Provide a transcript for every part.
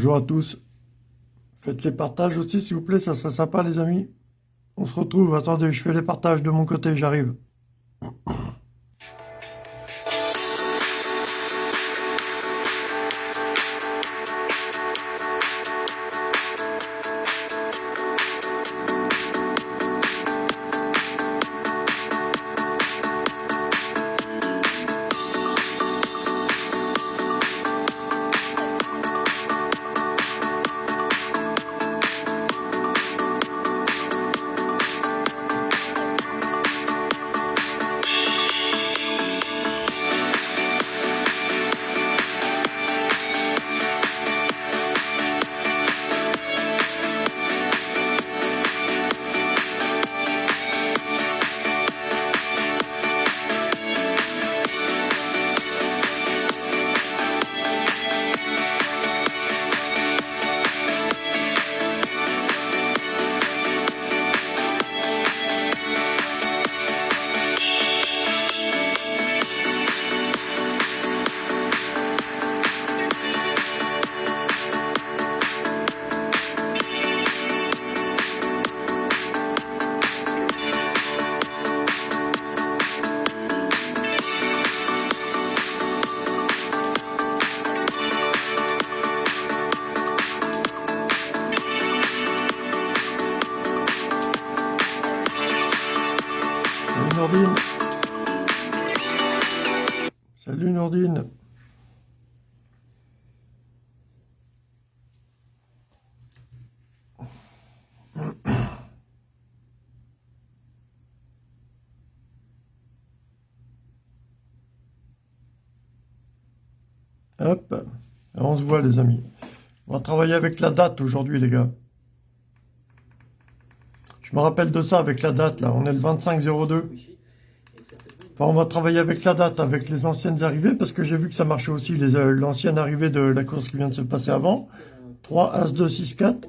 Bonjour à tous. Faites les partages aussi, s'il vous plaît, ça serait sympa, les amis. On se retrouve. Attendez, je fais les partages de mon côté, j'arrive. Les amis. On va travailler avec la date aujourd'hui les gars. Je me rappelle de ça avec la date là. On est le 25-02. Enfin, on va travailler avec la date, avec les anciennes arrivées, parce que j'ai vu que ça marchait aussi, euh, l'ancienne arrivée de la course qui vient de se passer avant. 3, As, 2, 6, 4.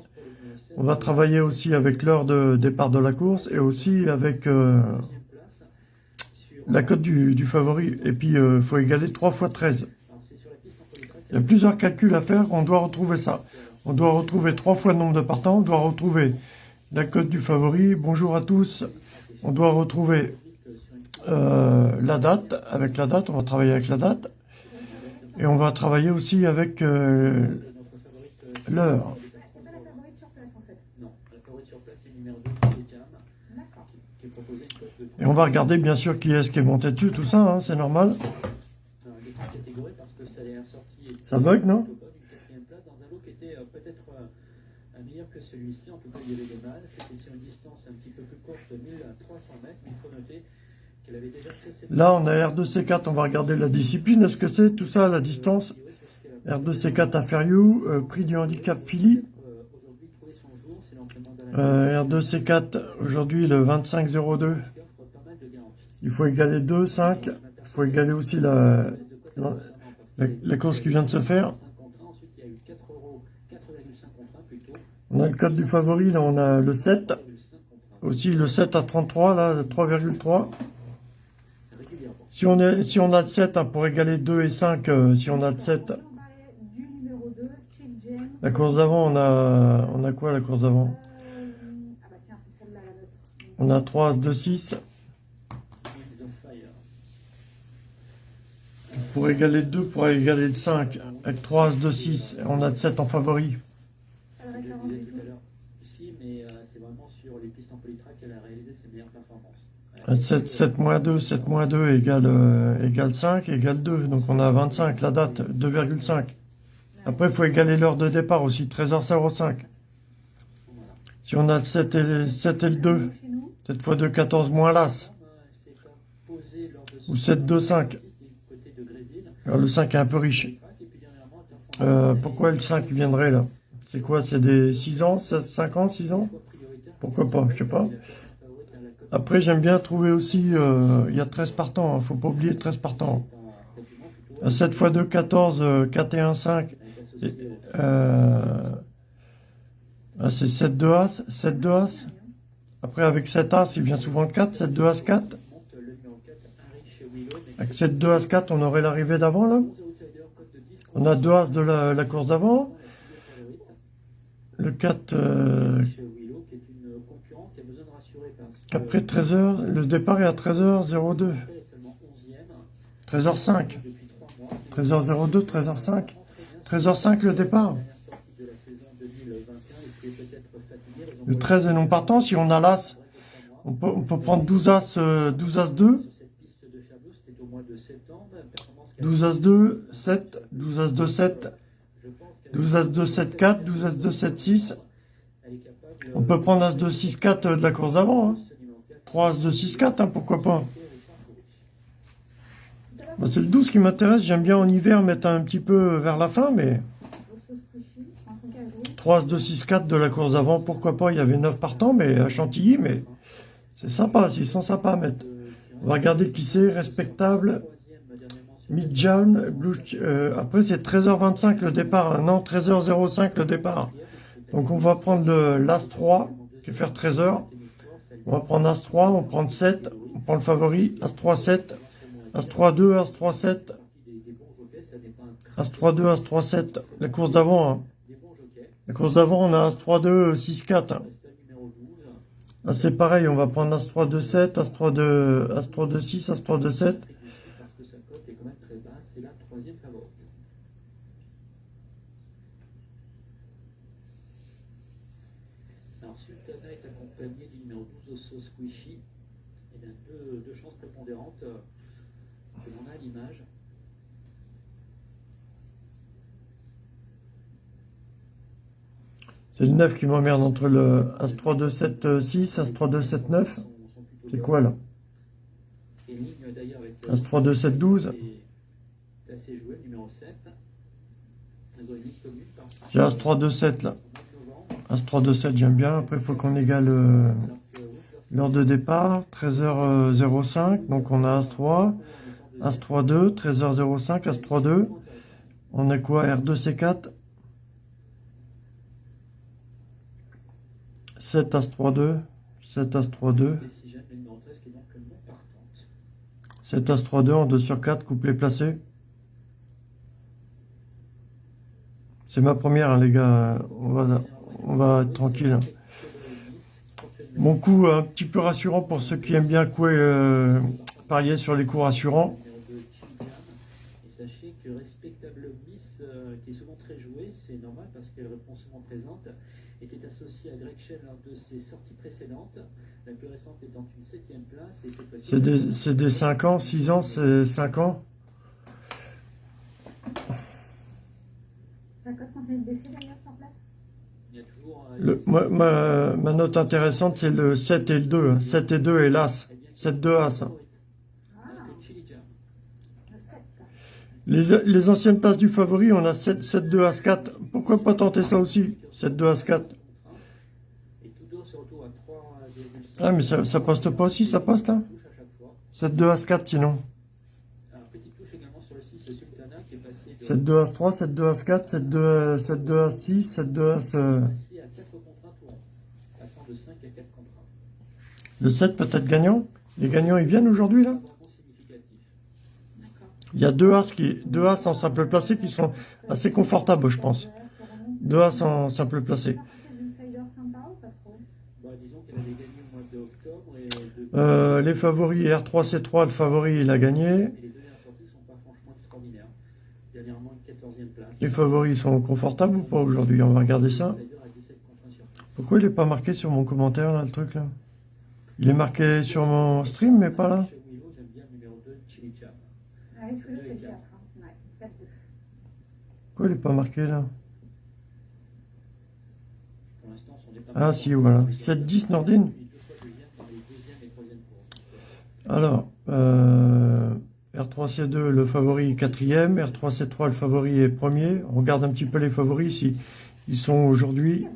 On va travailler aussi avec l'heure de départ de la course et aussi avec euh, la cote du, du favori. Et puis, il euh, faut égaler 3 fois 13. Plusieurs calculs à faire, on doit retrouver ça. On doit retrouver 3 fois le nombre de partants, on doit retrouver la cote du favori. Bonjour à tous. On doit retrouver euh, la date. Avec la date, on va travailler avec la date. Et on va travailler aussi avec euh, l'heure. Et on va regarder bien sûr qui est-ce qui est monté dessus, tout ça, hein, c'est normal. Ça bug, non que celui-ci, en tout cas il y avait des mâles, c'était sur une distance un petit peu plus courte de 1300 mètres, mais il faut noter qu'elle avait déjà fait cette... Là on a R2C4, on va regarder la discipline, est-ce que c'est tout ça, la distance R2C4 à Feriou, euh, prix du handicap Philly. Euh, R2C4, aujourd'hui le 25-02. Il faut égaler 2, 5. Il faut égaler aussi la, la, la course qui vient de se faire. On a le code du favori, là on a le 7. Aussi le 7 à 33, là, 3,3. Si on, est, si on a le 7, hein, pour égaler 2 et 5, euh, si on a le 7. La course d'avant, on a, on a quoi la course d'avant? On a 3, 2, 6. Pour égaler 2, pour égaler le 5, avec 3, 2, 6, on a le 7 en favori. 7, 7 moins 2, 7 moins 2 égale, euh, égale 5, égale 2. Donc on a 25, la date, 2,5. Après, il faut égaler l'heure de départ aussi, 13h05. Si on a le 7 et, 7 et le 2, 7 fois 2, 14 moins l'As. Ou 7, 2, 5. Le 5 est un peu riche. Euh, pourquoi le 5 viendrait là? C'est quoi? C'est des 6 ans, 7, 5 ans, 6 ans? Pourquoi pas? Je sais pas. Après, j'aime bien trouver aussi, euh, il y a 13 partants, ne faut pas oublier 13 partants. 7 x 2, 14, 4 et 1, 5. c'est 7 2 As, 7 2 As. Après, avec 7 As, il vient souvent le 4, 7 2 As 4. Avec 7 2 As 4, on aurait l'arrivée d'avant, là? On a 2 As de la, course d'avant. Le 4, euh, après 13h, le départ est à 13h02. 13h05. 13h02, 13h05. 13h05 le départ. Le 13 est non partant. Si on a l'As, on peut, on peut prendre 12 As, euh, 12 As 2. 12 As 2, 7, 12 As 2, 7, 12 As 2, 7, 4, 12 As 2, 7, 6. On peut prendre As 2, 6, 4 euh, de la course d'avant. Hein. 3 As 2, 6, 4, hein, pourquoi pas. Bah, C'est le 12 qui m'intéresse. J'aime bien en hiver mettre un petit peu vers la fin, mais 3 As 2, 6, 4 de la course d'avant, pourquoi pas. Il y avait 9 partants, mais à Chantilly, mais c'est sympa. Ils sont sympas à mettre. On va regarder qui c'est, respectable. Midjan, Blue, euh, après c'est 13h25 le départ, hein. non 13h05 le départ. Donc on va prendre l'As 3, qui faire 13h. On va prendre As 3, on prend 7, on prend le favori, As 3, 7, As 3, 2, As 3, 7, As 3, 2, As 3, 7, la course d'avant. Hein. La course d'avant on a As 3, 2, 6, 4. Hein. Ah, c'est pareil, on va prendre As 3, 2, 7, As 3, 2, As 3, 2, 6, As 3, 2, 7. Alors, Sultana est accompagné du numéro 12 Osso Squishy. Et bien, deux, deux chances prépondérantes euh, que l'on a à l'image. C'est le 9 qui m'emmerde entre le As 3, 2, 7, 6, As 3, 2, 7, 9. C'est quoi là? Euh, As 3, 2, 7, 12. C'est assez joué, numéro 7. Elles ont une ligne commune par J'ai As 3, 2, 7 là. As 3, 2, 7, j'aime bien. Après, il faut qu'on égale euh, Alors que Woodward l'heure de départ, 13h05. Donc on a As 3, As 3, 2, 13h05, As 3, 2. On a quoi R2, C4 7 As 3, 2. 7 As 3, 2. Decision, le numéro 13 qui est donc non partante. 7 As 3, 2 en 2 sur 4, couplet placé. C'est ma première, hein, les gars. On va, on va être tranquille. Mon coup un petit peu rassurant pour ceux qui aiment bien couer, euh, parier sur les coups rassurants. Numéro 2, Chilian. Et sachez que Respectable Miss, euh, qui est souvent très jouée, c'est normal parce qu'elle répond souvent présente, était associée à Greg Shell lors de ses sorties précédentes. La plus récente étant une septième place. C'est des, c'est des 5 ans, 6 ans, c'est 5 ans. Ça cote continue de baisser d'ailleurs sur place? Ma, note intéressante, c'est le 7 et le 2. hein. 7 et 2 et l'As. eh bien, 7, 2, As. hein. Que Chilian. le 7. Les, les anciennes places du favori, on a 7, 7, 2, As 4. Pourquoi pas tenter ça aussi 7, 2, As 4. Et tout deux se retrouvent à 3,5. Ah, mais ça, ça poste pas aussi, ça poste là touche à chaque fois. 7, 2, As 4 sinon. 1 tours. Passant de 5 à 4 contre 1. Le 7 peut-être gagnant Les gagnants, ils viennent aujourd'hui là? Il y a deux As, qui, deux As en simple placé qui sont assez confortables, je pense. Deux As en simple placé. Bah, Euh, les favoris, R3C3, le favori, il a gagné. et les deux dernières sorties sont pas franchement extraordinaires. Dernièrement, une 14e place. Les favoris sont confortables ou pas aujourd'hui? On va regarder ça. Insider à 17 contre 1 sur 15. Pourquoi il n'est pas marqué sur mon commentaire, là, le truc, là? Il est marqué sur mon stream, mais pas là Chez Willow, j'aime bien le numéro 2, Chili Jam. Avec Fouillou, c'est le 4. Hein? Ouais, 4-2. Pourquoi il n'est pas marqué, là? Ah, si, voilà. 7-10, Nordine? Alors, euh, R3C2, le favori quatrième. R3C3, le favori est premier. On regarde un petit peu les favoris, si ils sont aujourd'hui.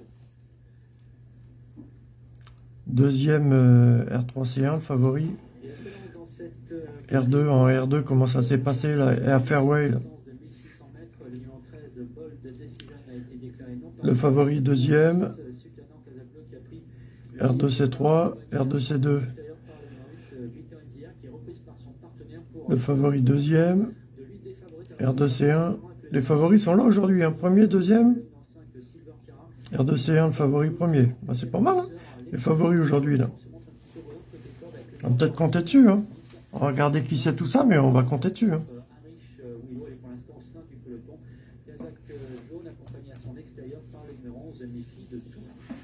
Deuxième, euh, R3C1, le favori. Et la seconde dans cette euh, R2, en R2, comment ça s'est passé, là Air Fairway, là? distance de 1600 mètres, le numéro 13, Bold Decision, a été déclaré non Le favori deuxième. Sultana Casablanca qui a pris R2C3, R2C2, extérieur par le numéro 8, euh, Victor Nzia, qui est reprise par son partenaire pour le favori deuxième. de lui défavoriser R2C1. Les favoris sont là aujourd'hui, hein. premier, deuxième. Dans 5, Silver R2C1, le favori premier. Bah, c'est pas mal, hein Les favoris aujourd'hui, là. On va peut-être compter dessus, hein. On va regarder qui c'est tout ça, mais on va compter dessus, hein. Harish Willow est pour l'instant au sein du peloton. Kazakh jaune accompagné à son extérieur par le numéro 11, méfie de tout.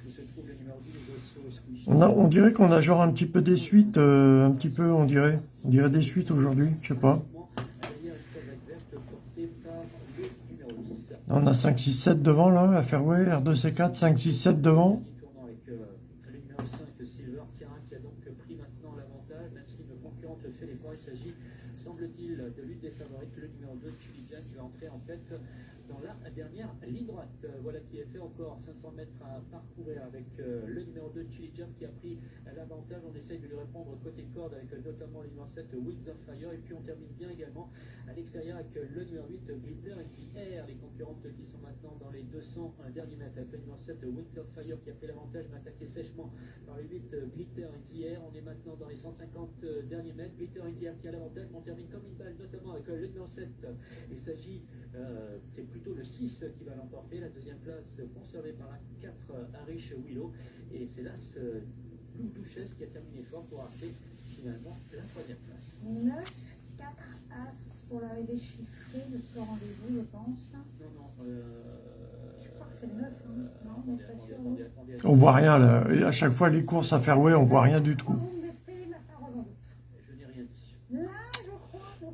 Où se trouve le numéro 10, Gosso Squishy. On, a, on dirait qu'on a genre un petit peu des suites, euh, un petit peu, on dirait. On dirait des suites aujourd'hui, je sais pas. Derrière une Kazakh verte portée par le numéro 10. On a 5, 6, 7 devant, là, à Fairway, R2C4, 5, 6, 7 devant. Il tourne avec le numéro 5, Silver Tira, qui a donc pris maintenant l'avantage, même si le concurrent te fait l'effort. Il s'agit, semble-t-il, de l'une des favorites, le numéro 2, Chilidian, qui va entrer en dans la dernière ligne droite. Voilà qui est fait encore 500 mètres à parcourir avec euh, le numéro 2, Chilidian, qui a pris On essaye de lui répondre côté corde avec euh, notamment le numéro 7, Wings of Fire. Et puis on termine bien également à l'extérieur avec euh, le numéro 8, Glitter and the Air. Les concurrentes qui sont maintenant dans les 200 derniers mètres avec le numéro 7, Wings of Fire, qui a pris l'avantage, attaqué sèchement par le 8, euh, Glitter the Air. On est maintenant dans les 150 euh, derniers mètres. Glitter the Air qui a l'avantage, on termine comme une balle, notamment avec le numéro 7. Il s'agit, c'est plutôt le 6 qui va l'emporter. La deuxième place conservée par la 4, euh, Harish Willow. Et c'est là ce Blue Duchesse qui a terminé fort pour acheter finalement la troisième place. 9, 4 As pour l'arrivée chiffrée de ce rendez-vous, je pense. Non, non, euh... Je crois que c'est le 9, hein. Non, on. On voit rien, là. Et à chaque fois, les courses à Fairway, on voit rien du tout.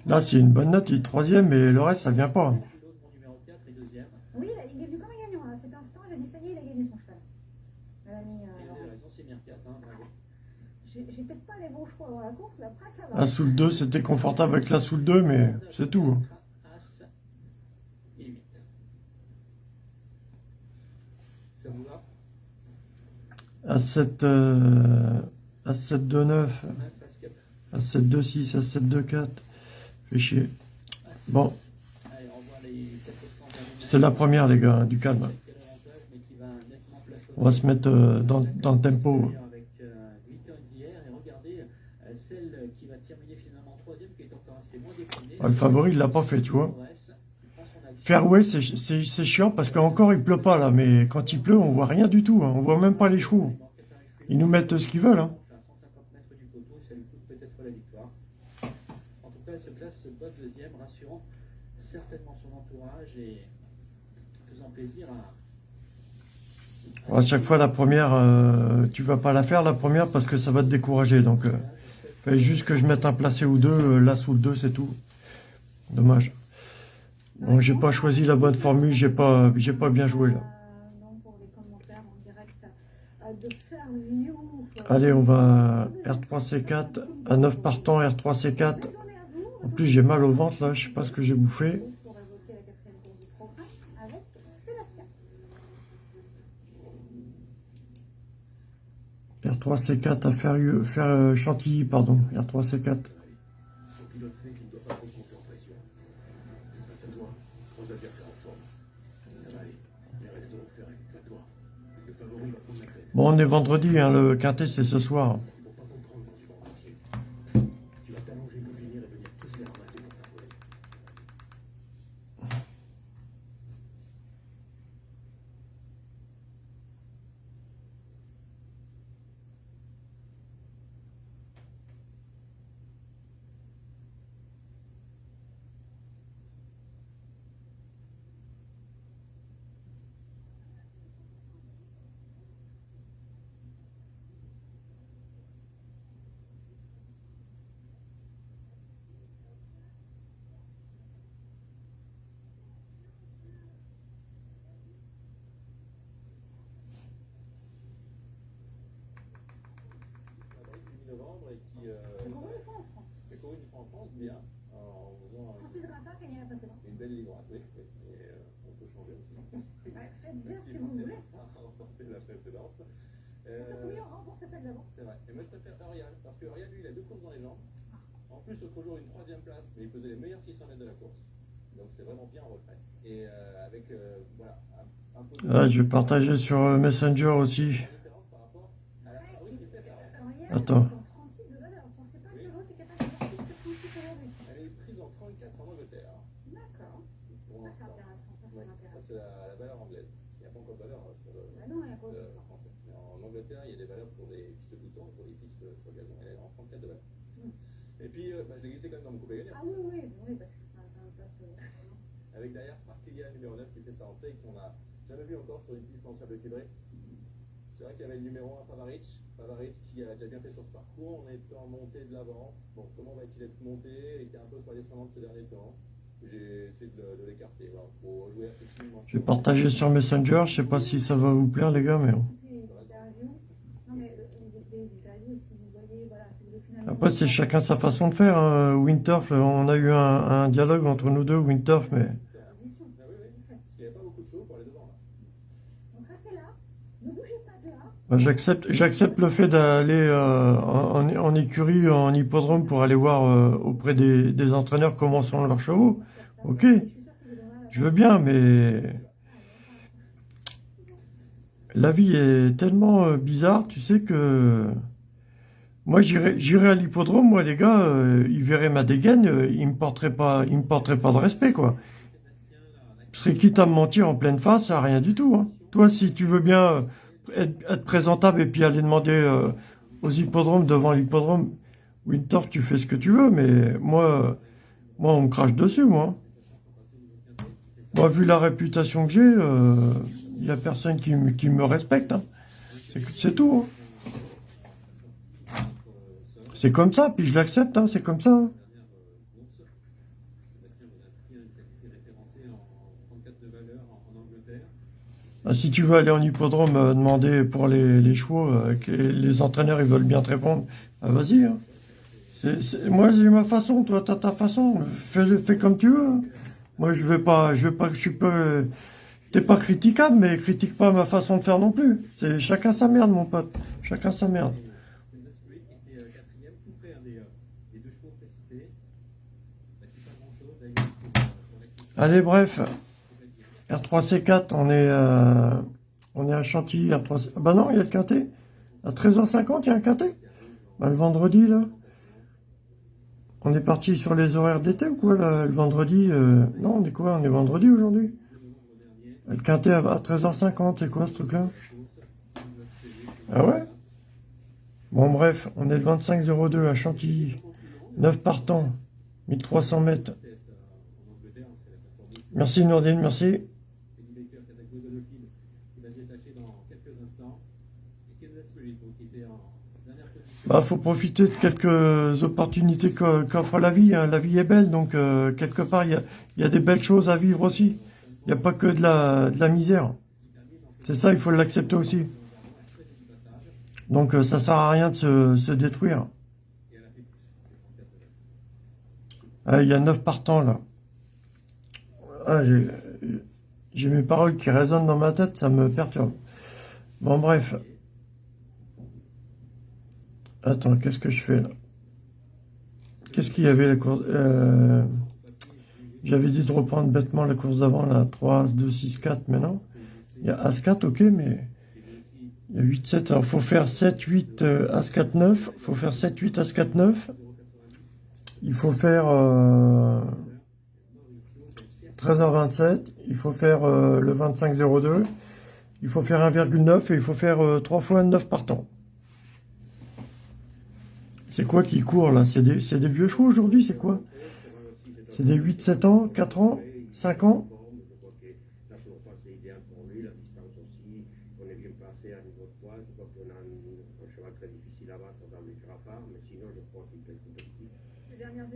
Là, c'est une bonne note, il est troisième, mais le reste, ça vient pas. L'autre, mon numéro 4 et deuxième. Oui, il a- il est venu comme un gagnant là. À cet instant, il a dit ça y est, il a gagné son cheval. Elle a mis, Et euh, vous Laurent. avez raison, c'est bien 4. Hein, bravo. J'ai j'ai peut-être pas les bons choix dans la course, mais après ça va. La sous le 2, c'était confortable avec la sous le 2, mais c'est tout. hein. As et 8. Ça vous va À 7, euh, à 7, 2, 9, Neuf, parce que- à 7, 2, 6, à 7, 2, 4. Fait chier. Bon, Allez, on voit les 400 derniers c'était la première, les gars, hein, du calme. On va se mettre euh, dans, dans le tempo. Avec euh, Glitter d'hier, et regardez euh, celle qui va terminer finalement troisième, qui est encore assez le favori, il l'a pas fait, tu vois. Fairway, c'est- chiant parce qu'encore il pleut pas là, mais quand il pleut, on voit rien du tout. hein. On voit même pas les chevaux. Ils nous mettent ce qu'ils veulent. Hein. à 150 mètres du poteau, ça lui coûte peut-être la victoire. En tout cas, elle se place bonne deuxième, rassurant certainement son entourage et faisant plaisir à. Chaque fois, la première, euh, tu vas pas la faire la première parce que ça va te décourager. Donc, euh, fallait juste que je mette un placé ou deux, euh, là sous le 2, c'est tout. Dommage. Bon, j'ai pas choisi la bonne formule, j'ai pas, j'ai pas bien joué là. Euh, donc euh, euh, Allez, on va R3C4, à 9 partants, R3C4. Bonne journée à vous. En plus, j'ai mal au ventre là, je sais pas ce que j'ai bouffé. Pour évoquer la quatrième course du programme avec Sébastien. R3C4 à faire, faire euh, Chantilly, pardon. R3C4. Bon, on est vendredi, hein, le quintet c'est ce soir. Ils vont pas comprendre quand tu vas en marcher. Tu vas t'allonger pour finir et venir tous les ramasser pour t'affoler. novembre et qui euh, C'est pour une fois en France. est couru une fois en France bien, en faisant Francis Grappin a gagné la précédente. une belle ligne droite. Oui, oui. Et euh, on peut changer aussi. Ouais, faites bien ce que vous voulez. a remporté la précédente. Ça Euh, c'est vrai. Et moi je préfère Ariane parce que Ariane lui il a deux courses dans les jambes. En plus l'autre jour une troisième place, mais il faisait les meilleurs 600 mètres de la course. Donc c'était vraiment bien en retrait. Et euh, avec euh, voilà un, un peu de Là, je vais partager sur euh, Messenger aussi. la différence par rapport à la Ouais, ah oui, il- qui fait ça. alors hier, Attends. il est en 36 de valeur. On ne sait pas que l'autre est capable de porter ce coup aujourd'hui. Elle est prise en 34 en Angleterre D'accord. pour Ça, c'est l'instant. intéressant. Ça, c'est Ouais, ça intéressant. c'est la, la valeur anglaise. Il n'y a pas encore de valeur euh, sur le. Bah non, Et puis, euh, bah, je l'ai glissé quand même dans mon coupé gagnant. Ah oui, oui, oui, parce que c'est un place. euh, Avec derrière Smart Kylian numéro 9 qui fait sa rentrée et qu'on n'a jamais vu encore sur une piste en sable fibré. C'est vrai qu'il y avait le numéro 1 Favaric, Favaric qui a déjà bien fait sur ce parcours, on est en montée de l'avant. Bon, comment va-t-il être monté? Qui est un peu sur la descendante ces derniers temps J'ai essayé de, l'écarter. Faut jouer assez. Je vais partager sur Messenger, je sais pas si ça va vous plaire les gars, mais. Après, c'est chacun sa façon de faire. hein. Winterf, on a eu un, un dialogue entre nous deux, Winterf, mais Position. Ah oui, oui. Parce qu'il n'y avait pas beaucoup de chevaux pour aller devant. Là. Donc restez là, ne bougez pas de là. Bah, j'accepte, j'accepte le fait d'aller euh, en, en- écurie, en hippodrome pour aller voir euh, auprès des, des entraîneurs comment sont leurs chevaux. Ok. Je veux bien, mais la vie est tellement euh, bizarre, tu sais que moi j'irais à l'hippodrome, moi les gars, euh, ils verraient ma dégaine, euh, ils me porteraient pas, ils me porteraient pas de respect quoi. Je serais quitte à me mentir en pleine face, à rien du tout. hein. Toi, si tu veux bien être, présentable et puis aller demander euh, aux hippodromes devant l'hippodrome, Winter, tu fais ce que tu veux, mais moi, euh, moi on me crache dessus, moi. Moi, vu la réputation que j'ai, il n'y a personne qui, me- qui me respecte. hein. C'est c'est tout. hein. C'est comme ça, puis je l'accepte, hein, c'est comme ça. hein. Ah, si tu veux aller en hippodrome euh, demander pour les, chevaux, euh, les entraîneurs ils veulent bien te répondre, ah, vas-y. hein. Moi j'ai ma façon, toi t'as ta façon, fais, comme tu veux. hein. Moi je vais pas, je vais pas, je suis pas, t'es pas critiquable, mais critique pas ma façon de faire non plus. C'est chacun sa merde mon pote, chacun sa merde. Allez bref, R3C4, on est, euh, on est à Chantilly, R3C... Ah bah non, il y a le quintet. À 13h50, il y a un quintet. Bah, le vendredi, là. On est parti sur les horaires d'été ou quoi, là, le vendredi euh, Non, on est quoi On est vendredi aujourd'hui? Le quintet à à 13h50, c'est quoi ce truc-là? Ah ouais? Bon, bref, on est le 25-02 à Chantilly. 9 partants, 1300 mètres. Merci Nordine, merci. Bah, faut profiter de quelques opportunités qu'offre la vie. hein. La vie est belle, donc euh, quelque part, il y a, il y des belles choses à vivre aussi. Il n'y a pas que de la, misère. C'est ça, il faut l'accepter aussi. Donc euh, ça sert à rien de se, détruire. Ah, il y a neuf partants là. Ah, j'ai mes paroles qui résonnent dans ma tête, ça me perturbe. Bon, bref. Attends, qu'est-ce que je fais là? Qu'est-ce qu'il y avait la course euh, J'avais dit de reprendre bêtement la course d'avant, là, 3, As, 2, 6, 4, mais. Il y a As 4, ok, mais il y a 8, 7. Alors, faut faire 7, 8, euh, As 4, 9. faut faire 7, 8, As 4, 9. Il faut faire euh, 13h27. Il faut faire euh, le 25-02. Il faut faire 1,9 et il faut faire euh, 3 fois 9 partants. C'est quoi qui court là? C'est des, vieux chevaux aujourd'hui, c'est quoi? C'est des 8-7 ans, 4 ans, 5 ans? Les dernières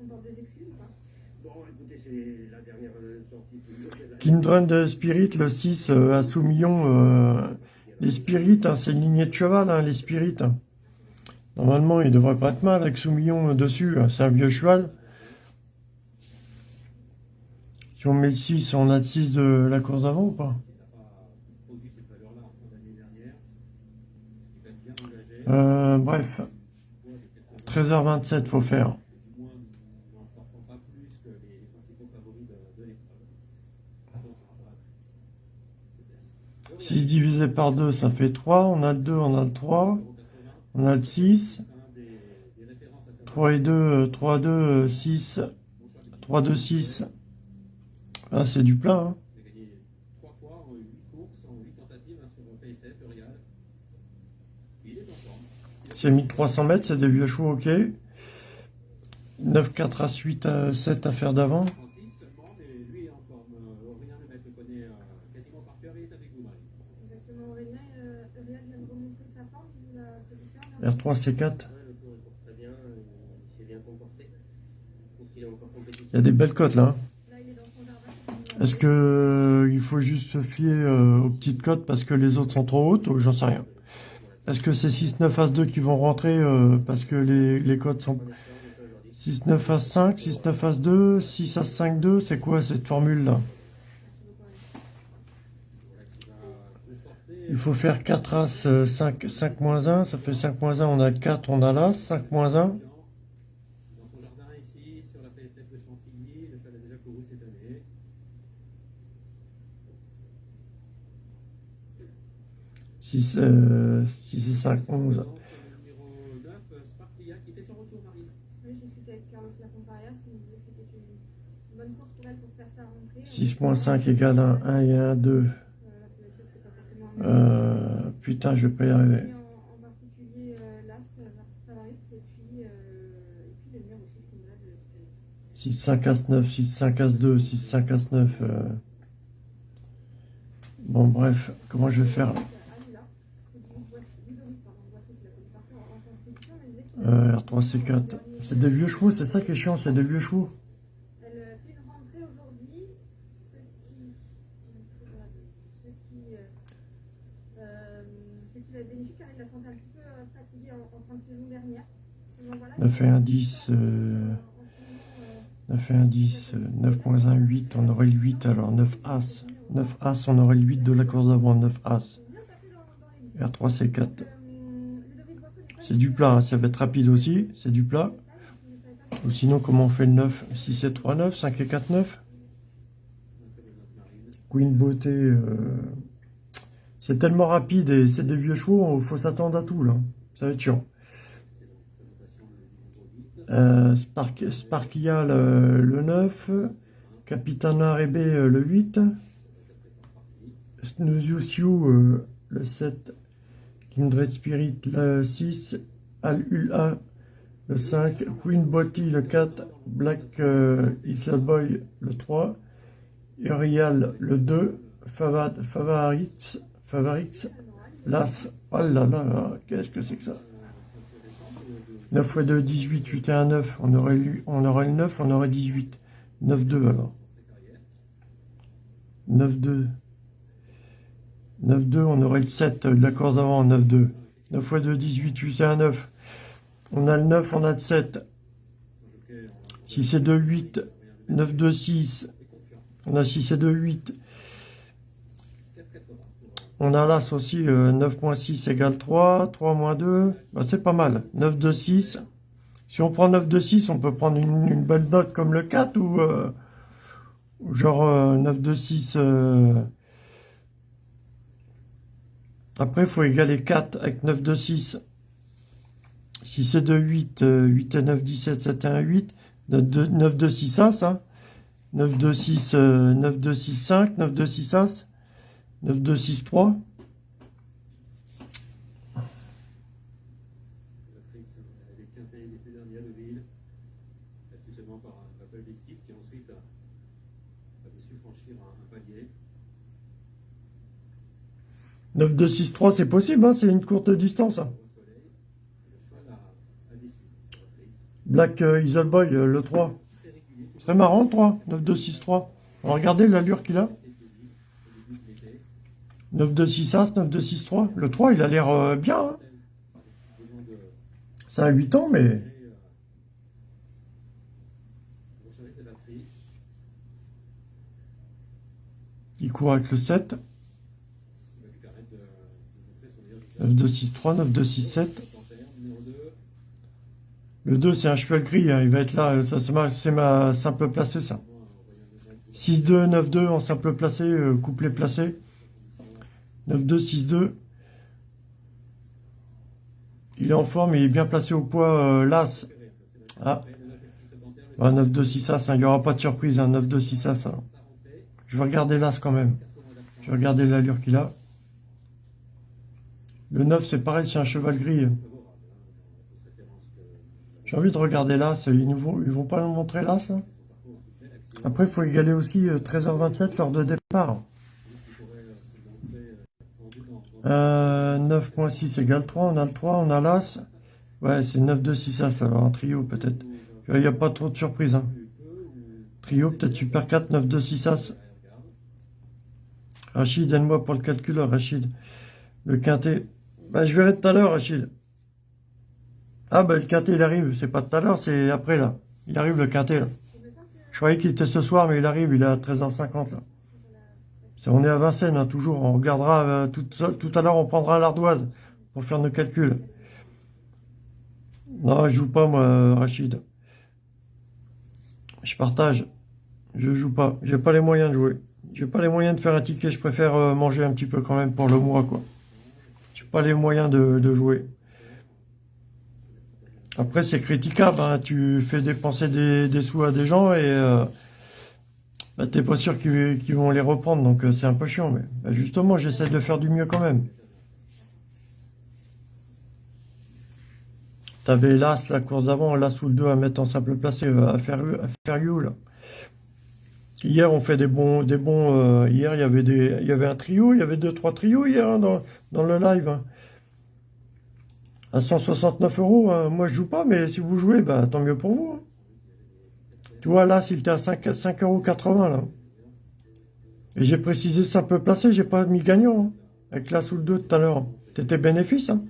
comportent des excuses Bon, écoutez, c'est la dernière sortie de Spirit, le 6 euh, à Soumillon. euh, les Spirits, hein, c'est une lignée de cheval, hein, les Spirits. Normalement, il devrait pas être mal avec Soumillon euh, dessus. hein, C'est un vieux cheval. Si on met 6, on a le 6 de la course d'avant ou pas? Euh, bref. 13h27, faut faire. 6 divisé par 2, ça fait 3. On a le 2, on a le 3. On a le 6. 3 et 2, 3, 2, 6. 3, 2, 6. Ah, c'est du plat. Hein. Trois fois en 8 courses, en 8 tentatives sur Payset, L'Oréal. Il est en forme. C'est 1300 mètres, c'est des vieux chevaux, ok. 9, 4 As, 8, euh, 7 à faire d'avant. R3, C4. Il y a des belles cotes là. Est-ce que euh, il faut juste se fier euh, aux petites cotes parce que les autres sont trop hautes ou j'en sais rien. Est-ce que c'est 6, 9, As 2 qui vont rentrer euh, parce que les, les cotes sont 6, 9, As 5, 6, 9, As 2, 6, As 5, 2 C'est quoi cette formule là? Il faut faire 4 As, euh, 5, 5 moins 1, ça fait 5 moins 1, on a 4, on a l'As, 5 moins 1. Dans son jardin ici, sur la PSF de Chantilly, le cheval a déjà couru cette année. 6, euh, 6 et 5, 11. Le numéro 9, Spartia, qui fait son retour, Marie. Oui, j'ai discuté avec Carlos Lacomparias, qui me disait que c'était une bonne course pour elle pour faire sa rentrée. 6 moins 5 égale 1, 1 et 1, 2. Euh, la PSF, c'est pas forcément un Euh, putain, je vais pas y arriver. Et en, en particulier euh, l'As, euh, Favaris, et puis, euh, et puis le numéro 6 qui me l'a de Spirit. 6, 5, As 9, 6, 5, As 2, 6, 5, As 9. euh. Bon, bref, comment je vais faire euh, R3, C4. C'est des vieux chevaux, c'est ça qui est chiant, c'est des vieux chevaux. Elle euh, fait une rentrée aujourd'hui, ce qui, ce qui, euh, euh, ce qui va être bénéfique car il la sentait un petit peu euh, fatiguée en, en fin de saison dernière. Donc voilà, 9 et 1, 10. euh, en ce moment, euh, 9 et 1, 10. euh, 9 moins 1, 8. On aurait le 8, alors 9 As. 9 As, on aurait le 8 de la course d'avant, 9 As. bien tapé dans, dans les listes. R3, C4. Euh, Ludovic Boisseau, j'ai pas C'est du plat, hein, ça va être rapide aussi, c'est du plat. Ou sinon, comment on fait le 9 6 et 3, 9, 5 et 4, 9 Queen Beauté, euh, c'est tellement rapide et c'est des vieux chevaux, il faut s'attendre à tout là. Ça va être chiant. Euh, Spark, Sparkia le, le 9, Capitana Rebe euh, le 8, Snooze euh, le 7, Kindred Spirit le 6, Al Ula le 5, Queen Botty le 4, Black euh, Isla Boy le 3, Urial le 2, Favad, Favarix, Favarix, Las, oh là là là, qu'est-ce que c'est que ça? 9 x 2, 18, 8 et 1, 9, on aurait, lu, on aurait le 9, on aurait 18, 9, 2 alors. 9, 2. 9, 2, on aurait le 7 de la course avant, 9, 2. 9 x 2, 18, 8 et 1, 9. On a le 9, on a le 7. 6 et 2, 8. 9, 2, 6. On a 6 et 2, 8. On a l'As aussi, euh, 9 moins 6 égale 3. 3 moins 2, bah, c'est pas mal. 9, 2, 6. Si on prend 9, 2, 6, on peut prendre une, belle note comme le 4 ou, euh, genre euh, 9, 2, 6. euh. Après, il faut égaler 4 avec 9, 2, 6. 6 et 2, 8. euh, 8 et 9, 17, 7 et 1, 8. 9, 2, 9, 2 6 As, hein. 9, 2, 6, euh, 9, 2, 6, 5. 9, 2, 6 As. 9, 2, 6, 3. Patrick, elle est quintée l'été dernier à Deauville, battu seulement par un Apple Biscuit qui ensuite a, a su franchir un, un palier. 9, 2, 6, 3, c'est possible, hein. C'est une courte distance, hein. Black euh, Isle Boy, euh, le 3. très marrant, le 3. 9, 2, 6, 3. On va regarder l'allure qu'il a. était Deauville au début de l'été. 9, 2, 6 As, 9, 2, 6, 3. Le 3, il a l'air euh, bien, hein. Ça a 8 ans, mais il court avec le 7. qui va lui permettre de, de montrer son meilleur visage. 9, 2, 6, 3, 9, 2, 6, 7. Panthère, numéro 2. Le 2, c'est un cheval gris, hein. il va être là. C'est ma, ma simple placée, ça. 6, 2, 9, 2 en simple placé, euh, couplet placé. 9, 2, 6, 2. Il est en forme, il est bien placé au poids, euh, l'As. Ah. Ah, 9, 2, 6 As, hein. il n'y aura pas de surprise, hein. 9, 2, 6 As. hein. Je vais regarder l'As quand même. Je vais regarder l'allure qu'il a. Le 9, c'est pareil, c'est un cheval gris. J'ai envie de regarder là, ils ne vont, vont pas nous montrer là, ça Après, il faut égaler aussi euh, 13h27 lors de départ. Euh, 9.6 égale 3, on a le 3, on a l'As. Ouais, c'est 9, 2, 6 As, alors en trio peut-être. Il n'y a pas trop de surprises. Hein. Trio, peut-être Super 4, 9, 2, 6 As. Rachid, aide-moi pour le calculeur, Rachid. Le quintet. Bah, je verrai tout à l'heure, Rachid. Ah, bah, le quintet, il arrive. C'est pas tout à l'heure, c'est après, là. Il arrive, le quintet, là. Je croyais qu'il était ce soir, mais il arrive, il est à 13h50, là. On est à Vincennes, hein, toujours. On regardera euh, tout, tout, à l'heure, on prendra l'ardoise pour faire nos calculs. Non, je joue pas, moi, Rachid. Je partage. Je joue pas. J'ai pas les moyens de jouer. J'ai pas les moyens de faire un ticket. Je préfère euh, manger un petit peu quand même pour le mois, quoi. J'ai pas les moyens de, jouer. Après, c'est critiquable. Hein. Tu fais dépenser des, sous à des gens et... Euh, bah, t'es pas sûr qu'ils vont les reprendre, donc euh, c'est un peu chiant. Mais bah, justement, j'essaie de faire du mieux quand même. T'avais l'As, la course d'avant, l'As ou le 2 à mettre en simple placé, euh, à faire, à faire you, là. Hier, on fait des bons... Des bons euh, hier, il y, avait des, il y avait un trio, il y avait deux, trois trios hier hein, dans, le live. Hein. À 169 euros, hein. moi je joue pas, mais si vous jouez, bah, tant mieux pour vous. Tu vois, là, s'il était à 5,80 euros, là. Et j'ai précisé simple placé, j'ai pas mis gagnant. Hein, avec la sous le 2 tout à l'heure. T'étais bénéfice, hein.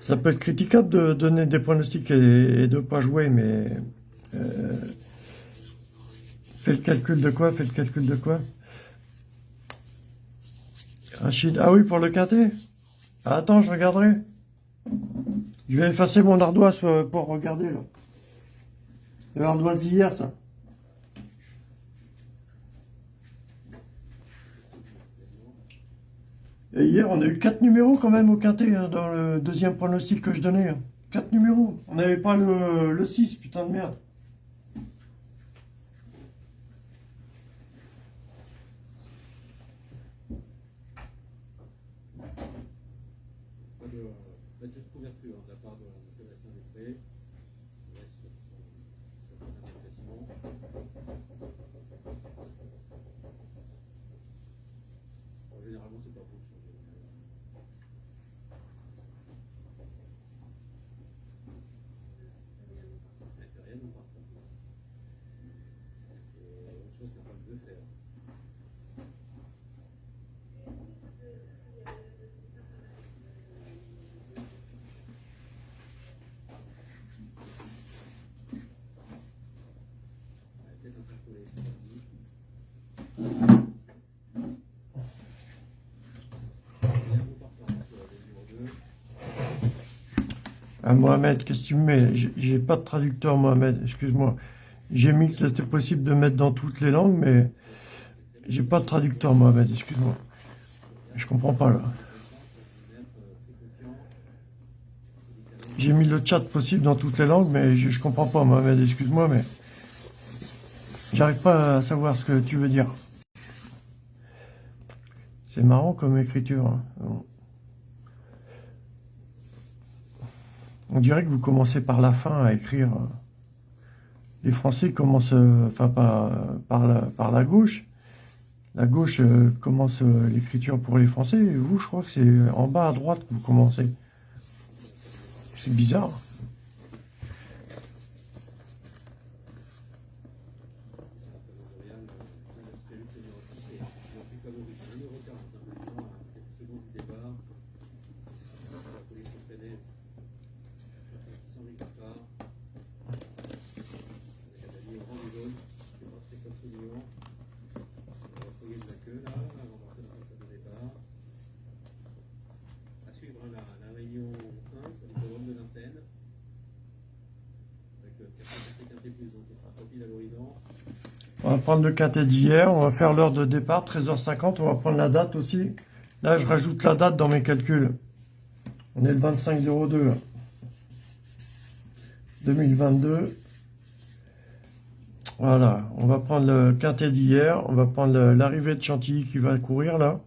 Ça peut être critiquable de donner des pronostics et, de ne pas jouer, mais... Euh, fais le calcul de quoi Fais le calcul de quoi? Ah oui, pour le quintet ah, Attends, je regarderai. Je vais effacer mon ardoise euh, pour regarder là. L'ardoise d'hier, ça. Et hier, on a eu 4 numéros quand même au quintet, hein, dans le deuxième pronostic que je donnais. 4 hein. numéros. On n'avait pas le, le 6, putain de merde. Mohamed, qu'est-ce que tu me mets J'ai pas de traducteur, Mohamed, excuse-moi. J'ai mis que c'était possible de mettre dans toutes les langues, mais j'ai pas de traducteur, Mohamed, excuse-moi. Je comprends pas, là. J'ai mis le chat possible dans toutes les langues, mais je, je comprends pas, Mohamed, excuse-moi, mais... J'arrive pas à savoir ce que tu veux dire. C'est marrant comme écriture. Hein. On dirait que vous commencez par la fin à écrire. Les Français commencent, enfin par, par, la, par la gauche. La gauche euh, commence euh, l'écriture pour les Français. Vous, je crois que c'est en bas à droite que vous commencez. C'est bizarre. Le quintet d'hier, on va faire l'heure de départ, 13h50, on va prendre la date aussi. Là, je rajoute la date dans mes calculs. On est le 25 02 2022. Voilà, on va prendre le quintet d'hier, on va prendre l'arrivée de Chantilly qui va courir là.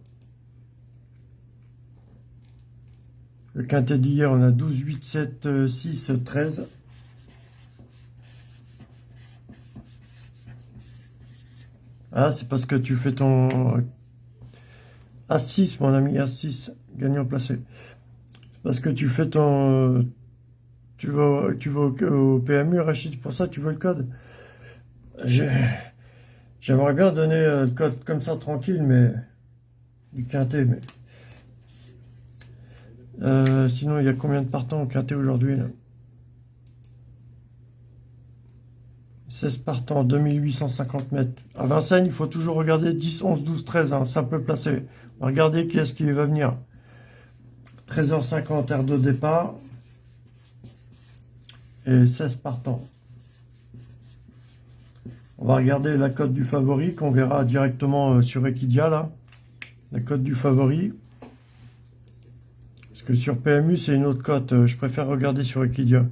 Le quintet d'hier, on a 12, 8, 7, 6, 13. Ah, c'est parce que tu fais ton As-6, mon ami, As-6, gagnant placé. Parce que tu fais ton... Tu vas, tu vas au, PMU, Rachid, pour ça tu veux le code. J'aimerais bien donner euh, le code comme ça, tranquille, mais... Du quintet, mais... Euh, sinon, il y a combien de partants au quintet aujourd'hui 16 partants, 2850 mètres. À Vincennes, il faut toujours regarder 10, 11, 12, 13, hein, simple placé. Regardez qui est-ce qui va venir. 13h50, air de départ. Et 16 partants. On va regarder la cote du favori qu'on verra directement euh, sur Equidia. La cote du favori. Parce que sur PMU, c'est une autre cote. Euh, je préfère regarder sur Equidia.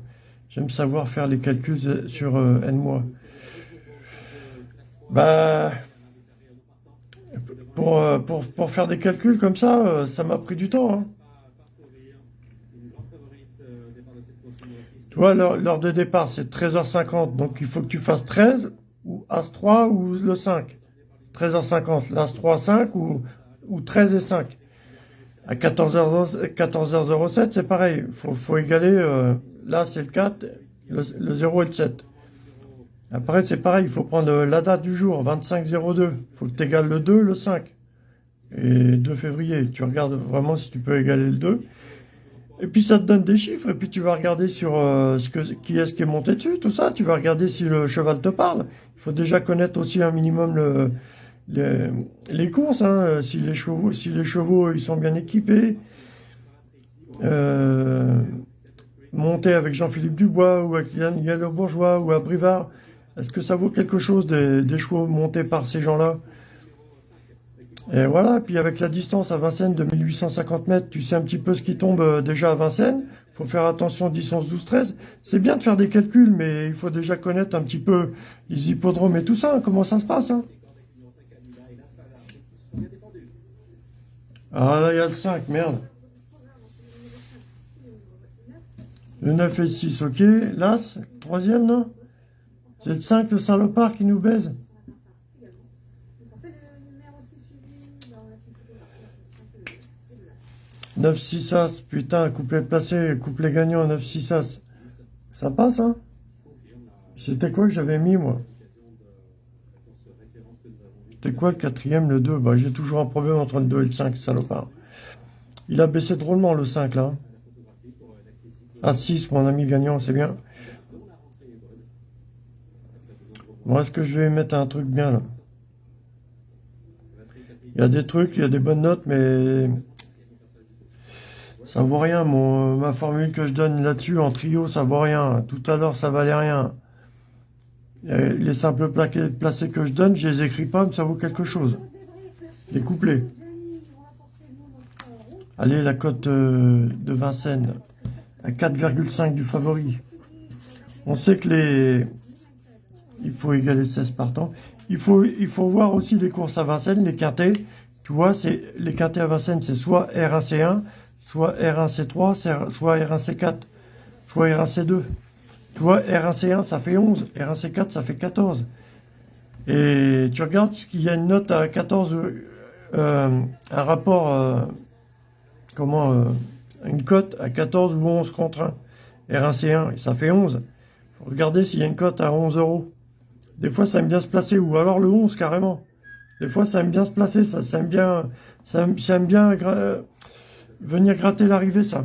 J'aime savoir faire les calculs sur euh, N mois. Bah, pour, euh, pour, pour, faire des calculs comme ça, euh, ça m'a pris du temps. Hein. Tu vois, l'heure de départ, c'est 13h50. Donc, il faut que tu fasses 13 ou As-3 ou le 5. 13h50, l'As-3, 5 ou, ou 13 et 5. À 14h, 14h07, c'est pareil. Il faut, faut, égaler Là, c'est le 4, le, 0 et le 7. Après, c'est pareil, il faut prendre la date du jour, 25-02. Il faut que tu égales le 2, le 5. Et 2 février, tu regardes vraiment si tu peux égaler le 2. Et puis ça te donne des chiffres, et puis tu vas regarder sur euh, ce que, qui est-ce qui est monté dessus, tout ça. Tu vas regarder si le cheval te parle. Il faut déjà connaître aussi un minimum le, les, courses, hein, si les chevaux, si les chevaux ils sont bien équipés. Euh, monter avec Jean-Philippe Dubois ou avec Yann Bourgeois ou à Brivard, est-ce que ça vaut quelque chose des, chevaux montés par ces gens-là? Et voilà, puis avec la distance à Vincennes de 1850 mètres, tu sais un petit peu ce qui tombe euh, déjà à Vincennes. Il faut faire attention 10, 11, 12, 13. C'est bien de faire des calculs, mais il faut déjà connaître un petit peu les hippodromes et tout ça, comment ça se passe. Hein ah là, il y a le 5, merde. Le 9 et 6, ok. L'As, troisième, non? C'est le 5, le salopard qui nous baise. 9, 6, As, putain, couplet placé, couplet gagnant, 9, 6, As. Ça passe, hein? C'était quoi que j'avais mis, moi? C'était quoi le quatrième, le 2 Bah, j'ai toujours un problème entre le 2 et le 5, salopard. Il a baissé drôlement, le 5, là. À 6, mon ami gagnant, c'est bien. Bon, est-ce que je vais mettre un truc bien, là? Il y a des trucs, il y a des bonnes notes, mais... Ça vaut rien, mon, ma formule que je donne là-dessus, en trio, ça vaut rien. Tout à l'heure, ça valait rien. Les simples placés que je donne, je les écris pas, mais ça vaut quelque chose. Les couplets. Allez, la cote euh, de Vincennes à 4,5 du favori. On sait que les... Il faut égaler 16 partants. Il faut, il faut voir aussi les courses à Vincennes, les quintés. Tu vois, les quintés à Vincennes, c'est soit R1C1, soit R1C3, soit R1C4, soit R1C2. Tu vois, R1C1, ça fait 11. R1C4, ça fait 14. Et tu regardes qu'il y a une note à 14, euh, un rapport, euh, comment, euh, une cote à 14 ou 11 contre 1. R1C1, ça fait 11. Regardez s'il y a une cote à 11 euros. Des fois, ça aime bien se placer, ou alors le 11 carrément. Des fois, ça aime bien se placer, ça, aime bien, ça, venir gratter l'arrivée, ça.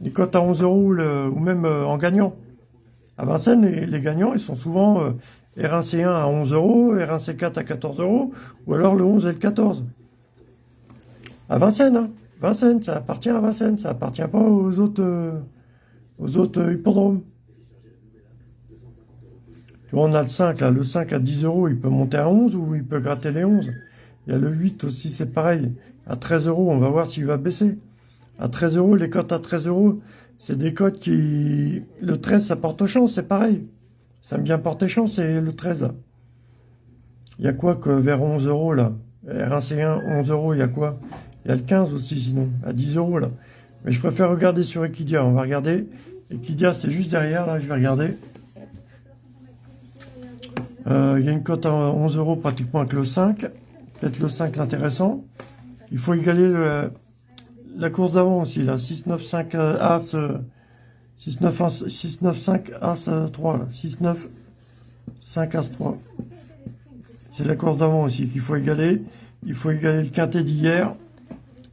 Les cotes à 11 euros, ou même euh, en gagnant. À Vincennes, les, gagnants, ils sont souvent euh, R1C1 à 11 euros, R1C4 à 14 euros, ou alors le 11 et le 14. À Vincennes, hein. Vincennes, ça appartient à Vincennes, ça appartient pas aux autres, euh, aux autres hippodromes. Tu vois, on a le 5, là, le 5 à 10 euros, il peut monter à 11 ou il peut gratter les 11. Il y a le 8 aussi, c'est pareil. À 13 euros, on va voir s'il va baisser. À 13 euros, les cotes à 13 euros, c'est des cotes qui... Le 13, ça porte chance, c'est pareil. Ça me bien porter chance, c'est le 13. Il y a quoi que vers 11 euros, là? R1C1, 11 euros, il y a quoi? Il y a le 15 aussi, sinon, à 10 euros, là. Mais je préfère regarder sur Equidia. On va regarder. Equidia, c'est juste derrière. Là, je vais regarder. Euh, il y a une cote à 11 euros pratiquement avec le 5. Peut-être le 5 l'intéressant. Il faut égaler le, la course d'avant aussi. Là. 6, 9, 5 euh, As. 6, 9, 1, 6, 9, 5 As 3. Là. 6, 9, 5 As 3. C'est la course d'avant aussi qu'il faut égaler. Il faut égaler le quintet d'hier.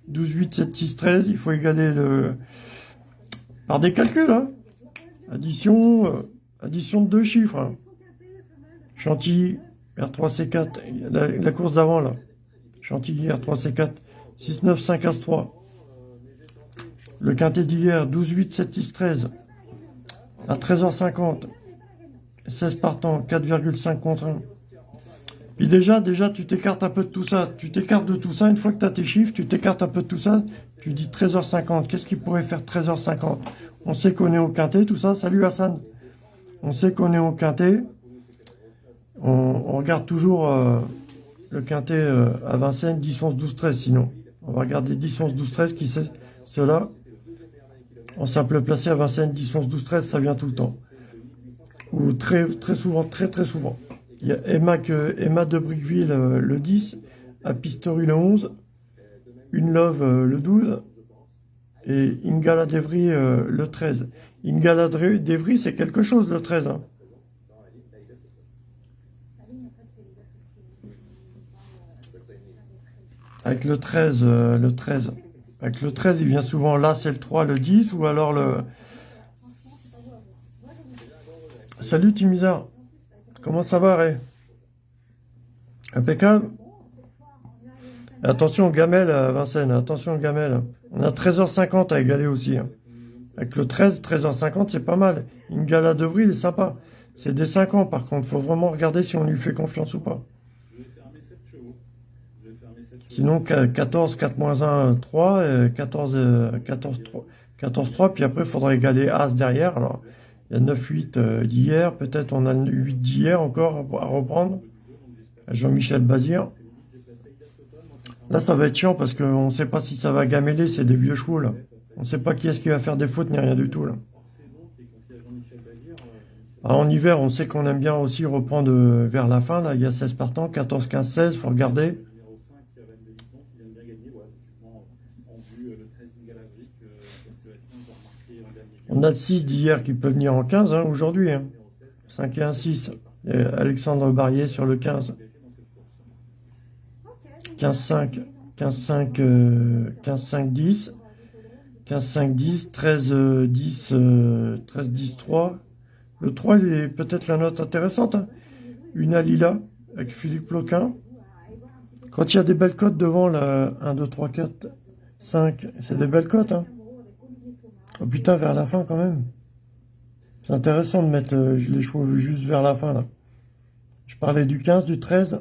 12, 8, 7, 6, 13. Il faut égaler le... Par des calculs, hein. Addition, euh, addition de deux chiffres. Hein. Chantilly, R3C4. La, la course d'avant, là. Chantilly, R3C4. 6, 9, 5, As 3. Le quintet d'hier, 12, 8, 7, 6, 13. À 13h50. 16 partants, 4,5 contre 1. Puis déjà, déjà, tu t'écartes un peu de tout ça. Tu t'écartes de tout ça. Une fois que tu as tes chiffres, tu t'écartes un peu de tout ça. Tu dis 13h50. Qu'est-ce qui pourrait faire 13h50 On sait qu'on est au quintet, tout ça. Salut Hassan. On sait qu'on est au quintet. On, on regarde toujours euh, le quintet euh, à Vincennes, 10, 11, 12, 13 sinon. On va regarder 10, 11, 12, 13, qui c'est cela En simple placé à Vincennes, 10, 11, 12, 13, ça vient tout le temps. Ou très, très souvent, très très souvent. Il y a Emma, que, Emma de Brickville euh, le 10, à Pistori le 11, Une Love euh, le 12 et Ingala d'Evry euh, le 13. Ingala d'Evry, c'est quelque chose le 13. Hein. Avec le 13, le 13. Avec le 13, il vient souvent là, c'est le 3, le 10, ou alors le... Salut Timizar. Comment ça va, Ray? Impeccable? Attention, gamelle, Vincennes, attention, gamelle. On a 13h50 à égaler aussi. Hein. Avec le 13, 13h50, c'est pas mal. Une gala de il est sympa. C'est des 5 ans, par contre. faut vraiment regarder si on lui fait confiance ou pas. Sinon, 14, 4 1, 3, 14, 14, 3, 14, 3. Puis après, il faudra égaler As derrière. Alors, il y a 9-8 euh, d'hier, peut-être on a 8 d'hier encore à reprendre. Jean-Michel Bazir. Là, ça va être chiant parce qu'on ne sait pas si ça va gameler, c'est des vieux chevaux là. On ne sait pas qui est-ce qui va faire des fautes ni rien du tout là. En hiver, on sait qu'on aime bien aussi reprendre euh, vers la fin. Là, il y a 16 partants, 14, 15, 16, il faut regarder. On a 6 d'hier qui peut venir en 15 hein, aujourd'hui. 5 hein. et 1, 6. Alexandre Barrier sur le 15. 15, 5. 15, 5, 15, 5, 10. 15, 5, 10. 13, 10, 13, 10, 3. Le 3, il est peut-être la note intéressante. Hein. Une Alila avec Philippe Loquin. Quand il y a des belles cotes devant, là, 1, 2, 3, 4, 5, c'est des belles cotes. Hein. Oh putain, vers la fin quand même. C'est intéressant de mettre euh, les chevaux juste vers la fin là. Je parlais du 15, du 13,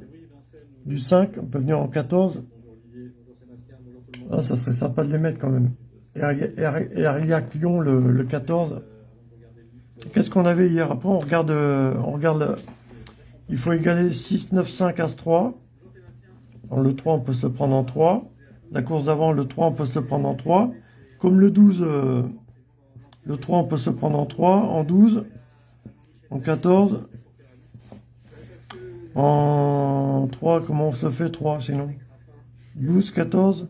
du 5, on peut venir en 14. Ah, ça serait sympa de les mettre quand même. Et Ariac Lyon le, le 14. Qu'est-ce qu'on avait hier? Après, on regarde, euh, on regarde il faut égaler 6, 9, 5, As 3. le 3, on peut se le prendre en 3. La course d'avant, le 3, on peut se le prendre en 3. Comme le 12, le 3, on peut se prendre en 3, en 12, en 14. En 3, comment on se fait 3 sinon? 12, 14.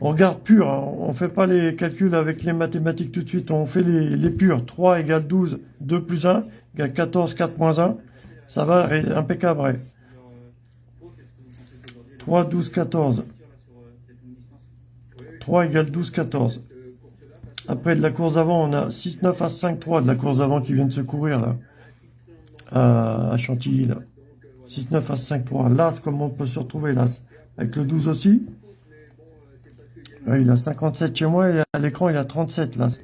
On regarde pur, hein. on ne fait pas les calculs avec les mathématiques tout de suite, on fait les, les purs. 3 égale 12, 2 plus 1 égale 14, 4 moins 1. Ça va, impeccable. 3, 12, 14. 3 égale 12, 14. Après, de la course d'avant, on a 6, 9 à 5, 3 de la course d'avant qui vient de se courir, là. À, Chantilly, là. 6, 9 à 5, 3. L'As, comment on peut se retrouver, l'As Avec le 12 aussi Il a 57 chez moi, et à l'écran, il a 37, l'As.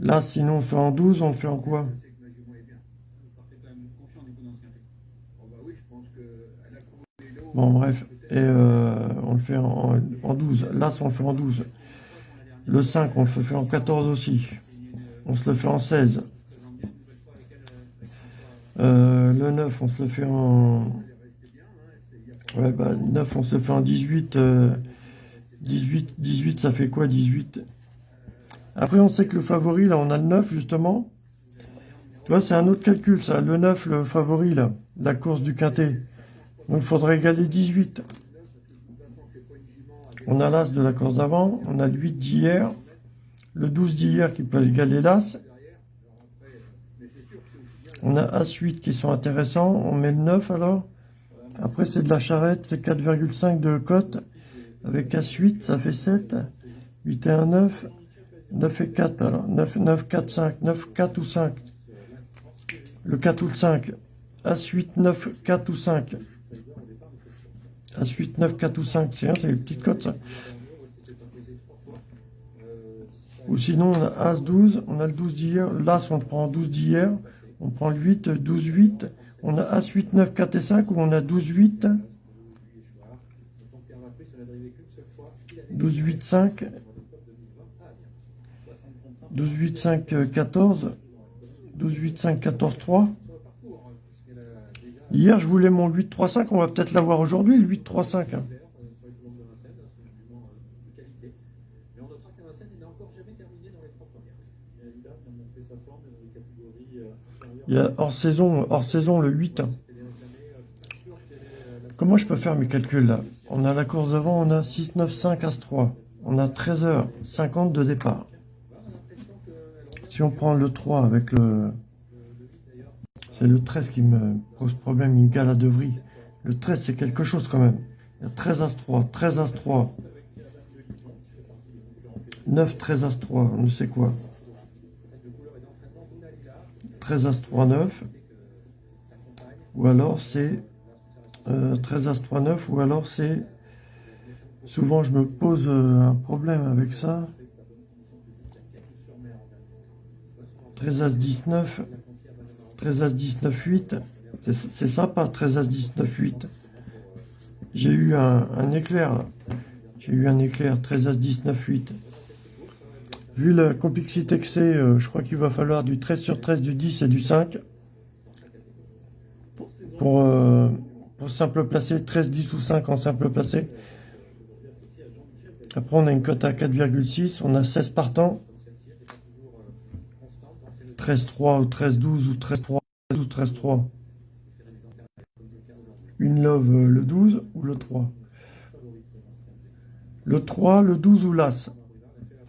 Là, sinon, on fait en 12, on fait en quoi? Bon, bref. Et euh, on le fait en, 12. Là, on le fait en 12. Le 5, on le fait en 14 aussi. On se le fait en 16. Euh, le 9, on se le fait en... Ouais, bah, 9, on se le fait en 18. 18, 18, ça fait quoi 18 Après, on sait que le favori, là, on a le 9, justement. Tu vois, c'est un autre calcul, ça. Le 9, le favori, là, la course du quintet. Donc, il faudrait égaler 18. On a l'As de la course d'avant, on a le 8 d'hier, le 12 d'hier qui peut égaler l'As. On a As-8 qui sont intéressants, on met le 9 alors. Après, c'est de la charrette, c'est 4,5 de cote. Avec As8, ça fait 7. 8 et 1, 9. 9 et 4, alors. 9, 9, 4, 5. 9, 4 ou 5. Le 4 ou le 5. As8, 9, 4 ou 5. As8, 9, 4 ou 5. C'est une petite cote, ça. Ou sinon, on a As12. On a le 12 d'hier. L'As, on prend 12 d'hier. On prend le 8, 12, 8. On a As8, 9, 4 et 5. Ou on a 12, 8. 12, 8, 5. 12, 8, 5, 14. 12, 8, 5, 14, 3. Hier, je voulais mon 8, 3, 5. On va peut-être l'avoir aujourd'hui, le 8, 3, 5. hein. Il y a hors saison, hors saison le 8. hein. Comment je peux faire mes calculs là? On a la course d'avant, on a 6, 9, 5, As 3. On a 13h50 de départ. Si on prend le 3 avec le... C'est le 13 qui me pose problème, me gale à Devry. Le 13 c'est quelque chose quand même. Il y a 13 As 3, 13 As 3. 9, 13 As 3, on ne sait quoi. 13 As 3, 9. Ou alors c'est euh, 13 As 3, 9. Ou alors c'est... Souvent je me pose euh, un problème avec ça. 13 As 19. 13 As 19, 8. C'est c'est sympa, 13 As 19, 8. J'ai eu un, un éclair. J'ai eu un éclair, 13 As 19, 8. Vu la complexité que c'est, euh, je crois qu'il va falloir du 13 sur 13, du 10 et du 5. Pour, euh, pour simple placé, 13, 10 ou 5 en simple placé. Après, on a une cote à 4,6. On a 16 partants. 13-3 ou 13-12 ou 13-3 ou 13-3. Une love euh, le 12 ou le 3. Le 3, le 12 ou l'As?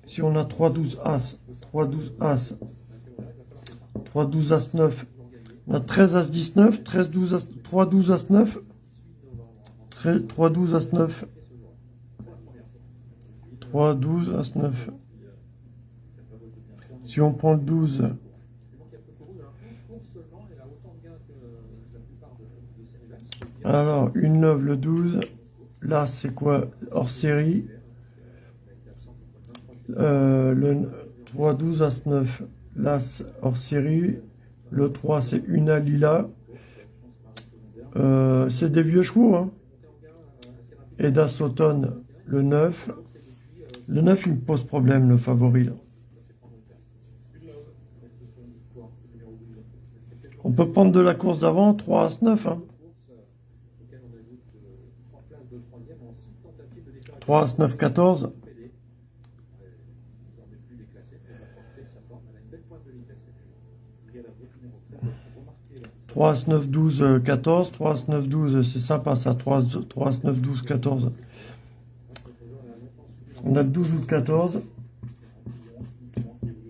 Si on a 3-12 As, 3-12 As, 3-12 As 9, on a 13 As 19, 13 12 As, 3-12 As 9, 3-12 As 9, 3-12 As 9. Si on prend le 12, alors une love le 12, là c'est quoi? Hors série, euh, le 3, 12, As 9, l'As hors série. Le 3, c'est une Alila. Euh, c'est des vieux chevaux. Hein. Et d'As Automne, le 9. Le 9, il me pose problème, le favori. Là. On peut prendre de la course d'avant, 3 As 9. Hein. 3 As 9, 14. 3 As 9, 12, 14. 3 As 9, 12, c'est sympa ça. 3, 3 As 9, 12, 14. On a le 12 août 14.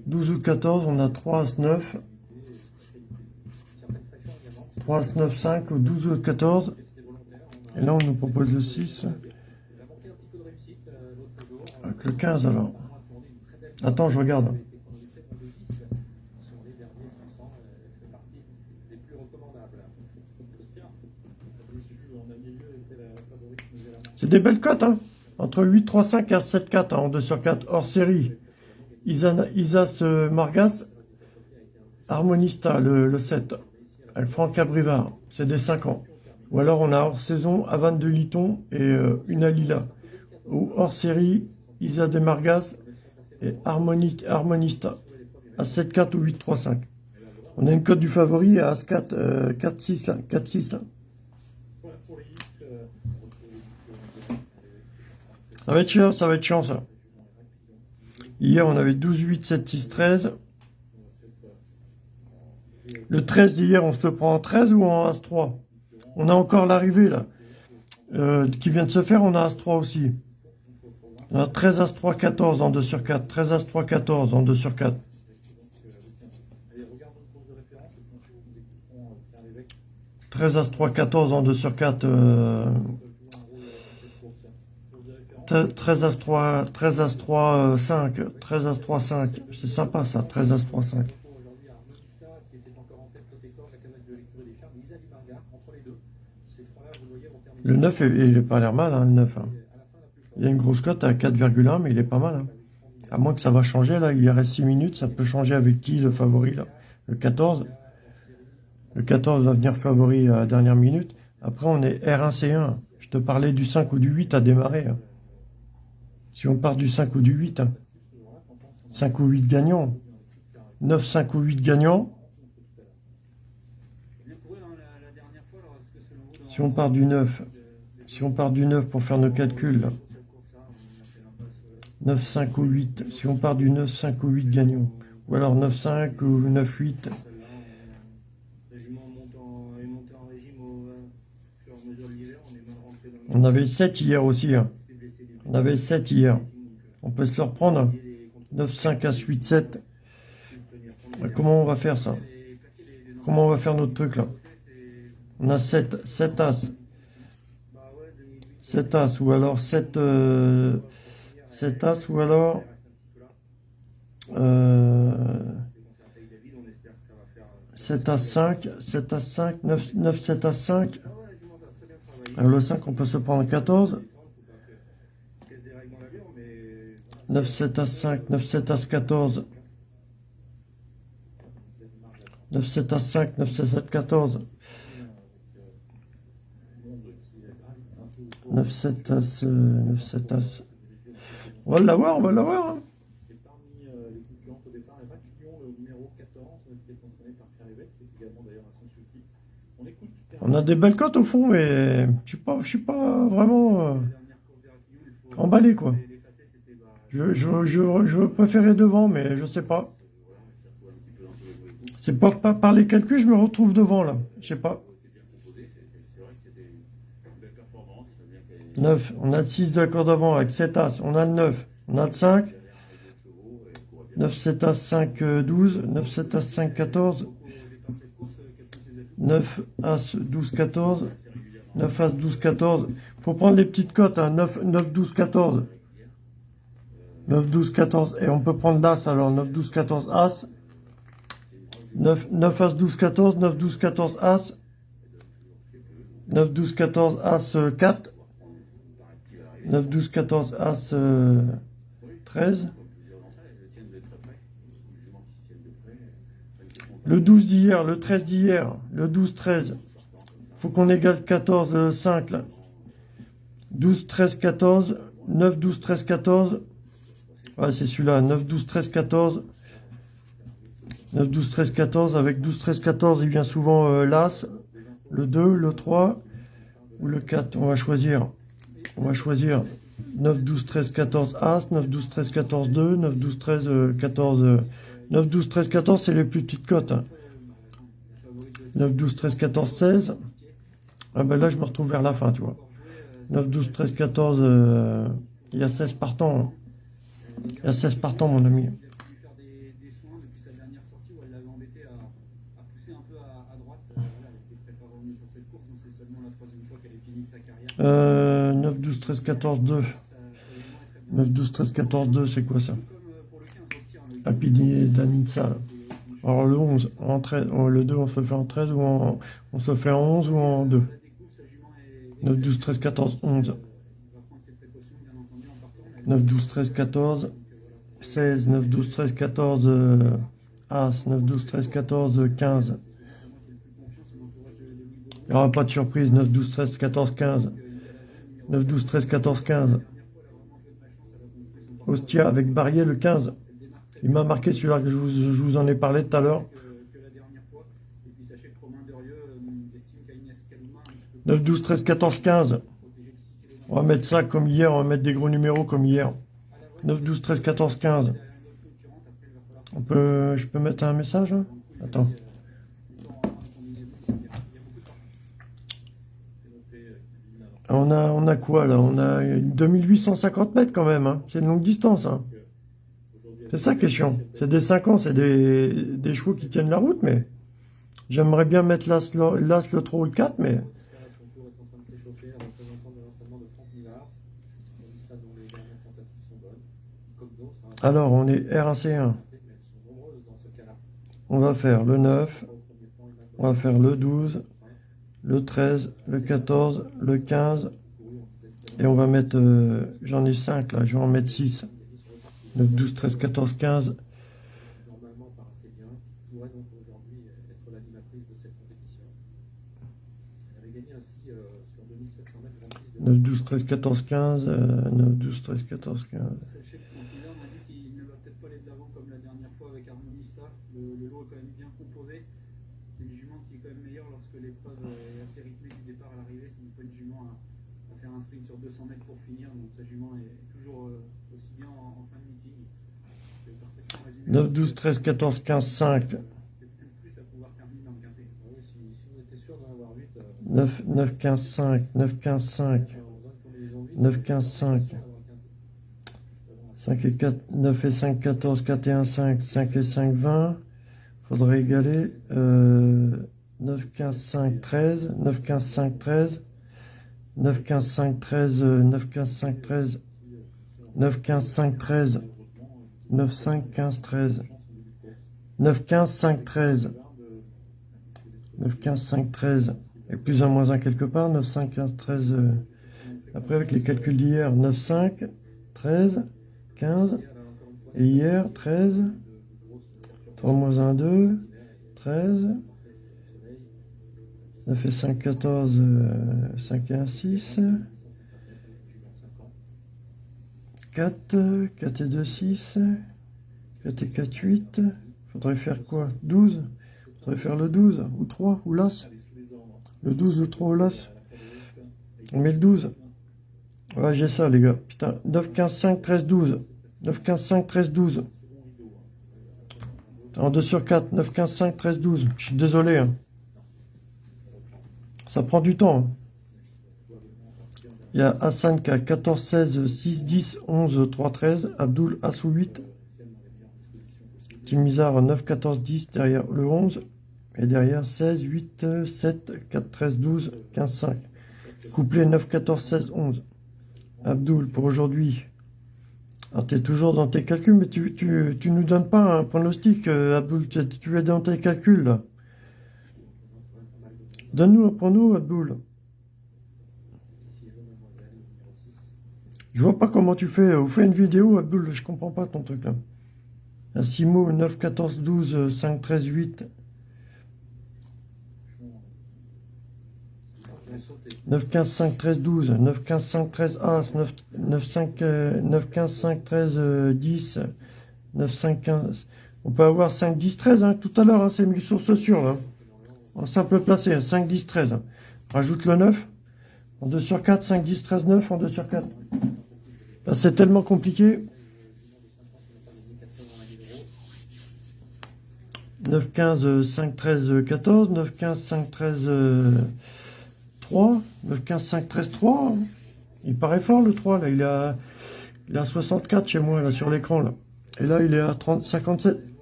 12 août 14, on a 3 As 9. 3 As 9, 5 ou 12 août 14. Et là, on nous propose le 6. Avec le 15 alors. Attends, je regarde. C'est des belles cotes, hein. Entre 8, 3, 5 et 7, 4 en 2 sur 4, hors série. Isa, Isas euh, Margas, Harmonista, le, le 7. Franck Cabrivard, c'est des 5 ans. Ou alors on a hors saison Avan de Liton et euh, une Alila. Ou hors série, Isa de Margas et Harmoni- Harmonista. À 7, 4 ou 8, 3, 5. On a une cote du favori à As 4, euh, 4, 6 là. 4, 6 là. Ça va être chiant, ça va être chiant, ça. Hier, on avait 12, 8, 7, 6, 13. Le 13 d'hier, on se le prend en 13 ou en As-3 On a encore l'arrivée, là, euh, qui vient de se faire, on a As-3 aussi. On a 13 As-3, 14 en 2 sur 4. 13 As-3, 14 en 2 sur 4. Allez, regarde notre course de référence et puis ensuite nous écouterons euh, Pierre Lévesque. 13 As-3, 14 en 2 sur 4. euh, Ça peut jouer un rôle euh, dans cette course. Course de référence. 13 As-3, 13 As-3, 5. 13 As-3, 5. C'est sympa, ça, 13 As-3, 5. Aujourd'hui, Armonista qui était encore en tête côté corps, la casette de l'écurie des Charmes, Isa Limarga, entre les deux. Ces trois-là, vous le voyez, vont terminer. Le 9, il est pas l'air mal, hein, le 9. hein. Il y a une grosse cote à 4,1, mais il est pas mal. hein. À moins que ça va changer, là, il reste 6 minutes, ça peut changer avec qui le favori, là? Le 14. Le 14 va venir favori à la dernière minute. Après, on est R1C1. Je te parlais du 5 ou du 8 à démarrer. hein. Si on part du 5 ou du 8, hein. 5 ou 8 gagnants. 9, 5 ou 8 gagnants. Si on part du 9, si on part du 9 pour faire nos calculs, là. cette course-là, on a fait l'impasse, euh, 9, 5 ou 8. Si on part du 9, 5 ou 8 gagnants. Ou alors 9, 5 ou 9, 8. Celle-là, on- à avait 7 hier aussi. hein. On avait 7 hier. On peut se le reprendre. hein. et les contre- 9, 5, As, 8, 7. tenir compte Ouais, des- Comment on va faire ça? Comment on va faire notre truc là? On a 7, 7 As. bah ouais, 2008, 7 As ou alors 7, euh, 7 As ou alors euh, 7 As 5, 7 As 5, 9, 9 7 As 5. Alors le 5 on peut se prendre 14. 9 7 As 5, 9 7 As 14. 9 7 As 5, 9 7 As 14. 9 7 As, euh, 9 7 As. On va l'avoir, on va l'avoir. hein. Et parmi euh, les concurrents au départ, Raquillon, le numéro 14, euh, qui est entraîné par Pierre Lévesque, qui est également d'ailleurs à son sulky. On écoute Pierre On a des belles cotes au fond, mais je suis pas, je suis pas vraiment euh, emballé quoi. Je, je, je, je préférais devant, mais je sais pas. C'est pas, pas par les calculs, je me retrouve devant là. Je sais pas. 9, on a le 6 d'accord d'avant avec 7 As, on a le 9, on a le 5, 9, 7 As, 5, euh, 12, 9, 7 As, 5, 14, 9 As, 12, 14, 9 As, 12, 14. Faut prendre les petites cotes, hein, 9, 9, 12, 14. 9, 12, 14. Et on peut prendre l'As alors, 9, 12, 14 As. 9, 9 As, 12, 14, 9, 12, 14 As. 9, 12, 14 As, euh, 4. 9, 12, 14 As, euh, 13. Le 12 d'hier, le 13 d'hier, le 12, 13. Faut qu'on égale 14, euh, 5 là. 12, 13, 14. 9, 12, 13, 14. Ouais, c'est celui-là. 9, 12, 13, 14. 9, 12, 13, 14. Avec 12, 13, 14, il vient souvent euh, l'As, le 2, le 3 ou le 4. On va choisir. On va choisir 9, 12, 13, 14 As, 9, 12, 13, 14, 2, 9, 12, 13, euh, 14. euh, 9, 12, 13, 14, c'est les plus petites cotes. hein. 9, 12, 13, 14, 16. Ah ben là, je me retrouve vers la fin, tu vois. 9, 12, 13, 14, euh, il y a 16 partants. hein. Il y a 16 partants, mon ami. Il a pu faire des, des soins depuis sa dernière sortie où elle l'avait embêté à, à pousser un peu à, à droite. Euh, voilà, elle était très pas revenue pour cette course, donc c'est seulement la troisième fois qu'elle est finie de sa carrière. Euh, 9, 12, 13, 14, 2. Ça, ça, évidemment, est très bon. 9, 12, 13, 14, 2, c'est quoi ça? Comme euh, pour le 15, on se tire le Rapidi Danitsa. Alors le 11, en 13, oh, le 2, on se fait en 13 ou en, on se fait en 11 ou en 2 La découvre, sa jument est. 9, 12, 13, 14, 11. On va prendre ses précautions, bien entendu, en partant. mais- 9, 12, 13, 14, 16, 9, 12, 13, 14, euh, As, 9, 12, 13, 14, euh, 15. Il n'y aura pas de surprise, 9, 12, 13, 14, 15. 9, 12, 13, 14, 15. Ostia avec Barrier le 15. Il m'a marqué celui-là que je vous, je vous en ai parlé tout à l'heure. que, que la dernière fois. Et puis sachez que Romain Derieux euh, estime qu'Agnès Kaluma a un petit peu 9, 12, 13, 14, 15. protégé le 6 et le On va mettre ça comme hier, on va mettre des gros numéros comme hier. 9, 12, 13, 14, 15. On peut, je peux mettre un message là Attends. On a, on a quoi là? On a 2850 mètres quand même. Hein. C'est une longue distance. Hein. C'est ça qui est chiant. C'est des 5 ans, c'est des, des, chevaux qui tiennent la route, mais j'aimerais bien mettre l'As, le 3 ou le 4, mais... Alors, on est R1C1. On va faire le 9, on va faire le 12, le 13, le 14, le 15. Et on va mettre, euh, j'en ai 5 là, je vais en mettre 6. 9, 12, 13, 14, 15. Neuf, 12, 13, 14, 15, 9, 12, 13, 14, 15. 9, 12, 13, 14, 15. 200 mètres pour finir. Donc sa jument est toujours euh, aussi bien en, en, fin de meeting. 9, 12, 13, 14, 15, 5. 9, 9, 15, 5, 9, 15, 5, 9, 15, 5, 5 et 4, 9 et 5, 14, 4 et 1, 5, 5 et 5, 20, faudrait égaler, euh, 9, 15, 5, 13, 9, 15, 5, 13, 9, 15, 5, 13, 9, 15, 5, 13, 9, 15, 5, 13, 9, 5, 15, 13, 9, 15, 5, 13, 9, 15, 5, 13, et plus 1 moins 1 quelque part, 9, 5, 15, 13, euh, après avec les calculs d'hier, 9, 5, 13, 15, et hier, 13, 3 moins 1, 2, 13, 9 et 5, 14, euh, 5 et 1, 6, 4, 4 et 2, 6, 4 et 4, 8, faudrait faire quoi? 12 faudrait faire le 12, ou 3, ou l'as le 12, le 3 au las. On met le 12. Ouais, j'ai ça, les gars. Putain, 9, 15, 5, 13, 12. 9, 15, 5, 13, 12. En 2 sur 4. 9, 15, 5, 13, 12. Je suis désolé. Hein. Ça prend du temps. Hein. Il y a a 14, 16, 6, 10, 11, 3, 13. Abdul Assou 8. Timizar 9, 14, 10 derrière le 11. Et derrière 16, 8, 7, 4, 13, 12, 15, 5. Couplet 9, 14, 16, 11. Abdoul, pour aujourd'hui. Alors, tu es toujours dans tes calculs, mais tu, tu, nous donnes pas un pronostic, euh, Abdoul. Tu, tu, es dans tes calculs, là. Donne-nous un prono, Abdoul. Je vois pas comment tu fais. Ou fais une vidéo, Abdoul. Je comprends pas ton truc, là. Un Simo, 9, 14, 12, 5, 13, 8. 9, 15, 5, 13, 12, 9, 15, 5, 13, As, 9, 9, 5, 9, 15, 5, 13, 10, 9, 5, 15. On peut avoir 5, 10, 13, hein, tout à l'heure, hein, c'est mis source sûre, là. En simple placé, 5, 10, 13. Rajoute le 9. En 2 sur 4, 5, 10, 13, 9, en 2 sur 4. Ben, c'est tellement compliqué. 9, 15, 5, 13, 14, 9, 15, 5, 13, 3, 9, 15, 5, 13, 3. Il paraît fort le 3, là. Il à, il est à 64 chez moi, là, sur l'écran. Et là, il est à 30, 57.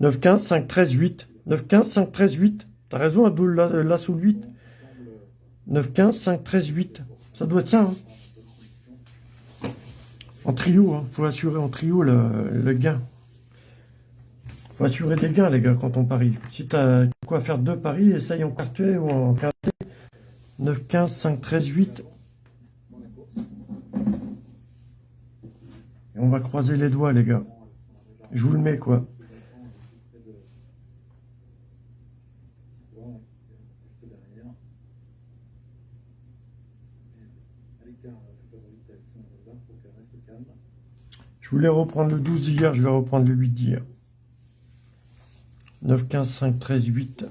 9, 15, 5, 13, 8. 9, 15, 5, 13, 8. T'as raison, Abdoul, là, là sous le 8. 9, 15, 5, 13, 8. Ça doit être ça, hein. En trio, hein. Faut assurer en trio le, le gain faut assurer des gains, les gars, quand on parie. Si tu as quoi faire deux paris, essaye en quartier ou en quartier. 9, 15, 5, 13, 8. Et on va croiser les doigts, les gars. Je vous le mets, quoi. Je voulais reprendre le 12 d'hier, je vais reprendre le 8 d'hier. 9, 15, 5, 13, 8.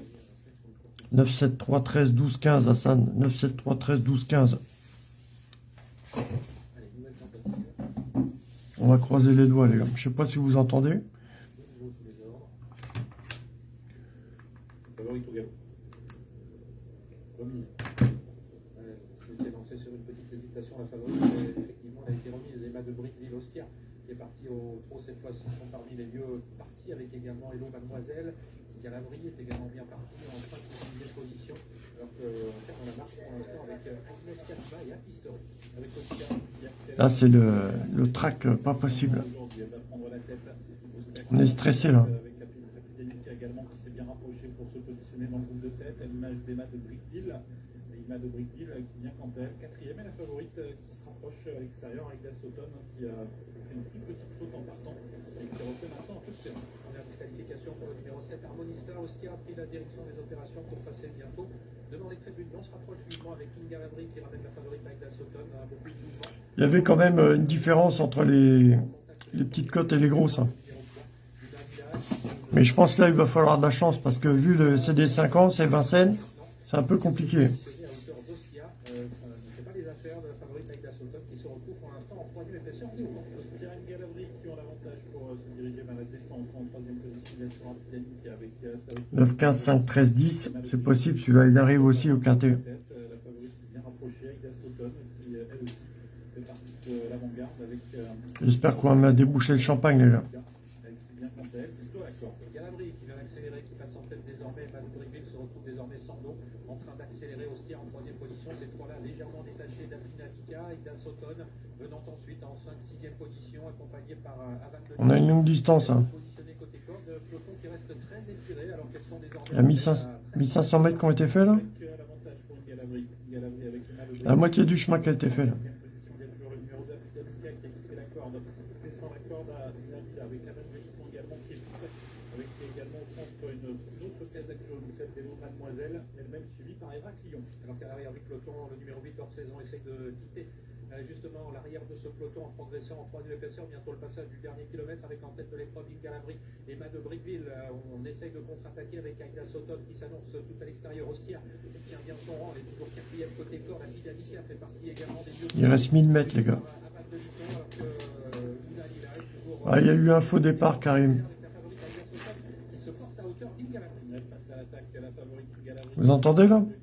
9, 7, 3, 13, 12, 15, Hassan. 9, 7, 3, 13, 12, 15. Allez, nouvelle tentative. On va croiser les doigts, les gars. Je sais pas si vous entendez. De nouveau sous les ordres. Favori au galop. Remise. Euh, C'était lancé sur une petite hésitation. La favorite, euh, effectivement, elle a été remise. Emma de Brickville Ostia, cette fois-ci, sont parmi les mieux partis, avec également Hello Mademoiselle. Galavry est également bien parti en 5 ou 6 position. Alors que, en fait, on a marqué pour l'instant avec euh, Agnès Calva et. Avec accélère. Là, c'est le, le track euh, pas possible. On est stressé, là. Avec la également qui s'est bien rapprochée pour se positionner dans le groupe de tête à l'image d'Emma de Brickville. Emma de Brickville euh, qui vient quant à elle quatrième et la favorite euh, qui se rapproche à l'extérieur avec Das Sauton hein, qui a fait une toute petite en partant et qui refait maintenant un peu de terrain. Première disqualification pour le numéro 7, Harmonista. Ostia a pris la direction des opérations pour passer bientôt devant les tribunes. On se rapproche vivement avec Kinga Lavry qui ramène la favorite avec Dasauton. Beaucoup de mouvement. Il y avait quand même euh, une différence entre les, petites cotes et les grosses. hein. Mais je pense là, il va falloir de la chance parce que vu le CD 5 ans, c'est Vincennes, c'est un peu compliqué. à hauteur d'Ostia, euh, ça ne fait pas les affaires de la favorite avec Dasauton qui se retrouve pour l'instant en troisième épaisseur. Et au Ostia et Galavry qui ont l'avantage pour euh, se diriger vers la descente en troisième position. Ils sont en dynamique avec euh, Saoud 9, 15, 5, 13, 10, c'est possible. Celui-là, il arrive aussi au quintet. J'espère qu'on va déboucher le champagne, les gars. Elle qui vient quant à elle, c'est plutôt la corde. Galavry qui vient d'accélérer, qui passe en tête désormais. Matt Brickville se retrouve désormais sans dos, en train d'accélérer. Ostia en troisième position. Ces trois-là légèrement détachés d'Aprina Vika et d'Asauton, venant ensuite en 5-6e position, accompagnés par Avan de On a une longue distance. Hein. Positionné côté corde, peloton qui reste très étiré alors qu'elles sont désormais. Il y a 1500, 1500 mètres qui ont été faits là? La moitié du chemin qui a été fait là. Deuxième position, il y a toujours le numéro 2, Abdelika, qui a quitté la corde. Descend la corde à Nabila avec la même position également qui est toute avec également au centre une, une autre Kazakh jaune, celle d'Elo Mademoiselle, elle-même suivie par Eva Clion. Alors qu'à l'arrière du peloton, le numéro 8 hors saison essaye de quitter euh, justement l'arrière de ce peloton en progressant en troisième épaisseur. Bientôt le passage du dernier kilomètre avec en tête de l'épreuve Lavry et Matt de Brickville. Euh, on, essaye de contre-attaquer avec Aida Sauton qui s'annonce tout à l'extérieur. Ostia qui tient bien son rang. Elle est toujours quatrième côté corps. La fille d'Alicia fait partie également des. Il reste 1000 mètres, les gars. Euh, toujours. Ah, il y a eu un faux départ, Karim. avec la favorite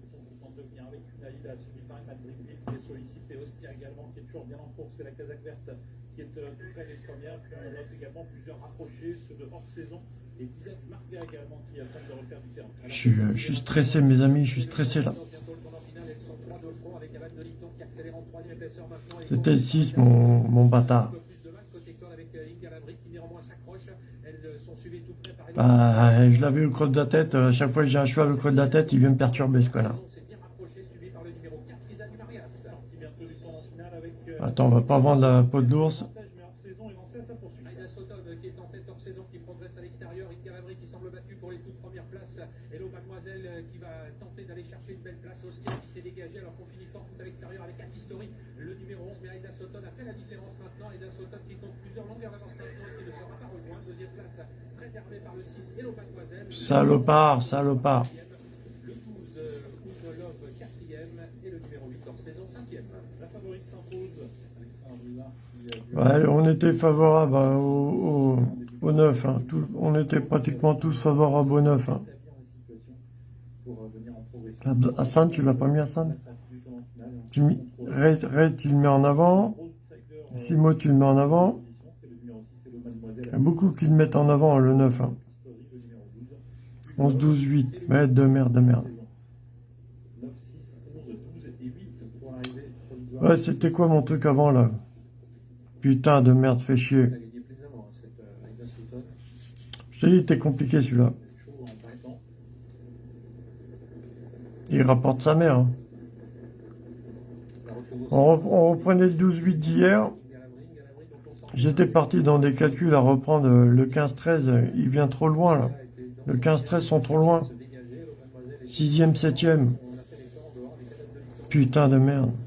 toujours bien en course. C'est la Kazakh verte qui est euh, tout près des premières. Puis on note également plusieurs rapprochés, ceux de hors saison. Et Isaac Marga également qui attendent de refaire du terrain. je suis, euh, je suis stressé, mes amis, je suis stressé là. C'était 6, mon, mon bâtard. euh, euh, Bah, je l'avais au creux de la tête. À chaque fois que j'ai un cheval au creux de la tête, il vient me perturber ce connard. On s'est bien rapproché, suivi par le numéro 4, Isa du Marias. Sorti bientôt du tournant final avec. euh, Attends, on va pas vendre la peau d'ours. Sauton euh, qui est en tête hors saison, qui progresse à l'extérieur. Inga Lavry qui semble battue pour les toutes premières places. Hello Mademoiselle qui va tenter d'aller chercher une belle place. Ostia qui s'est dégagé alors qu'on finit fort à l'extérieur avec un History, le numéro 11. Mais Aïda Sauton a fait la différence maintenant. Aïda Sauton qui compte plusieurs longueurs d'avance maintenant qui ne sera pas rejoint. Deuxième place préservée par le 6 Hello Mademoiselle. Salopard, salopard. Le 12 euh, Oud Love quatrième et le numéro 8 hors saison cinquième. La favorite s'impose. Alexandre Villard on était favorable hein, au, au, au 9. hein. Tout- on était pratiquement tous favorables au 9. hein. Hassan, tu l'as pas mis Hassan? Tu Ray, Ray, tu le mets en avant. Simo, tu le mets en avant. position, C'est le numéro 6, c'est le Mademoiselle. Il y a beaucoup qui le mettent en avant, le 9. hein. Story, le numéro 12. 11, 12, 8. Mais de merde, de merde. 9, 6, 11, 12 et 8 pour l'arrivée provisoire. Ouais, c'était quoi mon truc avant là? Putain de merde, fait chier. Euh. Je t'ai dit, t'es compliqué celui-là. Partant. Il rapporte sa mère. hein. On, rep- on reprenait le 12-8 d'hier. J'étais parti dans des calculs à reprendre euh, le 15-13. Il vient trop loin là. Le 15-13 sont trop loin. se dégager. Hello Mademoiselle est-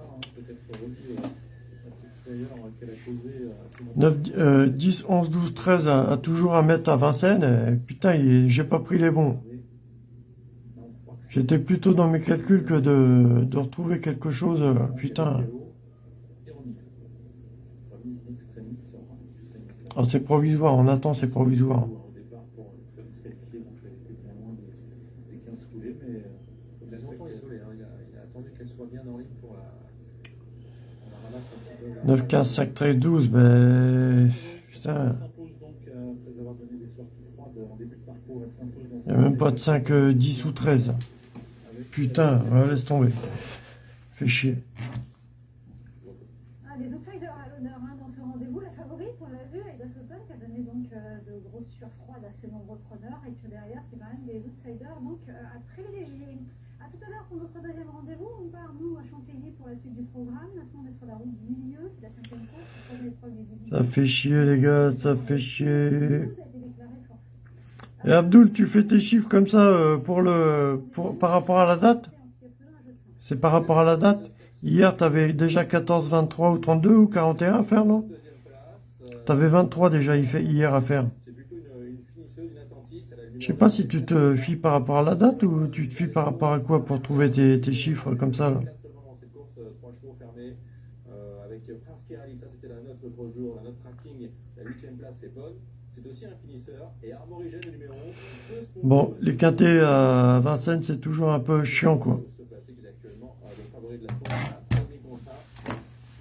9, euh, 10, 11, 12, 13 à, à toujours un mètre à Vincennes. et putain, il- j'ai pas pris les bons. J'étais plutôt dans mes calculs que de, de retrouver quelque chose. euh, putain. Ah, c'est provisoire, on attend, c'est provisoire. Au départ, pour le faire disqualifier, donc elle était bien loin des, des 15 foulées, mais euh, Il a longtemps isolé, hein. il, a, il a attendu qu'elle soit bien en ligne pour la, pour la rabattre un petit peu. 9, 15, 5, 13, 12, ben. Putain. euh, Il n'y a même pas de 5, euh, 10 ou 13. Putain, laisse tomber. Fait chier. Ah, des outsiders à l'honneur hein, dans ce rendez-vous. La favorite, on l'a vu, Aida Sutton, qui a donné donc euh, de grosses surfroides à ses nombreux preneurs. Et puis derrière, c'est quand même des outsiders donc, euh, à privilégier. À tout à l'heure pour notre deuxième rendez-vous. On part, nous, à Chantilly pour la suite du programme. Maintenant, on est sur la route du milieu. C'est la cinquième course. la troisième épreuve des divisions. Ça fait chier, les gars, ça fait chier. Et Abdul, tu fais tes chiffres comme ça euh, pour le, pour, par rapport à la date? C'est par rapport à la date? Hier, t'avais déjà 14, 23 ou 32 ou 41 à faire, non? Euh, T'avais 23 déjà hier à faire. Je sais pas si tu te fies par rapport à la date ou tu te fies par rapport à quoi pour trouver tes, chiffres comme ça, Quatre seulement dans cette course, euh, trois chevaux fermés, euh, avec Prince Kerali, ça c'était la note l'autre jour, la note tracking, la huitième place est bonne. C'est aussi un finisseur. Et Armorigène, le numéro 11, qui peut se Bon, les quintés à Vincennes, c'est toujours un peu chiant, quoi. Se placer, qu'il est actuellement le favori de la course, à premier contrat.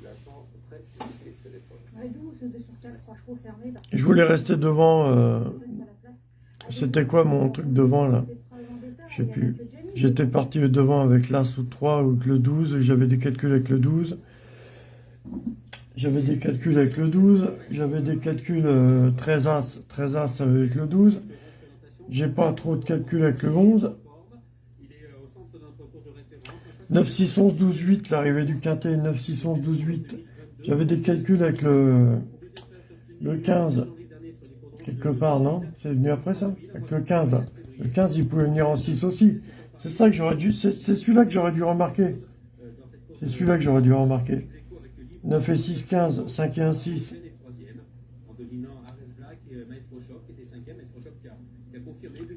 La chance très compliquée cette épreuve. Ouais, d'où ce 2 sur 4, 3 chevaux fermés. parce que- Je voulais rester devant. euh. C'était quoi mon truc devant, là? Je sais plus. J'étais parti devant avec l'As ou 3 ou avec le 12. J'avais des calculs avec le 12. J'avais des calculs avec le 12. J'avais des calculs euh, 13 As, 13 As avec le 12. J'ai pas trop de calculs avec le 11. Il est euh, au centre de notre cours de référence. À chaque 9, 6, 11, 12, 8, l'arrivée du quintet. 9, 6, 11, 12, 8. J'avais des calculs avec le, le 15. Quelque part, non? C'est venu après ça? Avec le 15. là. Le 15, il pouvait venir en 6 aussi. C'est ça que j'aurais dû. C'est celui-là que j'aurais dû remarquer. C'est celui-là que j'aurais dû remarquer. 9 et 6, 15. 5 et 1, 6. est troisième, en dominant Ares Black et euh,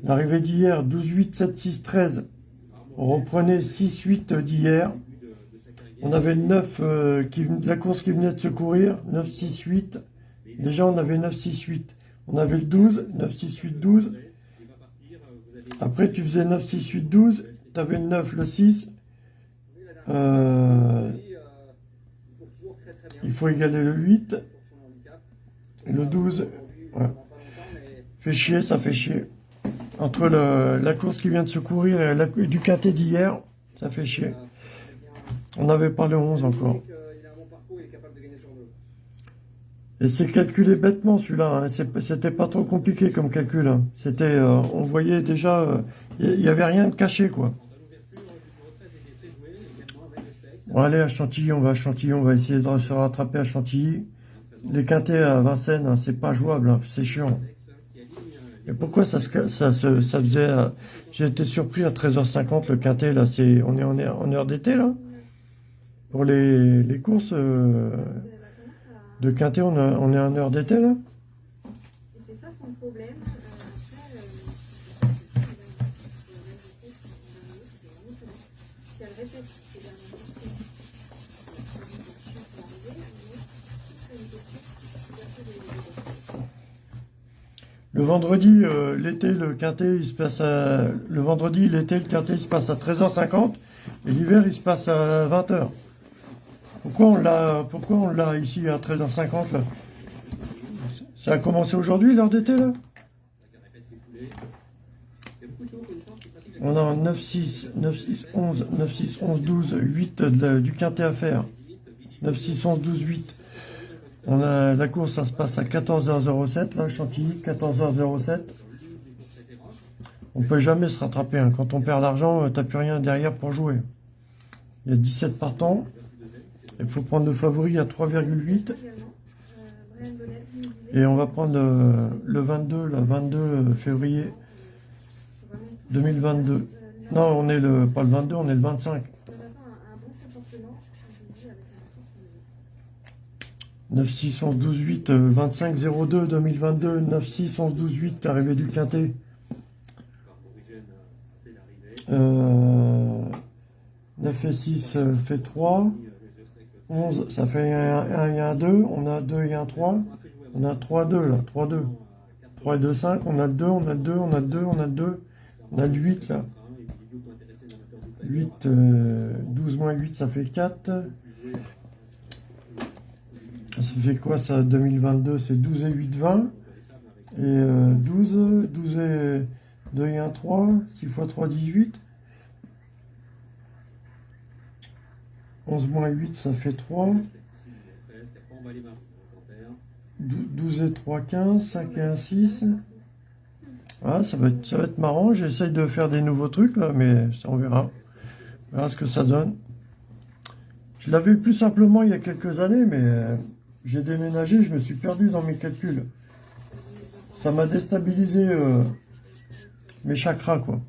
L'arrivée d'hier, 12, 8, 7, 6, 13. On reprenait 6, 8 d'hier. On avait le 9, euh, qui, la course qui venait de se courir. 9, 6, 8. Déjà, on avait 9, 6, 8. On avait le 12. 9, 6, 8, 12. Il va partir, euh, vous avez Après, tu faisais 9, 6, 8, 12. Tu avais le 9, le 6. Euh, Et, euh, il faut toujours très très bien. Il faut égaler le 8. Pour son handicap. Le 12. Aujourd'hui, Ouais. vraiment pas longtemps, mais Fait chier, ça fait chier. Entre la course qui vient de se courir et du quintet d'hier, ça fait chier. euh, On n'avait pas le 11 encore. Et c'est calculé bêtement celui-là. hein. C'était pas trop compliqué comme calcul. hein. C'était, euh, on voyait déjà, euh, il y, avait rien de caché quoi. l'ouverture du numéro 13 était très joué, également Bon allez à Chantilly, on va à Chantilly, on va essayer de se rattraper à Chantilly. Les quintets à Vincennes, hein, c'est pas jouable, hein, c'est chiant. Et pourquoi ça, se- ça, faisait... euh, J'ai été surpris à 13h50 le quintet, là, c'est, on est en heure, d'été là Pour les, courses euh, de quintet, on, on est en heure d'été là Et c'est ça son problème. Euh, après, euh, si elle répète ces derniers Le vendredi, euh, l'été, le quintet, il se passe à... Le vendredi, l'été, le quintet, il se passe à 13h50. Et l'hiver, il se passe à 20h. Pourquoi on l'a, pourquoi on l'a ici à 13h50 là? Ça a commencé aujourd'hui, l'heure d'été là? On a un 9, 6, 9, 6, 11, 9, 6, 11, 12, 8 de la- du quintet à faire. 9, 6, 11, 12, 8. On a la course, ça se passe à 14h07, là, Chantilly, 14h07. On peut jamais se rattraper. hein. Quand on perd l'argent, euh, t'as plus rien derrière pour jouer. Il y a 17 partants. Il faut prendre le favori à 3,8. également. Euh, bref, Hélène Bonnet qui nous disait Et on va prendre le, le 22, le 22 février vraiment 2022. euh, Non, on est le, pas le 22, on est le 25. 96128 25 02 2022 96128 arrivée du Quintet. Euh, 9 et 6 euh, fait 3. 11, ça fait 1, et 1, 2. On a 2 et 1, 3. On a 3, 2 là. 3, 2. 3 et 2, 5. On a 2, on a 2, on a 2, on a 2. On a 8 là. 8, euh, 12 moins 8, ça fait 4. Ça fait quoi ça 2022 C'est 12 et 8, 20. Et euh, 12, 12 et 2 et 1, 3. 6 fois 3, 18. 11 moins 8, ça fait 3. 12 et 3, 15. 5 et 1, 6. Ah, ça va être, ça va être marrant. J'essaye de faire des nouveaux trucs là, mais on verra. On verra ce que ça donne. Je l'avais plus simplement il y a quelques années, mais euh, j'ai déménagé, je me suis perdu dans mes calculs. Ça m'a déstabilisé euh, mes chakras, quoi.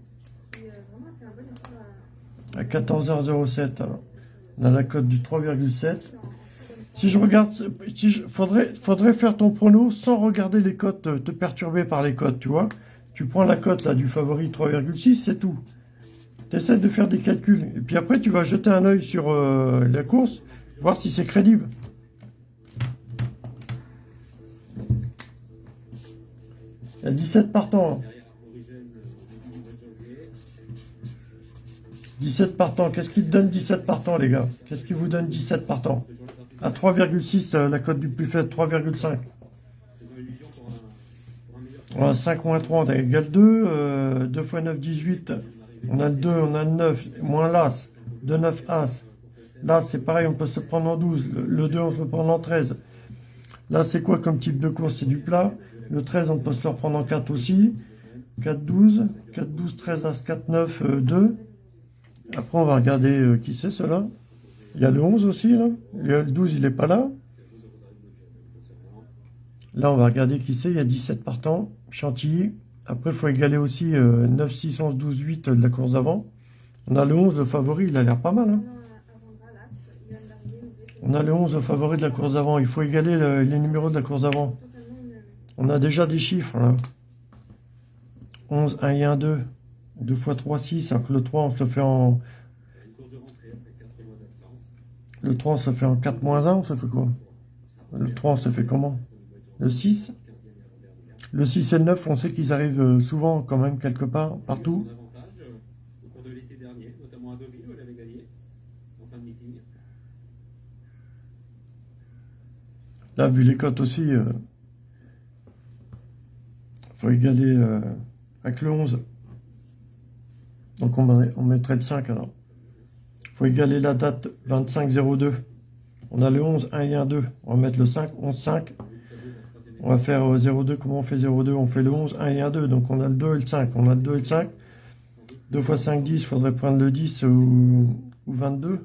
À- À 14h07, alors. On a la cote du 3,7. Si je regarde, si je, faudrait, faudrait faire ton prono sans regarder les cotes, euh, te perturber par les cotes, tu vois. Tu prends la cote du favori 3,6, c'est tout. Tu essaies de faire des calculs. Et puis après, tu vas jeter un œil sur euh, la course, voir si c'est crédible. Il y a 17 partants. hein. 17 partants. Qu'est-ce qui te donne 17 partants, les gars? Qu'est-ce qui vous donne 17 partants? À 3,6, euh, la cote du plus faible, 3,5. On a 5 moins 30 égale 2. euh, 2 fois 9, 18. On a le 2, on a le 9, moins l'As. 2, 9, As. Là, c'est pareil, on peut se prendre en 12. Le, le 2, on peut se prendre en 13. Là, c'est quoi comme type de course? C'est du plat. Le 13, on peut se le reprendre en 4 aussi. 4, 12. 4, 12, 13, As, 4, 9, euh, 2. Après, on va regarder euh, qui c'est cela. Il y a le 11 aussi, là. Le 12, il n'est pas là. Là, on va regarder qui c'est. Il y a 17 partants. Chantilly. Après, il faut égaler aussi euh, 9, 6, 11, 12, 8 de la course d'avant. On a le 11, le favori. Il a l'air pas mal. Hein. On a le 11, le favori de la course d'avant. Il faut égaler le- les numéros de la course d'avant. On a déjà des chiffres, là. 11, 1 et 1, 2. 2 fois 3, 6. Alors que le 3, on se fait en... Le 3, on se fait en 4 moins 1. On se fait quoi? Le 3, on se fait comment? Le 6 Le 6 et le 9, on sait qu'ils arrivent euh, souvent, quand même, quelque part, partout. Là, vu les cotes aussi, il égaler euh, avec le 11. Donc on, met- on mettrait le 5 alors. Il faut égaler la date 25-02. On a le 11, 1 et 1, 2. On va mettre le 5, 11, 5. On va faire euh, 02. Comment on fait 02 On fait le 11, 1 et 1, 2. Donc on a le 2 et le 5. On a le 2 et le 5. 2 fois 5, 10. Il faudrait prendre le 10 ou, ou 22.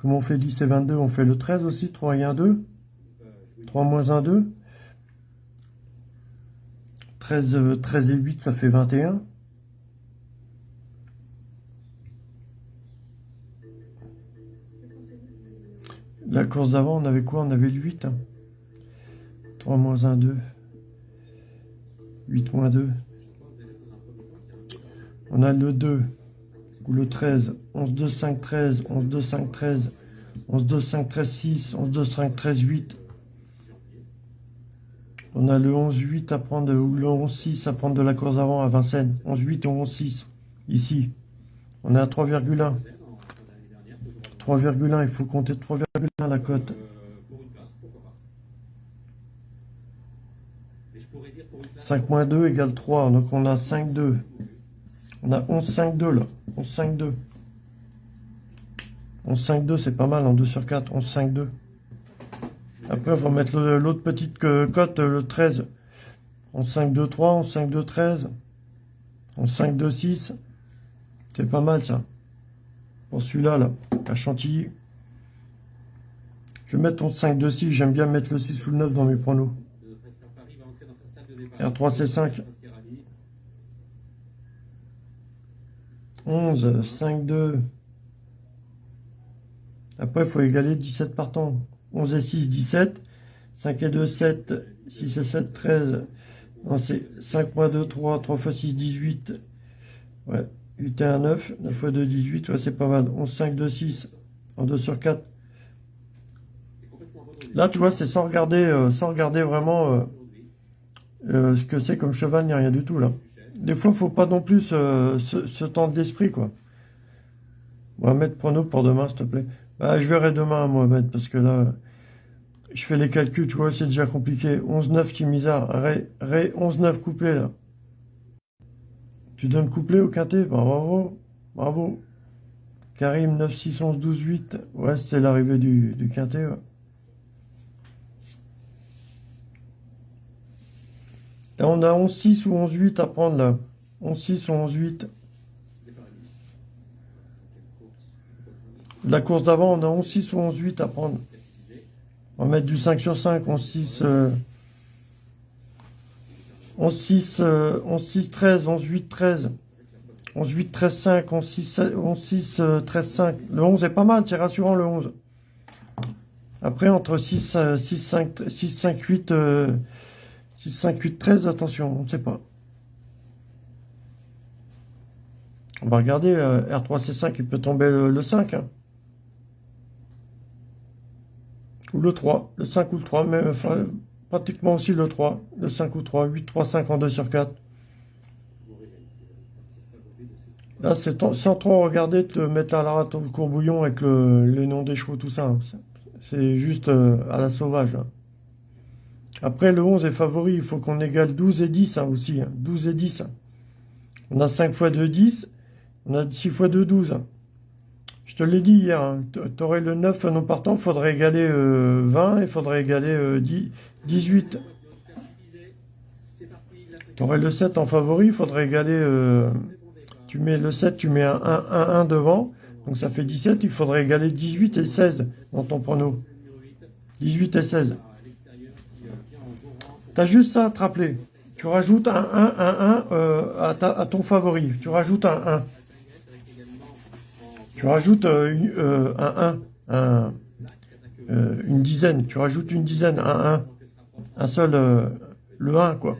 Comment on fait 10 et 22 On fait le 13 aussi. 3 et 1, 2. 3 moins 1, 2. 13, euh, 13 et 8, ça fait 21. La course d'avant, on avait quoi? On avait le 8. hein. 3 moins 1, 2. 8 moins 2. On a le 2 ou le 13. 11, 2, 5, 13. 11, 2, 5, 13. 11, 2, 5, 13, 6. 11, 2, 5, 13, 8. On a le 11-8 à prendre, ou le 11-6 à prendre de la course avant à Vincennes. 11-8 et 11-6, ici. On est à 3,1. 3,1, il faut compter 3,1 la cote. place. 5 moins 2 égale 3, donc on a 5-2. On a 11-5-2 là. 11-5-2. 11-5-2, c'est pas mal en 2 sur 4. 11-5-2. Après, on va mettre l'autre petite cote, le 13. 11-5-2-3, 11-5-2-13. 11-5-2-6. C'est pas mal ça. Pour celui-là, là, à Chantilly. Je vais mettre 11, 5, 2, 6. J'aime bien mettre le 6 ou le 9 dans mes pronos. Le Presper Paris va entrer dans sa stade de départ. R3, C5. Mascherani. 11, 5, 2. Après, il faut égaler 17 partants. 11 et 6, 17. 5 et 2, 7. 6 et 7, 13. Non, c'est 5 moins 2, 3. 3 fois 6, 18. Ouais. 8 et 1, 9. 9 fois 2, 18. Ouais, c'est pas mal. 11, 5, 2, 6. En 2 sur 4. C'est complètement abandonné. Là, tu vois, c'est sans regarder, euh, sans regarder vraiment euh, euh, ce que c'est comme cheval, ni rien du tout, là. Des fois, faut pas non plus se, tendre l'esprit, quoi. Mohamed, prono pour demain, s'il te plaît. Ah, je verrai demain, Mohamed, parce que là, je fais les calculs, tu vois, c'est déjà compliqué. 11-9 qui misard. Ré, ré 11-9 couplé, là. Tu donnes couplé au quintet? Bah, bravo, bravo. Karim 9, 6, 11, 12, 8. Ouais, c'était l'arrivée du, du, quintet. Ouais. Là, on a 11, 6 ou 11, 8 à prendre, là. 11, 6 ou 11, 8. La course d'avant, on a 11-6 ou 11-8 à prendre. On va mettre du 5 sur 5, 11-6, euh, 11-6, euh, 11-6, 13, 11-8, 13, 11-8, 13, 5, 11-6, 11-6, euh, 13, 5. Le 11 est pas mal, c'est rassurant le 11. Après, entre 6, euh, 6, 5, 6, 5, 8, euh, 6, 5, 8, 13, attention, on ne sait pas. On va regarder, euh, R3C5, il peut tomber le, le 5. hein. Ou le 3, le 5 ou le 3, mais pratiquement aussi le 3, le 5 ou 3, 8, 3, 5 en 2 sur 4. Bourré, c'est le favori de cette Là, c'est sans trop regarder, te mettre à la rate le courbouillon avec le- les noms des chevaux, tout ça. hein. C'est- juste euh, à la sauvage. hein. Après, le 11 est favori, il faut qu'on égale 12 et 10 hein, aussi. hein. 12 et 10. hein. On a 5 fois 2, 10. On a 6 fois 2, 12. Je te l'ai dit hier, hein. tu aurais le 9 non partant, il faudrait égaler euh, 20 et il faudrait égaler euh, 10 18. C'est parti, la Tu aurais le 7 en favori, il faudrait égaler... euh, tu mets le 7, tu mets un 1, 1, 1 devant. Donc ça fait 17, il faudrait égaler 18 et 16 dans ton prono. 18 et 16. T'as juste ça à te rappeler. Tu rajoutes un 1, 1, 1 euh, à, ta- à ton favori. Tu rajoutes un 1. Tu rajoutes euh, euh, un 1, un, euh, une dizaine. Tu rajoutes une dizaine, un 1. Un seul, le 1 quoi.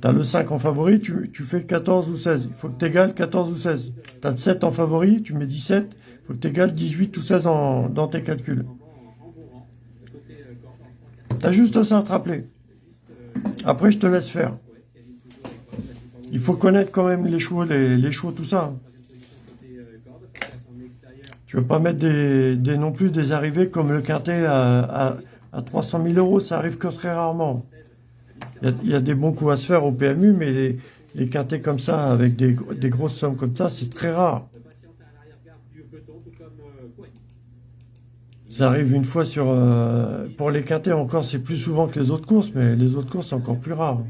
T'as le 5 en favori, tu, tu fais 14 ou 16. Il faut que tu égales 14 ou 16. T'as le 7 en favori, tu mets 17. Il faut que tu égales 18 ou 16 en, dans tes calculs. T'as juste ça à te rappeler. Après, je te laisse faire. Il faut connaître quand même les chevaux, les chevaux, tout ça. Tu veux pas mettre des, des non plus des arrivées comme le quintet à, à, à 300 000 euros, ça arrive que très rarement. Il y, a, il y a des bons coups à se faire au PMU, mais les, les quintets comme ça, avec des, des grosses sommes comme ça, c'est très rare. Ça arrive une fois sur... euh, pour les quintets encore, c'est plus souvent que les autres courses, mais les autres courses, c'est encore plus rare.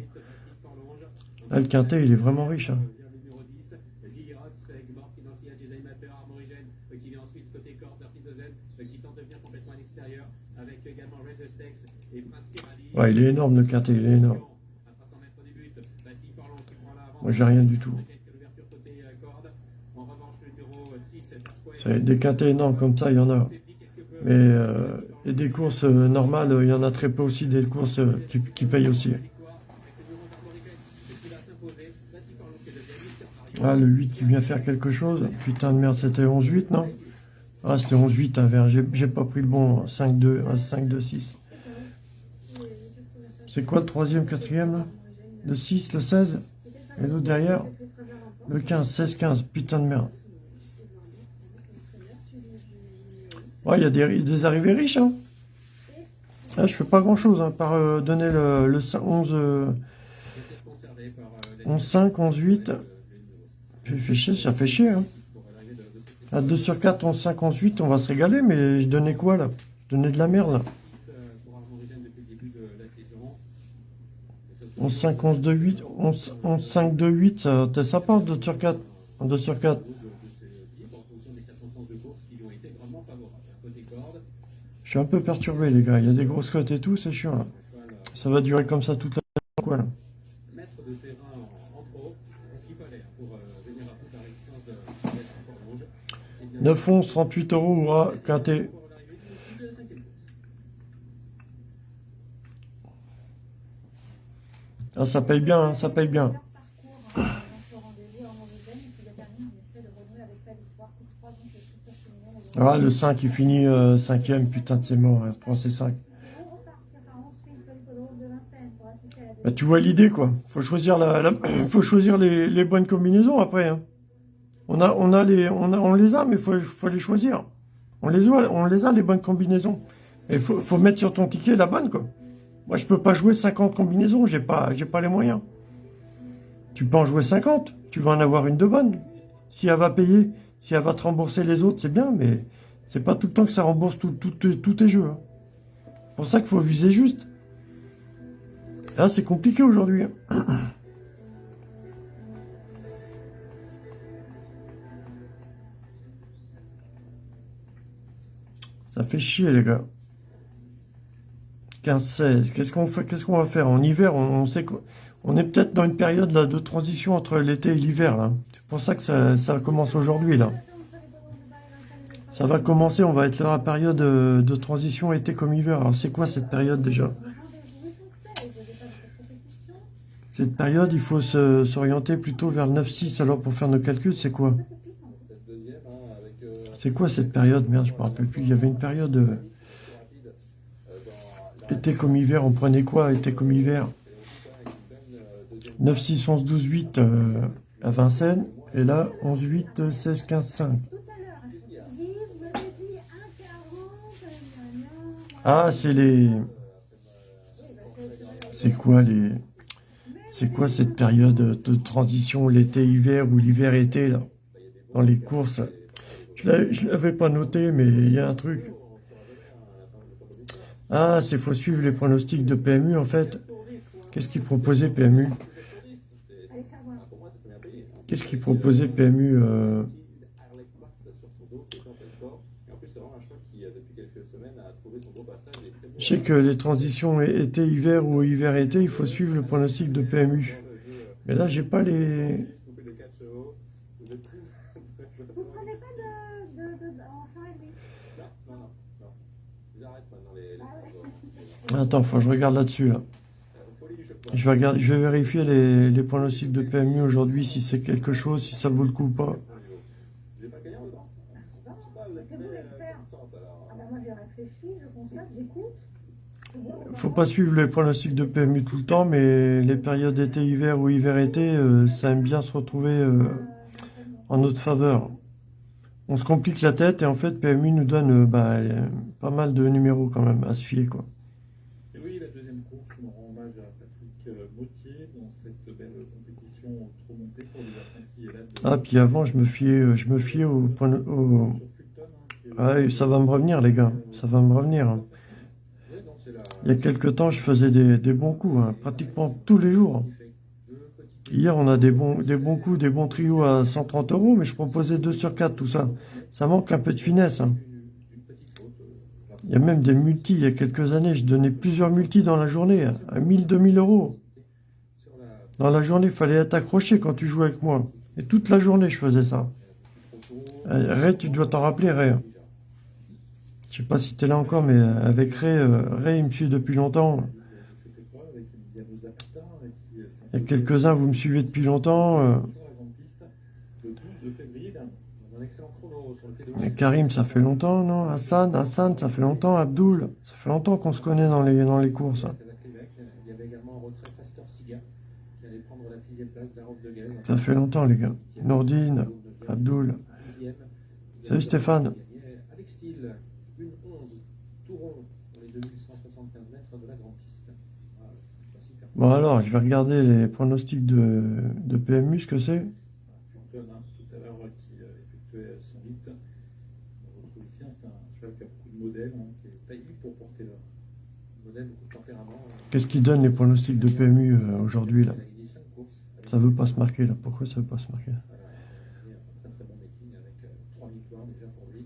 Là, le quintet, il est vraiment riche. hein. numéro 10, Zirox, Gmort qui danse Designateur, Armorigène, qui vient ensuite côté corps, Dirty Dozen, qui tente de venir complètement à l'extérieur, avec également Resistex et Prince Pirali. Il est énorme, le quintet, il est énorme. À 300 mètres du but, Bastille Forlon qui prend l'avant. Moi, j'ai rien du tout. Quelques ouvertures côté corde. En revanche, le numéro 6, Pasquale. C'est des quintets énormes comme ça, il y en a. Mais euh, et des courses euh, normales, il y en a très peu aussi, des courses euh, qui, payent aussi. Ah, le 8 qui vient faire quelque chose. Putain de merde, c'était 11-8, non? Ah, c'était 11-8, un verre. J'ai pas pris le bon 5-2, un 5-2-6. C'est quoi le troisième, quatrième, là? Le 6, le 16 Et l'autre derrière? Le 15, 16-15. Putain de merde. Ouais, il y a des, des arrivées riches, hein. Là, je fais pas grand chose, hein, par euh, donner le, le 5 11, euh, 11, 5, 11, 8. Ça fait chier, ça fait chier, hein. À 2 sur 4, 11, 5, 11, 8, on va se régaler, mais je donnais quoi, là? Je donnais de la merde, là. Pour Armorigène depuis le début de la saison. 11, 5, 11, 2, 8, 11, 11 5, 2, 8, ça, t'es sympa, en 2 sur 4. En 2 sur 4. de, de ces types en fonction des circonstances de course qui lui ont été grandement favorables. Côté corde, Je suis un peu perturbé, les gars. Il y a des grosses cotes et tout, c'est chiant. là. Ça va durer comme ça toute la quoi, là. Maître de terrain en, en pro, c'est ce qu'il fallait hein, pour euh, venir à bout de la réticence de de mettre encore rouge. C'est bien 9, 11, 38 euros, ah, quinté. pour l'arrivée du début de la cinquième course. Ah, ça paye bien, hein, ça paye bien. Ah, le 5, il finit 5ème, putain, c'est mort. hein, 3 c'est 5. vont repartir à ensuite sur l'hippodrome de Vincennes pour assister à la Bah, tu vois l'idée, quoi. Faut choisir, la, faut choisir les, bonnes combinaisons après. hein. On, a, on, a les, on, a, les a, mais faut, faut les choisir. On les a, on les a, les bonnes combinaisons. Et faut, faut mettre sur ton ticket la bonne, quoi. Moi, je peux pas jouer 50 combinaisons, j'ai pas, pas les moyens. Tu peux en jouer 50, tu vas en avoir une de bonne. Si elle va payer, si elle va te rembourser les autres, c'est bien, mais c'est pas tout le temps que ça rembourse tous tes jeux. hein. C'est pour ça qu'il faut viser juste. Là, c'est compliqué aujourd'hui. hein. Ça fait chier, les gars. 15-16. Qu'est-ce qu'on fait Qu'est-ce qu'on va faire En hiver, on, sait qu'on est peut-être dans une période là, de transition entre l'été et l'hiver. C'est pour ça que ça, commence aujourd'hui. là. Ça va commencer, on va être dans la période euh, de transition été comme hiver. Alors, c'est quoi cette période déjà? 16 cette période, il faut s'orienter plutôt vers le 9-6. Alors, pour faire nos calculs, c'est quoi? Euh, C'est quoi cette période? Merde, je me rappelle plus. Il y avait une période euh, rapide euh, dans la été comme hiver. On prenait quoi? Été comme hiver avec une bonne euh, deuxième 9, 6, 11, 12, 8 euh, à Vincennes. Et là, 11, 8, 16, 15, 5. Tout à l'heure, hein, je vous dis, vous m'avez dit 1,40, gna, gna, gna. Ah, c'est les... C'est- quoi les... C'est quoi cette période de transition, l'été-hiver ou l'hiver-été, là? Dans les courses. Je l'avais pas noté, mais il y a un truc. Ah, c'est faut suivre les pronostics de PMU, en fait. Qu'est-ce qu'il proposait PMU. Qu'est-ce qu'il proposait PMU euh? Je sais que les transitions été-hiver ou hiver-été, il faut suivre le pronostic de PMU. Mais là, j'ai pas les... Coupé de 4 chevaux. Vous êtes plus. Vous prenez pas de, de, de, de enfant et lui Non, non, non, non. J'arrête maintenant les. les Ah ouais. Attends, faut que je regarde là-dessus, là. Je vais, vérifier les, les pronostics de PMU aujourd'hui, si c'est quelque chose, si ça vaut le coup ou pas. Faut pas suivre les pronostics de PMU tout le temps, mais les périodes été-hiver ou hiver-été, euh, ça aime bien se retrouver euh, en notre faveur. On se complique la tête et en fait PMU nous donne euh, bah, pas mal de numéros quand même à se fier quoi. Et oui, la deuxième course, on rend hommage à Patrick euh, Gauthier dans cette belle compétition trop montée pour les apprentis élèves de Ah puis avant je me fiais, je me fiais au, point- au... Ah, ça va me revenir les gars, ça va me revenir. hein. Il y a quelques temps je faisais des, bons coups, hein, pratiquement tous les jours. Hier on a des bons, des bons coups, des bons trios à 130 euros, mais je proposais 2 sur 4 tout ça. Ça manque un peu de finesse. hein. Il y a même des multis, il y a quelques années, je donnais plusieurs multis dans la journée, à 1000, 2000 euros. Dans la journée, il fallait être accroché quand tu jouais avec moi. Et toute la journée, je faisais ça. Euh, Ray, tu dois t'en rappeler, Ray. Je sais pas si tu es là encore, mais euh, avec Ray, euh, Ray, il me suit depuis longtemps. Il y a quelques-uns, vous me suivez depuis longtemps. sur la grande piste le 12 février dernier. On a un excellent chrono sur le P2. et Karim, ça fait longtemps, non? Hassan, Hassan, ça fait longtemps. Abdoul, ça fait longtemps qu'on se connaît dans les, dans les courses. hein. Il y avait également en retrait Faster Siga qui allait prendre la sixième place d'Arof de Gaze. Ça fait longtemps, les gars. Nourdine, Abdoul. Salut, Stéphane. Style, une 11, tout rond pour les 2175 mètres de la Bon alors, je vais regarder les pronostics de, PMU, ce que c'est. Qu'est-ce qui donne les pronostics de PMU euh, aujourd'hui là? Il a gagné 5 courses. avec- Ça veut pas se marquer là. Pourquoi ça veut pas se marquer? Voilà, il a fait un très très bon meeting avec 3 victoires déjà pour lui.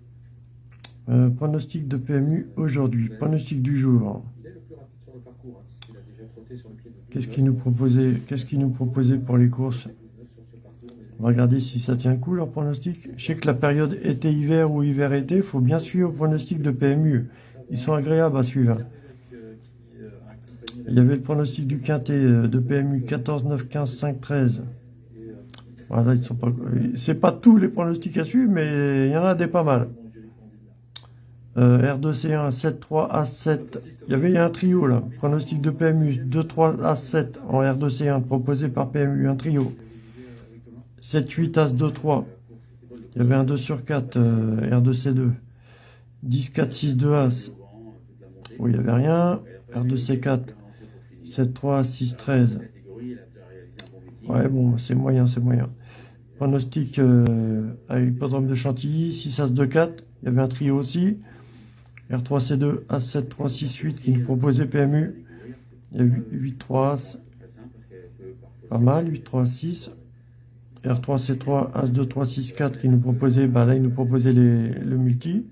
Euh, pronostic de PMU aujourd'hui. Pronostic du jour. Il est le plus rapide sur le parcours, puisqu'il a déjà trotté sur le pied de 12 Qu'est-ce qu'il nous proposait Qu'est-ce qu'il nous proposait pour les courses? 12 sur ce parcours, mais On va regarder si ça tient coup leur pronostic. Je sais que la période été-hiver ou hiver-été, il faut bien suivre le pronostic de PMU. Ils sont agréables à suivre. euh, qui euh, accompagnait Il y avait le pronostic du quintet euh, de PMU 14, 9, 15, 5, 13. et, euh, Voilà, ils sont pas. C'est pas tous les pronostics à suivre, mais il y en a des pas mal. Euh, R2C1, 7, 3, A7. Il y avait un trio là. Pronostic de PMU 2, 3, A7 en R2C1 proposé par PMU, un trio. 7, 8, As 2, 3. Il y avait un 2 sur 4, euh, R2C2. 10, 4, 6, 2 As. Oui, il n'y avait rien. R2C4. 7, 3, 6, 13. Ouais, bon, c'est moyen, c'est moyen. Pronostic euh, à l'hippodrome de Chantilly, 6 As 2 4. Il y avait un trio aussi. R3C2, As 7 3 6 8 qui nous proposait PMU. Il y a 8, 8 3 As. Pas mal, 8 3 6. R3C3, As 2 3 6 4 qui nous proposait, bah là il nous proposait les, le multi.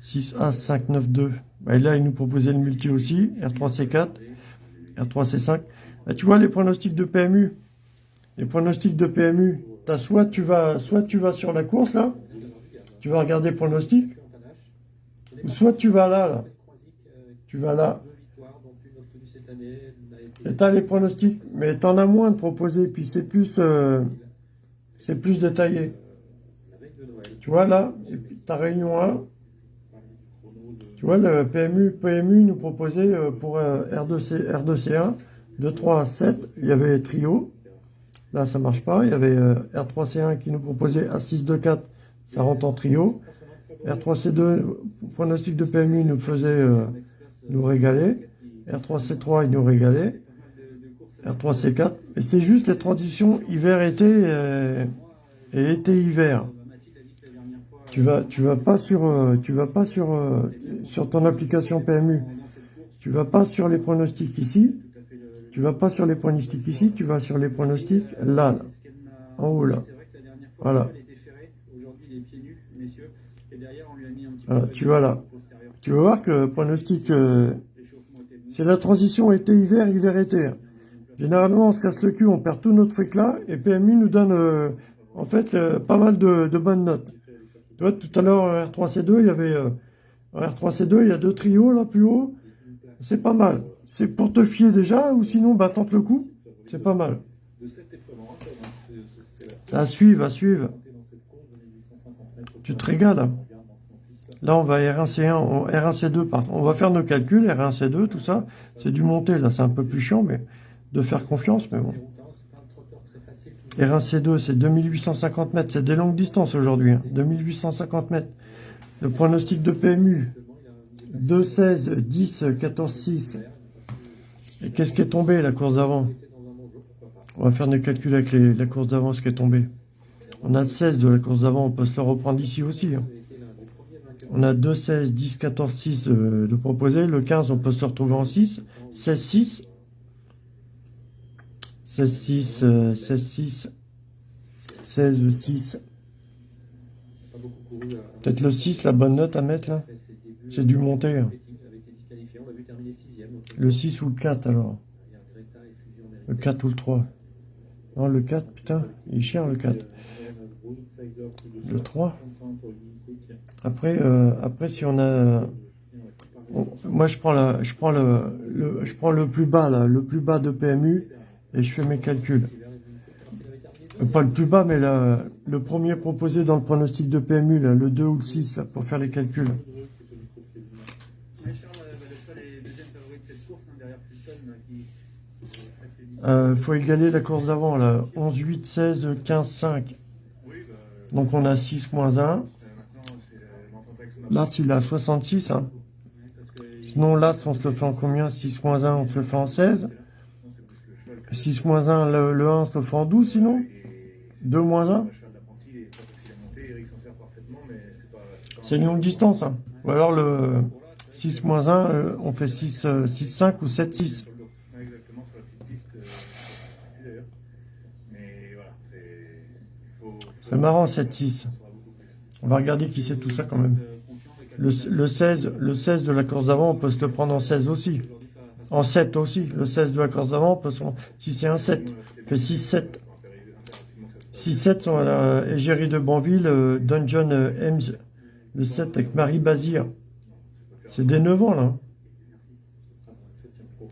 6 As 5 9 2. Bah, et là il nous proposait le multi aussi. R3C4, R3C5. Bah, tu vois les pronostics de PMU. Les pronostics de PMU, soit tu vas soit tu vas sur la course là, tu vas regarder pronostics, ou soit tu vas là, là. Tu vas là. Et t'as les pronostics, mais t'en as moins de proposés, puis c'est plus euh, c'est plus détaillé. Tu vois là, ta réunion 1, tu vois le PMU, PMU nous proposait euh, pour euh, R2C, R2C1, de 3 à 7, il y avait trio, là ça marche pas, il y avait euh, R3C1 qui nous proposait A6, 2, 4, ça rentre en trio, R3C2, pronostic de PMU nous faisait euh, nous régaler, R3C3 il nous régalait, R3C4, et c'est juste les transitions hiver-été et été-hiver. Tu vas, tu vas pas sur, euh, tu vas pas sur, euh, sur ton application PMU. Tu vas pas sur les pronostics ici. Tu vas pas sur les pronostics ici. Tu vas sur les pronostics là, là. En haut, là. Voilà. Voilà, tu vois là. Tu vas voir que pronostic, euh, c'est la transition été-hiver, hiver-été. Généralement, on se casse le cul, on perd tout notre fric là, et PMU nous donne, euh, en fait, euh, pas mal de, de bonnes notes. Tu vois, tout à l'heure, en R3C2, il y avait, euh, en R3C2, il y a deux trios là, plus haut. C'est pas mal. C'est pour te fier déjà, ou sinon, bah, tente le coup. C'est pas mal. À suivre, à suivre. dans cette course de 1850 mètres. Tu te régales, hein. Là, on va R1C1, on- R1C2, pardon. On va faire nos calculs, R1C2, tout ça. C'est du monter, là, c'est un peu plus chiant, mais de faire confiance, mais bon. R1C2, c'est 2850 mètres, c'est des longues distances aujourd'hui, hein. 2850 mètres. Le pronostic de PMU, 2, 16, 10, 14, 6. Et qu'est-ce qui est tombé, la course d'avant? On va faire nos calculs avec les- la course d'avant, ce qui est tombé. On a le 16 de la course d'avant, on peut se le reprendre ici aussi. hein. On a 2, 16, 10, 14, 6 euh, de proposer. Le 15, on peut se retrouver en 6. 16, 6. 16, 6, euh, 16, 6. 16, 6. Pas beaucoup couru à- Peut-être le 6, la bonne note à mettre là. C'est du monter. hein. Le 6 ou le 4 alors. Le Mérité. 4 ou le 3. Non, le 4, putain, il est cher le 4. Le 3. Après, euh, après si on a... moi, je prends, la, je, prends le, le- je prends le plus bas, là, le plus bas de PMU, et je fais mes calculs. Pas le plus bas, mais la- le premier proposé dans le pronostic de PMU, là, le 2 ou le 6, là, pour faire les calculs. Euh, faut égaler la course d'avant, là. 11, 8, 16, 15, 5. Oui, bah, euh, Donc on a 6 moins 1. maintenant, c'est euh, l'entente avec son Là, s'il a 66, hein. Sinon, là, si on se le fait en combien? 6 moins 1, on se le fait en 16. 6 moins 1, le, le 1, on se le fait en 12, sinon? 2 moins 1 le cheval d'apprenti, il est pas facile à monter, Eric s'en sert parfaitement, mais c'est une longue distance. Hein. Ou alors le 6 moins 1, euh, on fait 6, euh, 6, 5 ou 7, 6. Sur le dos. Ouais, exactement, sur la petite piste, euh, je sais plus d'ailleurs. Mais voilà, c'est. marrant, 7, 6. On va regarder qui c'est tout ça quand même. Le, le 16, le 16 de la course d'avant, on peut se le prendre en 16 aussi. En 7 aussi. Le 16 de la course d'avant, peut se si c'est un 7, fait 6-7. 6-7 sont à la égérie de Banville, euh, Dungeon euh, le 7 avec Marie Bazir. C'est des 9 ans là.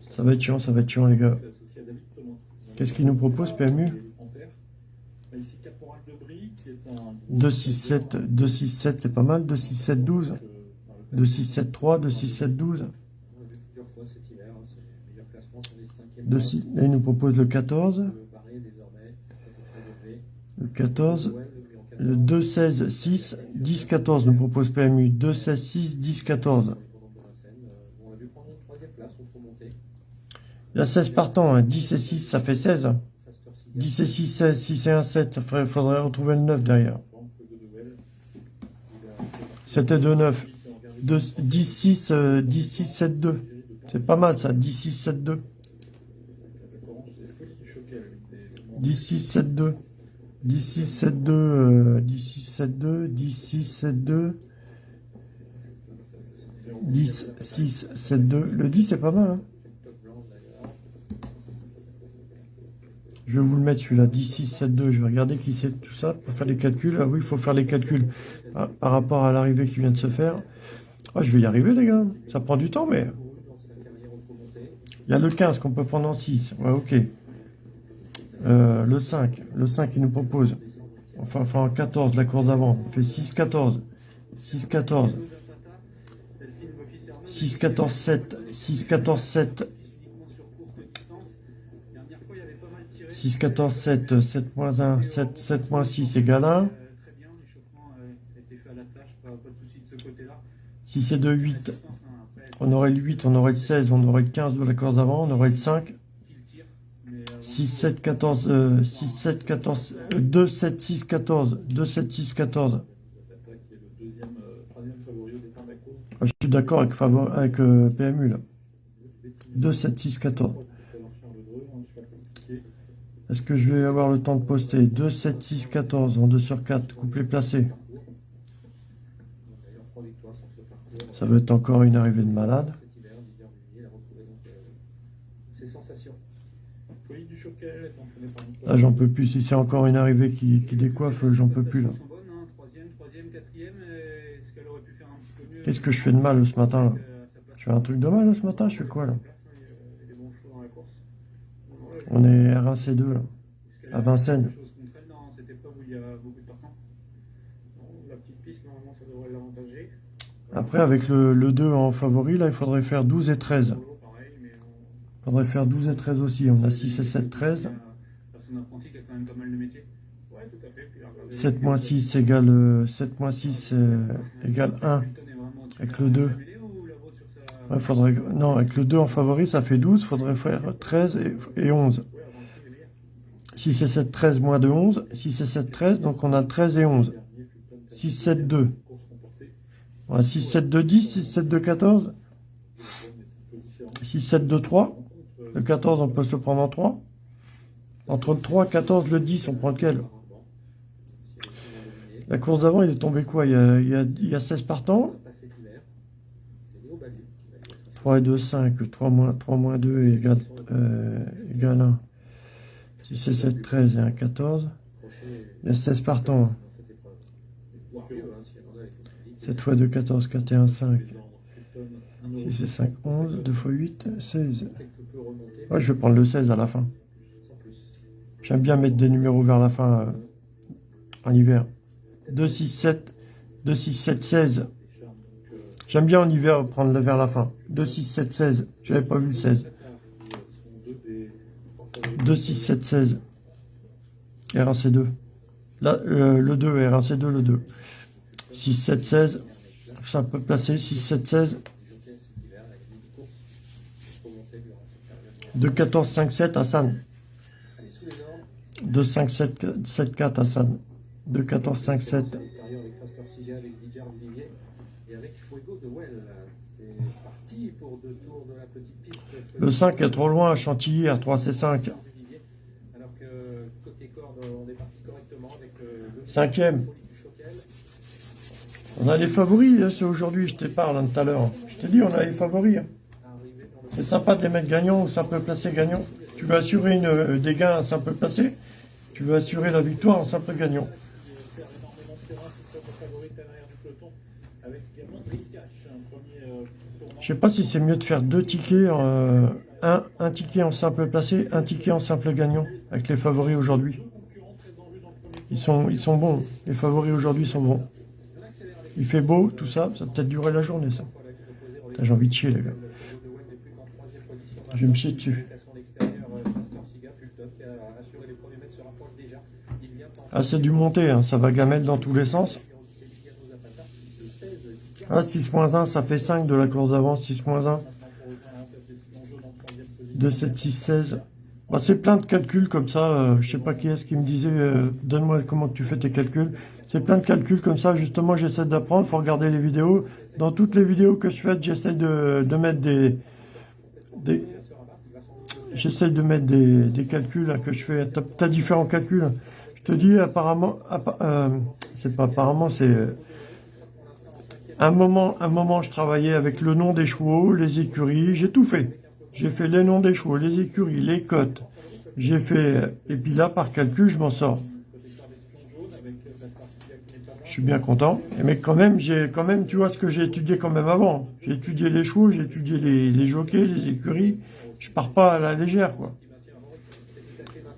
Ça va être chiant, ça va être chiant les gars. Qu'est-ce qu'il nous propose PMU 2, 6, 7, 2, 6, 7, c'est pas mal. 2, 6, 7, 12. 2, 6, 7, 3, 2, 6, 7, 12. 2, 6, là, il nous propose le 14. Le 14. Le 2, 16, 6, 10, 14 nous propose PMU. 2, 16, 6, 10, 14. Il y a 16 partants. Hein. 10 et 6, ça fait 16. 10 et 6, 16. 6 et 1, 7. Il faudrait retrouver le 9 derrière. 7 et 2, 9. 2, 10, 6, 10, 6, 7, 2. C'est pas mal ça. 10, 6, 7, 2. 10, 6, 7, 2. 10, 6, 7, 2. Euh, 10, 6, 7, 2. 10, 6, 7, 2. 10, 6, 7, 2. Le 10, c'est pas mal. Hein Je vais vous le mettre celui-là, 10, 6, 7, 2. Je vais regarder qui c'est tout ça pour faire les calculs. Ah oui, il faut faire les calculs par, par rapport à l'arrivée qui vient de se faire. Ah, je vais y arriver, les gars. Ça prend du temps, mais... Il y a le 15 qu'on peut prendre en 6. Ouais, ok. Euh, le 5. Le 5, il nous propose. Enfin, enfin en 14, la course d'avant. On fait 6, 14. 6, 14. 6, 14, 7. 6, 14, 7. 6, 14, 7, 7 moins 1, 7, 7 moins 6 égale 1. 6 et 2, 8. On aurait le 8, on aurait le 16, on aurait le 15 de la course d'avant, on aurait le 5. 6, 7, 14, 6, 7, 14, 2, 7, 6, 14, 2, 7, 6, 14. je suis d'accord avec, avec euh, PMU là. 2, 7, 6, 14. Est-ce que je vais avoir le temps de poster? 2, 7, 6, 14 en 2 sur 4, couplet placé. Ça va être encore une arrivée de malade. Là, j'en peux plus. Si c'est encore une arrivée qui, décoiffe, j'en peux plus là. Qu'est-ce que je fais de mal ce matin là? Je fais un truc de mal ce matin Je fais quoi là? On est R1C2 là, à Vincennes. Après, avec le, le, 2 en favori, là, il faudrait faire 12 et 13. Il faudrait faire 12 et 13 aussi. On a 6 et 7, 13. 7 moins 6 égale, 7 moins 6 euh, égale 1. Avec le 2. Ouais, faudrait, non, avec le 2 en favori, ça fait 12. Il faudrait faire 13 et, et 11. 6 et 7, 13, moins 2, 11. 6 et 7, 13. Donc on a 13 et 11. 6, 7, 2. 6, 7, 2, 10, 6, 7, 2, 14. 6, 7, 2, 3. Le 14, on peut se le prendre en 3. Entre le 3, 14, le 10, on prend lequel? La course d'avant, il est tombé quoi? Il y, a, il, y a, il y a 16 partants? 3 et 2, 5. 3 moins, 3 moins 2 égale, euh, égale 1. 6 et 7, 13 et 1, 14. Il y a 16 partants. 7 fois 2, 14, 4 et 1, 5. 6 et 5, 11. 2 fois 8, 16. Ouais, je vais prendre le 16 à la fin. J'aime bien mettre des numéros vers la fin euh, en hiver. 2, 6, 7. 2, 6, 7, 16. J'aime bien en hiver prendre vers la fin. 2, 6, 7, 16. Je n'avais pas vu le 16. 2, 6, 7, 16. R1C2. Là, euh, le 2, R1C2, le 2. 6, 7, 16. Ça peut placer. 6, 7, 16. 2, 14, 5, 7, Hassan. 2, 5, 7, 7, 4, Hassan. 2, 14, 5, 7. Le 5 est trop loin, Chantilly, R3, C5. Cinquième. On a les favoris, hein, c'est aujourd'hui, je te parle hein, tout à l'heure. Je t'ai dit, on a les favoris. hein. C'est sympa de les mettre gagnants ou simple placé gagnant. Tu veux assurer une, euh, des gains en simple placé, tu veux assurer la victoire en simple gagnant. Je sais pas si c'est mieux de faire deux tickets, euh, un, ticket en simple placé, un ticket en simple gagnant, avec les favoris aujourd'hui. Ils sont, bons, les favoris aujourd'hui sont bons. Il fait beau, tout ça, ça peut-être durer la journée ça. J'ai envie de chier les gars. Je vais me chier dessus. Ah c'est du monté, hein, ça va gamelle dans tous les sens. Ah 6.1 ça fait 5 de la course d'avance, 6.1. 2, 7, 6, 16. Bah, c'est plein de calculs comme ça, euh, je sais pas qui est-ce qui me disait, euh, donne-moi comment tu fais tes calculs. C'est plein de calculs comme ça, justement j'essaie d'apprendre, faut regarder les vidéos. Dans toutes les vidéos que je fais, j'essaie de, de mettre des... des J'essaie de mettre des, des calculs là, que je fais. T'as as différents calculs. Je te dis apparemment, appa- euh, c'est pas apparemment, c'est euh, un moment, un moment, je travaillais avec le nom des chevaux, les écuries, j'ai tout fait. J'ai fait les noms des chevaux, les écuries, les cotes. J'ai fait, et puis là, par calcul, je m'en sors. Je suis bien content. Mais quand même, j'ai quand même, tu vois ce que j'ai étudié quand même avant. J'ai étudié les chevaux, j'ai étudié les, les jockeys, les écuries. Je pars pas à la légère, quoi.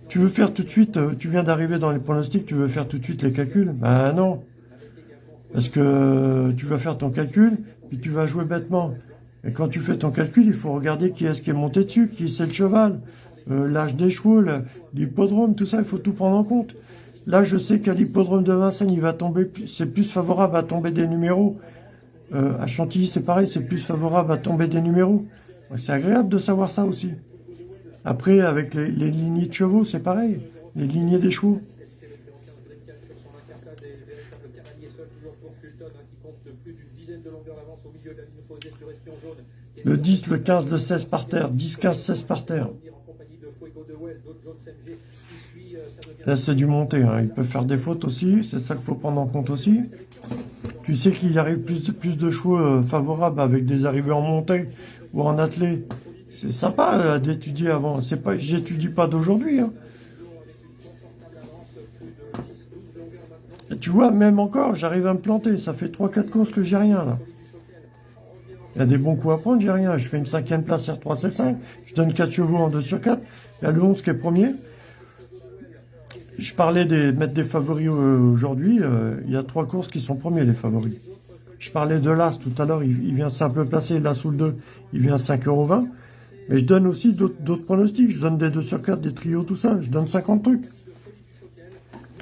Tu veux faire tout de suite, euh, tu viens d'arriver dans les pronostics, tu veux faire tout de suite les calculs? Ben non. Parce que euh, tu vas faire ton calcul, puis tu vas jouer bêtement. Et quand tu fais ton calcul, il faut regarder qui est-ce qui est monté dessus, qui c'est le cheval, euh, l'âge des chevaux, l'hippodrome, tout ça, il faut tout prendre en compte. Là, je sais qu'à l'hippodrome de Vincennes, il va tomber, c'est plus favorable à tomber des numéros. À Chantilly, c'est pareil, c'est plus favorable à tomber des numéros. C'est agréable de savoir ça aussi. Après, avec les, lignées de chevaux, c'est pareil. Les lignées des chevaux. Le 10, le 15, le 16 par terre. 10, 15, 16 par terre. Là, c'est du monté. Hein. Il peut faire des fautes aussi. C'est ça qu'il faut prendre en compte aussi. Tu sais qu'il arrive plus de, plus de chevaux euh, favorables avec des arrivées en montée ou en attelé. C'est sympa euh, d'étudier avant. C'est pas, j'étudie pas d'aujourd'hui. Hein. Tu vois, même encore, j'arrive à me planter. Ça fait 3-4 courses que j'ai rien là. Il y a des bons coups à prendre, j'ai rien. Je fais une cinquième place R3, C5. Je donne 4 chevaux en 2 sur 4. Il y a le 11 qui est premier. Je parlais de mettre des favoris euh, aujourd'hui. euh, il y a trois courses qui sont premiers, les favoris. Je parlais de l'As tout à l'heure. Il, vient simple placé. L'As ou le 2, il vient 5,20€. Mais je donne aussi d'autres pronostics. Je donne des 2 sur 4, des trios, tout ça. Je donne 50 trucs.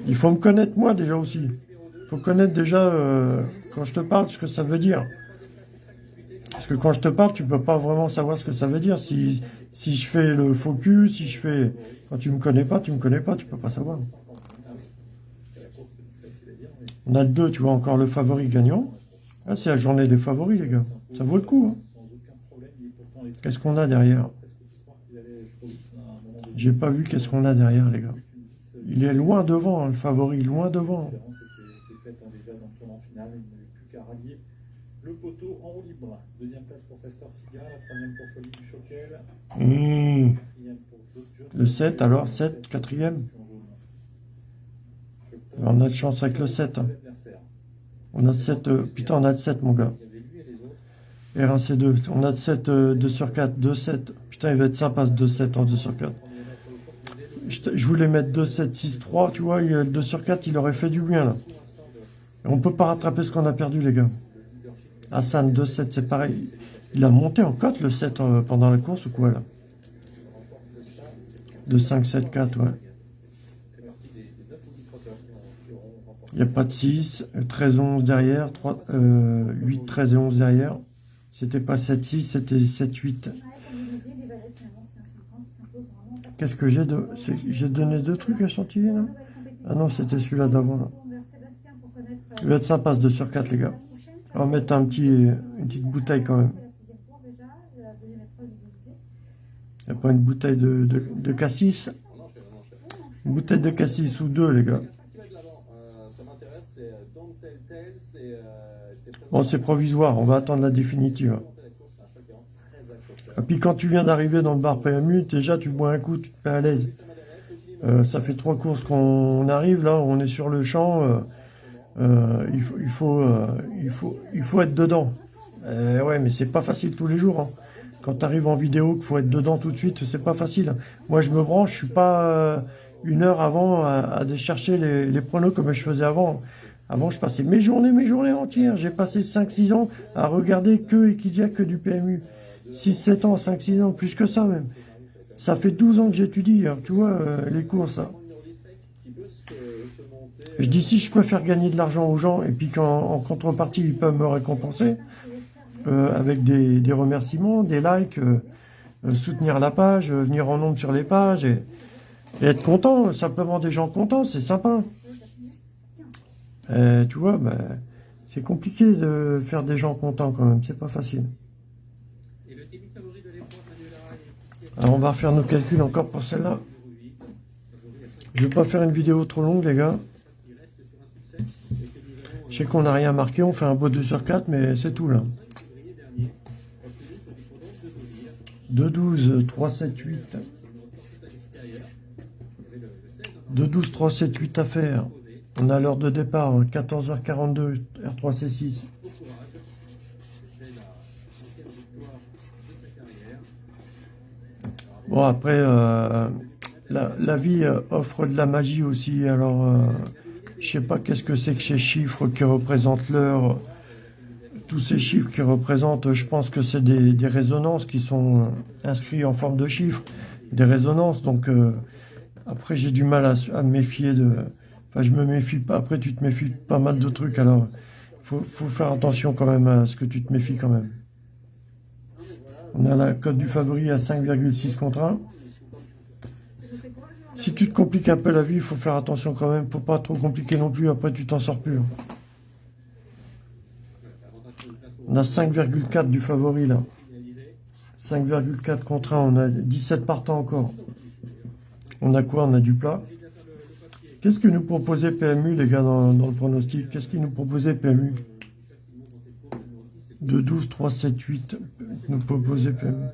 Il faut me connaître moi déjà aussi. Il faut connaître déjà, euh, quand je te parle, ce que ça veut dire. Parce que quand je te parle, tu peux pas vraiment savoir ce que ça veut dire. Si, je fais le focus, si je fais... Quand tu me connais pas, tu me connais pas, tu peux pas savoir. On a 2, tu vois, encore le favori gagnant. Ah, c'est la journée des favoris, les gars. Ça vaut le coup. hein. Sans aucun problème, il est pourtant les Qu'est-ce qu'on a derrière? J'ai pas vu qu'est-ce qu'on a derrière, les gars. Il est loin devant, hein, le favori, loin devant. Le poteau en libre. Deuxième place pour pour Choquel, Mmh. Le 7, alors, 7, quatrième? On a de chance avec le 7. hein. On a de 7, euh, putain, on a de 7, mon gars. Il y avait lui et les autres. R1C2, on a de 7, euh, 2 sur 4, 2, 7. Putain, il va être sympa ce 2, 7 en 2 sur 4. Je, voulais mettre 2, 7, 6, 3, tu vois, il, euh, 2 sur 4, il aurait fait du bien, là. On peut pas rattraper ce qu'on a perdu, les gars. Hassan, 2, 7, c'est pareil. Il a monté en cote, le 7, euh, pendant la course, ou quoi, là? 2, 5, 7, 4, ouais. Il n'y a pas de 6, euh, 13, 11 derrière, 3, euh, 8, 13 et 11 derrière. C'était pas 7, 6, c'était 7, 8. Qu'est-ce que j'ai de... J'ai donné deux trucs à Chantilly, là Ah non, c'était celui-là d'avant. Il va être sympa, ce 2 sur 4, les gars. On va mettre un petit, une petite bouteille, quand même. Il n'y a pas une bouteille de, de, de cassis? Une bouteille de cassis ou deux, les gars. Quelqu'un qui va de l'avant, euh, ça m'intéresse, c'est euh, Dante telltale, c'est. euh, j'étais très Bon, c'est provisoire, on va attendre la définitive. Et puis quand tu viens d'arriver dans le bar PMU, déjà tu bois un coup, tu te mets à l'aise. Euh, ça fait trois courses qu'on arrive, là, on est sur le champ. euh, euh, il, faut, être dedans. Ouais, mais c'est pas facile tous les jours. hein. Quand tu arrives en vidéo, qu'il faut être dedans tout de suite, c'est pas facile. Moi, je me branche, je suis pas une heure avant à, à aller chercher les, les pronos comme je faisais avant. Avant, je passais mes journées, mes journées entières. J'ai passé 5-6 ans à regarder que Equidia, que du PMU. 6-7 ans, 5-6 ans, plus que ça même. Ça fait 12 ans que j'étudie, hein, tu vois, euh, les se monter. Je dis si je peux faire gagner de l'argent aux gens et puis qu'en en contrepartie ils peuvent me récompenser euh, avec des, remerciements, des likes, euh, soutenir la page, venir en nombre sur les pages et, et être content, simplement des gens contents, c'est sympa. Euh, tu vois, ben, c'est compliqué de faire des gens contents quand même, c'est pas facile. Et le début favori de l'épreuve, Manuel Lara est Alors on va refaire nos calculs encore pour celle-là. 0,8. Favori à 5 Je vais pas faire une vidéo trop longue les gars. Je sais qu'on n'a rien marqué, on fait un beau 2 sur 4, mais c'est tout là. 5 février dernier, obtenu sur du chrono de Deauville. 2, 12, 3, 7, 8. C'est une reporte à l'extérieur. Il y avait le, le 16 en 2, 12, 3, 7, 8 à faire. On a l'heure de départ, hein, 14h42, R3C6. Au courage. C'était la cinquième victoire de sa carrière. Bon, après, euh, la, vie euh, offre de la magie aussi. Alors, euh, je sais pas qu'est-ce que c'est que ces chiffres qui représentent l'heure. Tous ces chiffres qui représentent, je pense que c'est des, résonances qui sont euh, inscrits en forme de chiffres. Des résonances. Donc, après, j'ai du mal à, à me méfier de. Enfin, je me méfie pas. Après, tu te méfies pas mal de trucs. Alors, faut, faut faire attention quand même à ce que tu te méfies quand même. On a la cote du favori à 5,6 contre 1. Si tu te compliques un peu la vie, il faut faire attention quand même. Faut pas trop compliquer non plus. Après, tu t'en sors plus. hein. On a 5,4 du favori là. 5,4 contre 1. On a 17 partants encore. On a quoi? On a du plat. Qu'est-ce que nous proposait PMU, les gars, dans, dans le pronostic? Qu'est-ce qu'il nous proposait PMU 2, 12, 3, 7, 8. Nous proposait PMU. De de, de, de.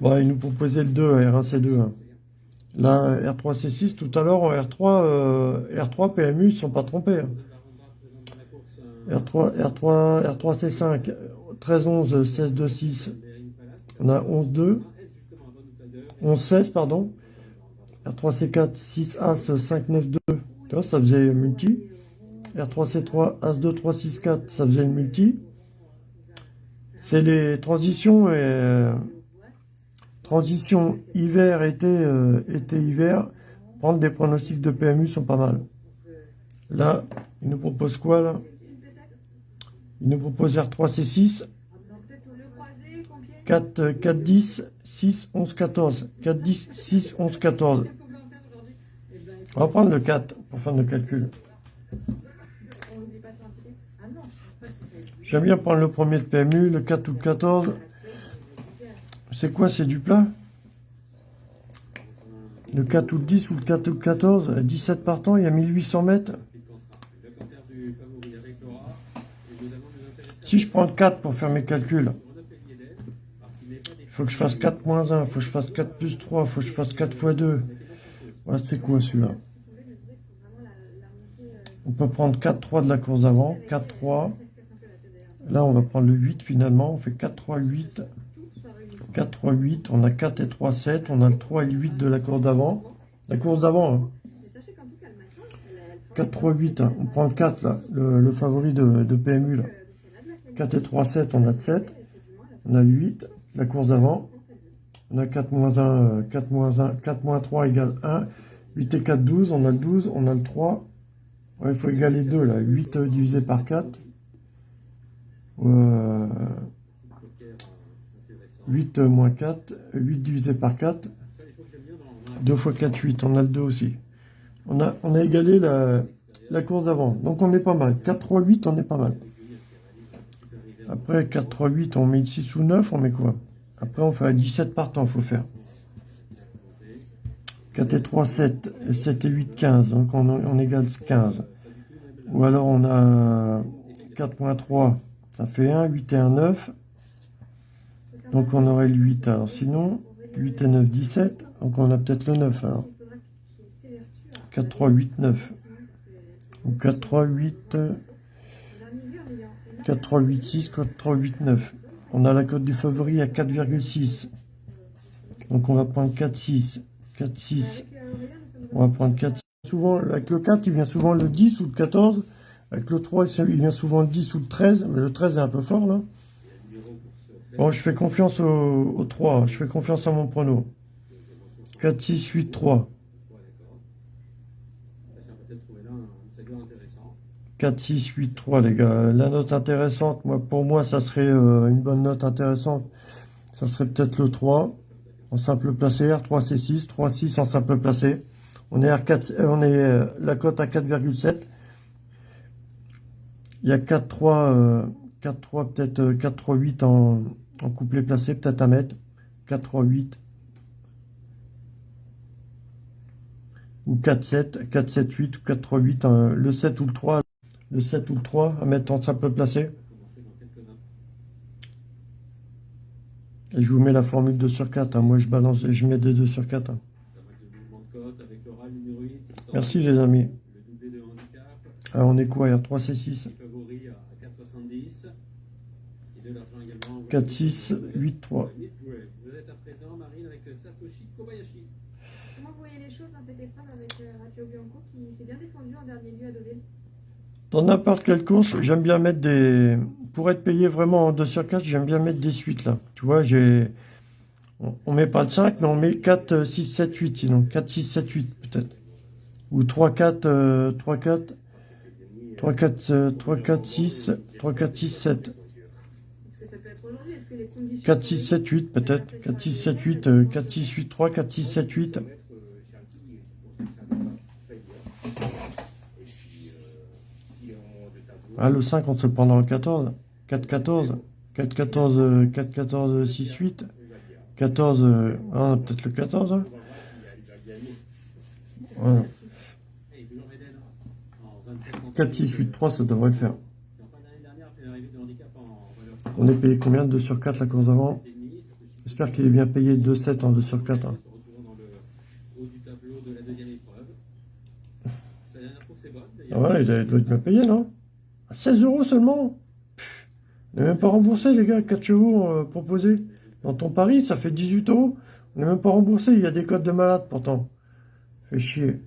Bon, il nous proposait le 2, R1C2. hein. Là, R3C6, tout à l'heure, en R3, euh, R3 PMU, ils ne sont pas trompés. hein. R3, R3, R3C5, 13, 11, 16, 2, 6. On a 11, 2. 11, 16, pardon. R3C4, 6, As, 5, 9, 2. Tu vois, ça faisait multi. R3C3, As, 2, 3, 6, 4, ça faisait le multi. C'est les transitions et... euh, Transition hiver-été, euh, été-hiver, prendre des pronostics de PMU sont pas mal. Là, il nous propose quoi là? Il nous propose R3C6, Donc peut-être le croisé, Compiègne. 4, euh, 4, 10, 6, 11, 14. 4, 10, 6, 11, 14. On va prendre le 4 pour faire nos calculs. J'aime bien prendre le premier de PMU, le 4 ou le 14. C'est quoi C'est du plat Le 4 ou le 10 ou le 4 ou le 14 euh, 17 partants, il y a 1800 mètres. Le canter du favori avec Laura. Et nous allons nous intéresser Si je prends le 4 pour faire mes calculs, il faut que je fasse 4 moins 1, il faut que je fasse 4 plus 3, il faut que je fasse 4 fois 2. Ouais, c'est quoi celui-là? On peut prendre 4-3 de la course d'avant, 4-3. Là, on va prendre le 8 finalement, on fait 4-3-8. 4-3-8, on a 4 et 3, 7, on a le 3 et le 8 de la course d'avant. La course d'avant, hein. Mais sachez qu'en tout cas, le matin, elle, elle 4-3-8, hein. on prend le 4 là, le, le favori de, de PMU là. 4 et 3, 7, on a 7. On a le 8, la course d'avant. On a 4 moins 1, euh, 4 moins 1, 4 moins 3 égale 1. 8 et 4, 12. On a le 12, on a le 3. Ouais, il faut égaler 2 là. 8 euh, divisé par 4. Euh, 8 euh, moins 4. 8 divisé par 4. 2 fois 4, 8. On a le 2 aussi. On a, on a égalé la, la course d'avant. Donc on est pas mal. 4, 3, 8, on est pas mal. Après 4, 3, 8, on met 6 ou 9, on met quoi? Après on fait à 17 partants, faut faire. 4 et 3, 7. Et 7 et 8, 15. Donc on, on égale 15. Ou alors on a 4.3, ça fait 1. 8 et 1, 9. Donc on aurait le 8. Alors sinon, 8 et 9, 17. Donc on a peut-être le 9 alors. 4, 3, 8, 9. Ou 4, 3, 8, 4, 3, 8, 6, 4, 3, 8, 9. On a la cote du favori à 4,6. Donc on va prendre 4, 6. 4, 6. On va prendre 4, 6. Souvent, avec le 4, il vient souvent le 10 ou le 14. Avec le 3, il vient souvent le 10 ou le 13. Mais le 13 est un peu fort là. Bon, je fais confiance au 3. Je fais confiance à mon prono. 4, 6, 8, 3. 4, 6, 8, 3, les gars. La note intéressante, moi, pour moi, ça serait euh, une bonne note intéressante. Ça serait peut-être le 3 en simple placé, R3, C6, 3, 6 en simple placé. On est, R4, euh, on est euh, la cote à 4,7. Il y a 4, 3, 4, 3, peut-être 4, 3, 8 en, en couplet placé, peut-être à mettre. 4, 3, 8. Ou 4, 7, 4, 7, 8 ou 4, 3, 8. le 7 ou le 3 le 7 ou le 3 à mettre en simple placé. Et je vous mets la formule 2 sur 4. Hein. Moi, je balance et je mets des 2 sur 4. Hein. Merci, les amis. Ah, on est quoi? R3, C6 4, 6, 8, 3. Vous êtes à présent, Marine, avec Satoshi Kobayashi. Comment vous voyez les choses dans cette épreuve avec Ratio Bianco qui s'est bien défendu en dernier lieu à Deauville dans n'importe quelle course, j'aime bien mettre des... Pour être payé vraiment en 2 sur 4, j'aime bien mettre des suites, là. Tu vois, j'ai... On met pas le 5, mais on met 4, 6, 7, 8, sinon. 4, 6, 7, 8, peut-être. Ou 3, 4, 3, 4... 3, 4, 3, 4, 6, 3, 4, 6, 7. 4, 6, 7, 8, peut-être. 4, 6, 7, 8, 4, 6, 8, 3, 4, 6, 7, 8. Ah, le 5, on se prend dans le 14. 4, 14. 4, 14, 4, 14, 6, 8. 14, ah, peut-être le 14. Hein. Voilà. 4, 6, 8, 3, ça devrait le faire. On est payé combien 2 sur 4 la course d'avant? J'espère qu'il est bien payé 2, 7 en 2 sur 4. Hein. Ah ouais, il doit être bien payé, non? 16 euros seulement On n'est même pas remboursé, les gars, 4 chevaux euh, proposés. Dans ton pari, ça fait 18 euros. On n'est même pas remboursé, il y a des codes de malade pourtant. Fait chier.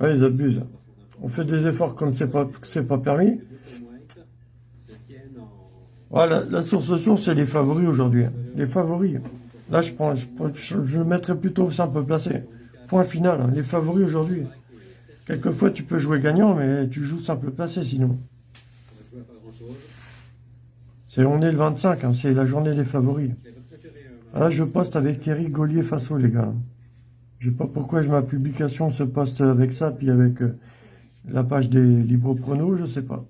Ouais, ils abusent. On fait des efforts comme c'est pas, pas permis. Voilà, la source source, c'est les favoris aujourd'hui. Hein. Les favoris. Là, je prends, je, je, mettrais plutôt simple placé. Point final, hein. les favoris aujourd'hui. Quelquefois, tu peux jouer gagnant, mais tu joues simple placé sinon. C'est, on est le 25, hein, c'est la journée des favoris. Là, je poste avec Eric Gaulier Faso, les gars. Je sais pas pourquoi ma publication se poste avec ça, puis avec euh, la page des libres pronos, je sais pas.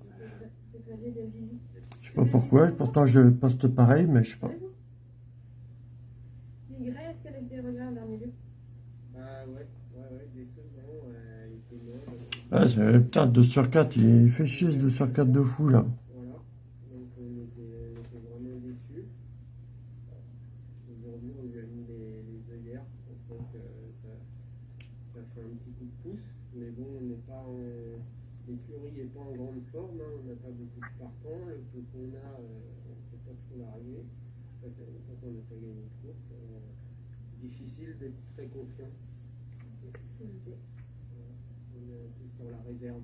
Je sais pas pourquoi, pourtant je poste pareil, mais je sais pas. Ah, putain, 2 sur 4, il fait chier ce 2 sur 4 de fou là. Voilà, donc on était, on était vraiment déçus. Aujourd'hui, on lui a mis les, les œillères, on sent que ça, ça fait un petit coup de pouce, mais bon, on n'est pas en. L'écurie n'est pas en grande forme, hein, on n'a pas beaucoup de partants, le peu qu'on a, euh, on ne peut pas trop l'arriver. Ça fait longtemps qu'on n'a pas gagné de course. Euh, difficile d'être très confiant. la réserve.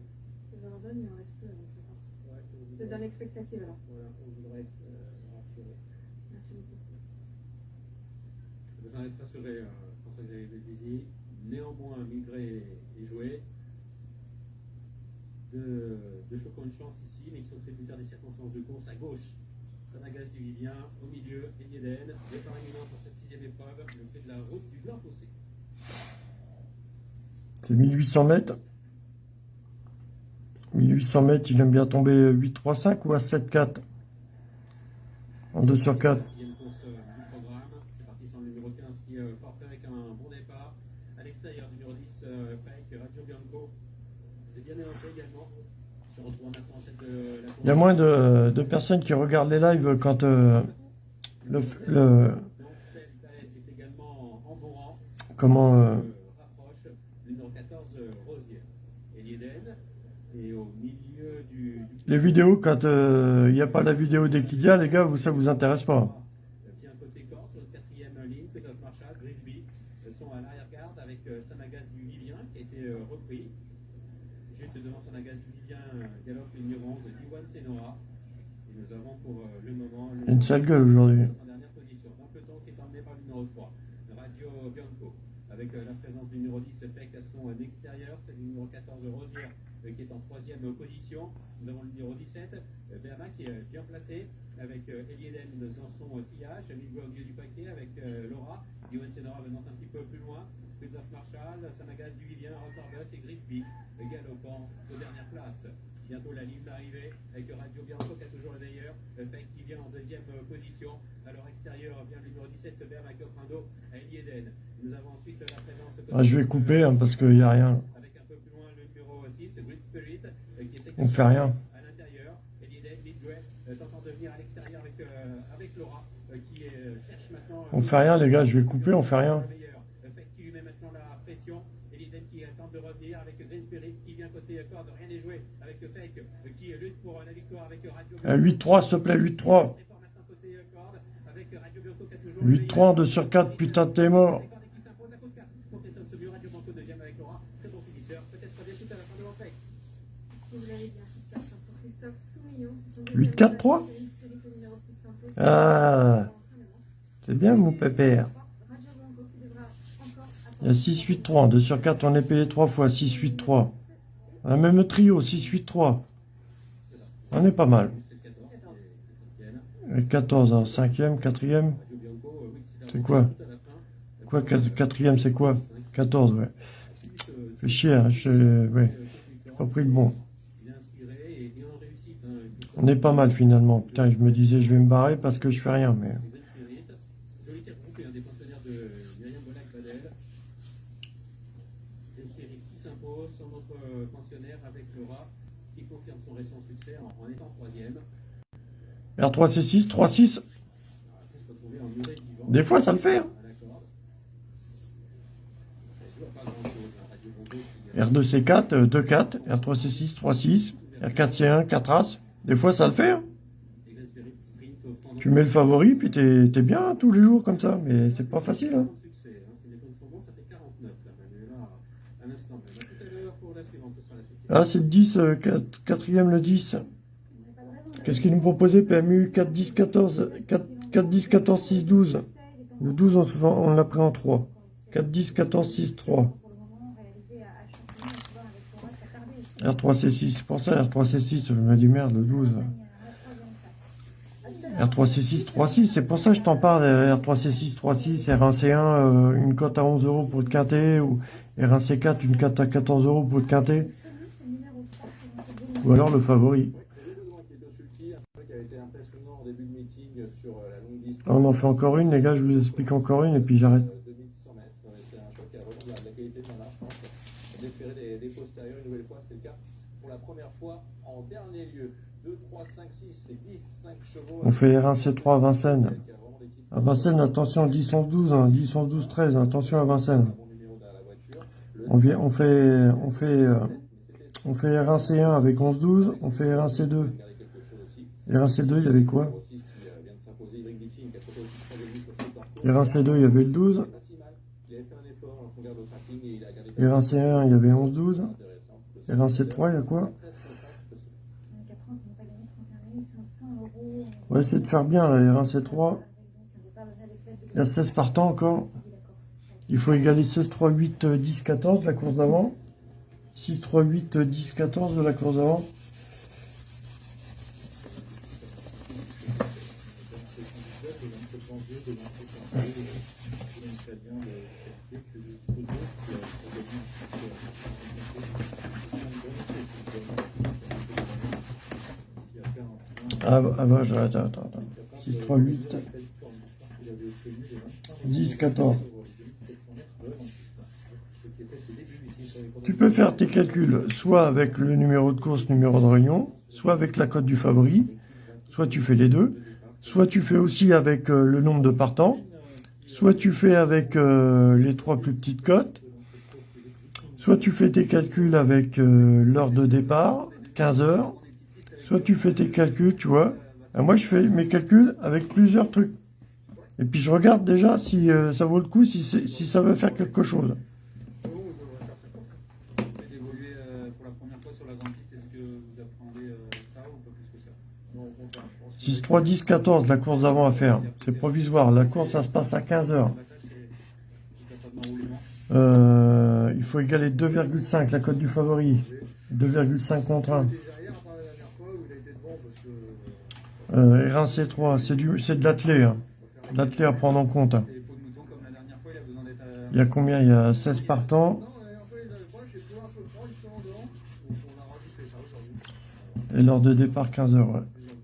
Je redonne, mais il en reste peu avant ce ouais, Voilà, on voudrait être euh, rassuré. Merci beaucoup. Besoin d'être rassuré, euh, François-Xavier Bézizy. Néanmoins, Migré est joué. De, de choquant une chance ici, mais qui sont tributaires des circonstances de course. À gauche, Sanagas du Vivien. Au milieu, Elieden. Départ imminent pour cette sixième épreuve, le fait de la route du Blanc Fossé. C'est 1800 mètres. 1800 mètres, il aime bien tomber 8-3-5 ou à 7-4 En 2 sur 4. Il y a moins de, personnes qui regardent les lives quand euh, le, le, Comment... Euh, les vidéos quand euh, il n'y a pas la vidéo d'Equidia, les gars, vous, ça vous intéresse pas. Bien côté corde, sur le quatrième ligne, Christophe Marshall, Grisby euh, sont à l'arrière-garde avec euh, Samagas du Vivien qui a été euh, repris. Juste devant Samagas du Vivien, euh, galope le numéro 11, Diwan Senora. Et nous avons pour euh, le moment le Une sale gueule aujourd'hui. en dernière position. Dans le peloton qui est emmené par le numéro 3, Radio Bianco. Avec euh, la présence du numéro 10, Fake à son euh, extérieur. C'est le numéro 14, Rosière, euh, qui est en troisième euh, position. Nous avons le numéro 17, euh, Berma, qui est euh, bien placé. Avec euh, Elieden dans son euh, sillage. Miguel au milieu du paquet. Avec euh, Laura. Diwan Senora venant un petit peu plus loin. Christophe Marshall, Samagas du Vivien, Rotorbus et Grisby, euh, galopant aux dernières places. Bientôt la ligne d'arrivée avec Radio Bianco qui a toujours le meilleur. Euh, Fake qui vient en deuxième euh, position. À leur extérieur vient le numéro 17, Berma qui offre un dos à Elieden. Nous avons ensuite la présence. Ah, je vais couper hein, parce qu'il n'y a rien. Avec un peu plus loin le numéro 6, Great Spirit, euh, qui essaie de On fait rien. à l'intérieur. Euh, à euh, euh, euh, euh, On fait rien, les gars, je vais couper, on fait rien. le meilleur. Euh, Fake qui lui met maintenant la pression. Elieden qui euh, 8-4-3 Ah C'est bien mon pépère. Il y a 6-8-3. 2 sur 4, on est payé 3 fois. 6-8-3. Un même trio, 6-8-3. On est pas mal. 14 en hein. cinquième, quatrième. C'est quoi? Quoi quatrième, c'est quoi? 14, ouais. Fait chier, hein. je ouais. J'ai pas pris le bon. On est pas mal finalement. Putain, je me disais, je vais me barrer parce que je fais rien, mais. Green Spirit, solitaire groupé, un des pensionnaires de Myriam Bolac-Badel. Green Spirit qui s'impose sur notre euh, pensionnaire avec Laura qui confirme son récent succès en, en étant troisième. R3C6, 3-6. On va se retrouver en muret vivant. Des fois, ça le fait. hein. À la corde. Ça joue à pas grand-chose. hein. Radio Bongo qui, euh, R2C4, euh, 2-4. R3C6, 3-6. R4C1, 4-As. Des fois, ça le fait. hein. Tu mets le favori, puis t'es t'es bien tous les jours comme ça. Mais c'est pas facile. Hein. Succès. Si les comptes sont bons, ça fait 49 là, Manuela, à l'instant même. À tout à l'heure pour la suivante, ce sera la septième. Ah, c'est le 10, euh, 4, quatrième le 10. Qu'est-ce qu'il nous proposait PMU 4, 10, 14, 4, 4 10, 14, 6, 12. Le 12, on, on l'a pris en 3. 4, 10, 14, 6, 3. R3C6, c'est pour ça R3C6, je me dis merde, le 12. R3C6, 3-6, c'est pour ça que je t'en parle, euh, R3C6, 3-6, R1C1, euh, une cote à 11 euros pour le quintet, ou R1C4, une cote à 14 euros pour le quintet, ou alors le favori. On en fait encore une, les gars, je vous explique encore une, et puis j'arrête. euh, de 1100 mètres. Ouais, C'est un choc qui a vraiment de la, de la qualité de nana, je pense. D'espérer des, des postérieurs une nouvelle fois, c'était le cas pour la première fois en dernier lieu. 2, 3, 5, 6 et 10, 5 On fait R1C3 à Vincennes. À Vincennes, attention, 10, 11, 12, hein, 10, 11, 12, 13, attention à Vincennes. On, vient, on fait, on fait, euh, on fait R1C1 avec 11, 12, on fait R1C2. Regardez quelque chose aussi. R1C2, il y avait quoi? Numéro 6 qui euh, vient de s'imposer, Éric Ditting, qui a trouvé aussi très bien sur ce parcours. R1C2, il y avait le 12. C'est pas si mal. Il avait fait un effort lorsqu'on regarde au tracking et il a gardé R1C1, il y avait 11, 12. intéressant. R1C3, il y a quoi Très content. On va essayer de faire bien, là, R1C3. Il y a 16 partants encore. Il faut égaler 16, 3, 8, euh, 10, 14 de la course d'avant. 6, 3, 8, euh, 10, 14 de la course d'avant. Ah, ah bah, j'arrête, attends, attends. 6, 3, 8, 10, 14. Tu peux faire tes calculs soit avec le numéro de course, numéro de réunion, soit avec la cote du favori, soit tu fais les deux, soit tu fais aussi avec euh, le nombre de partants, soit tu fais avec euh, les trois plus petites cotes, soit tu fais tes calculs avec euh, l'heure de départ, 15 heures, soit tu fais tes calculs, tu vois. Et moi, je fais mes calculs avec plusieurs trucs. Et puis, je regarde déjà si euh, ça vaut le coup, si, si ça veut faire quelque chose. Et d'évoluer euh, pour la première fois sur la grande piste, est-ce que vous appréhendez euh, ça ou pas plus que ça? Non, au contraire, je pense que 6, 3, 10, 14, la course d'avant à faire. C'est provisoire. La course, ça se passe à 15 heures. Euh, il faut égaler 2,5, la cote du favori. 2,5 contre 1. il était derrière, pas la dernière fois où il a été devant parce que. Euh, R1, C3, c'est de l'athlé. L'athlé à prendre en compte. il y a combien? Il y a 16 partants. Et l'heure de départ 15 heures.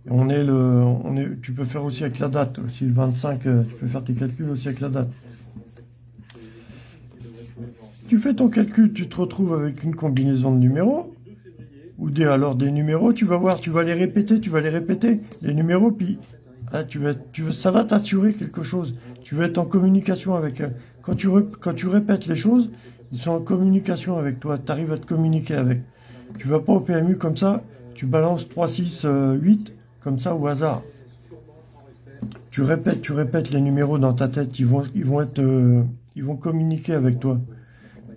On est le, on est, tu peux faire aussi avec la date. Aussi le 25, euh, tu peux faire tes calculs aussi avec la date. Tu fais ton calcul, tu te retrouves avec une combinaison de numéros. Ou des, alors des numéros, tu vas voir, tu vas les répéter, tu vas les répéter, les numéros, puis ah, tu vas, tu vas, ça va t'assurer quelque chose. Tu vas être en communication avec eux. Quand tu, quand tu répètes les choses, ils sont en communication avec toi, tu arrives à te communiquer avec. Tu vas pas au PMU comme ça, tu balances 3, 6, euh, 8, comme ça au hasard. Tu répètes, tu répètes les numéros dans ta tête, ils vont, ils vont être, euh, ils vont communiquer avec toi.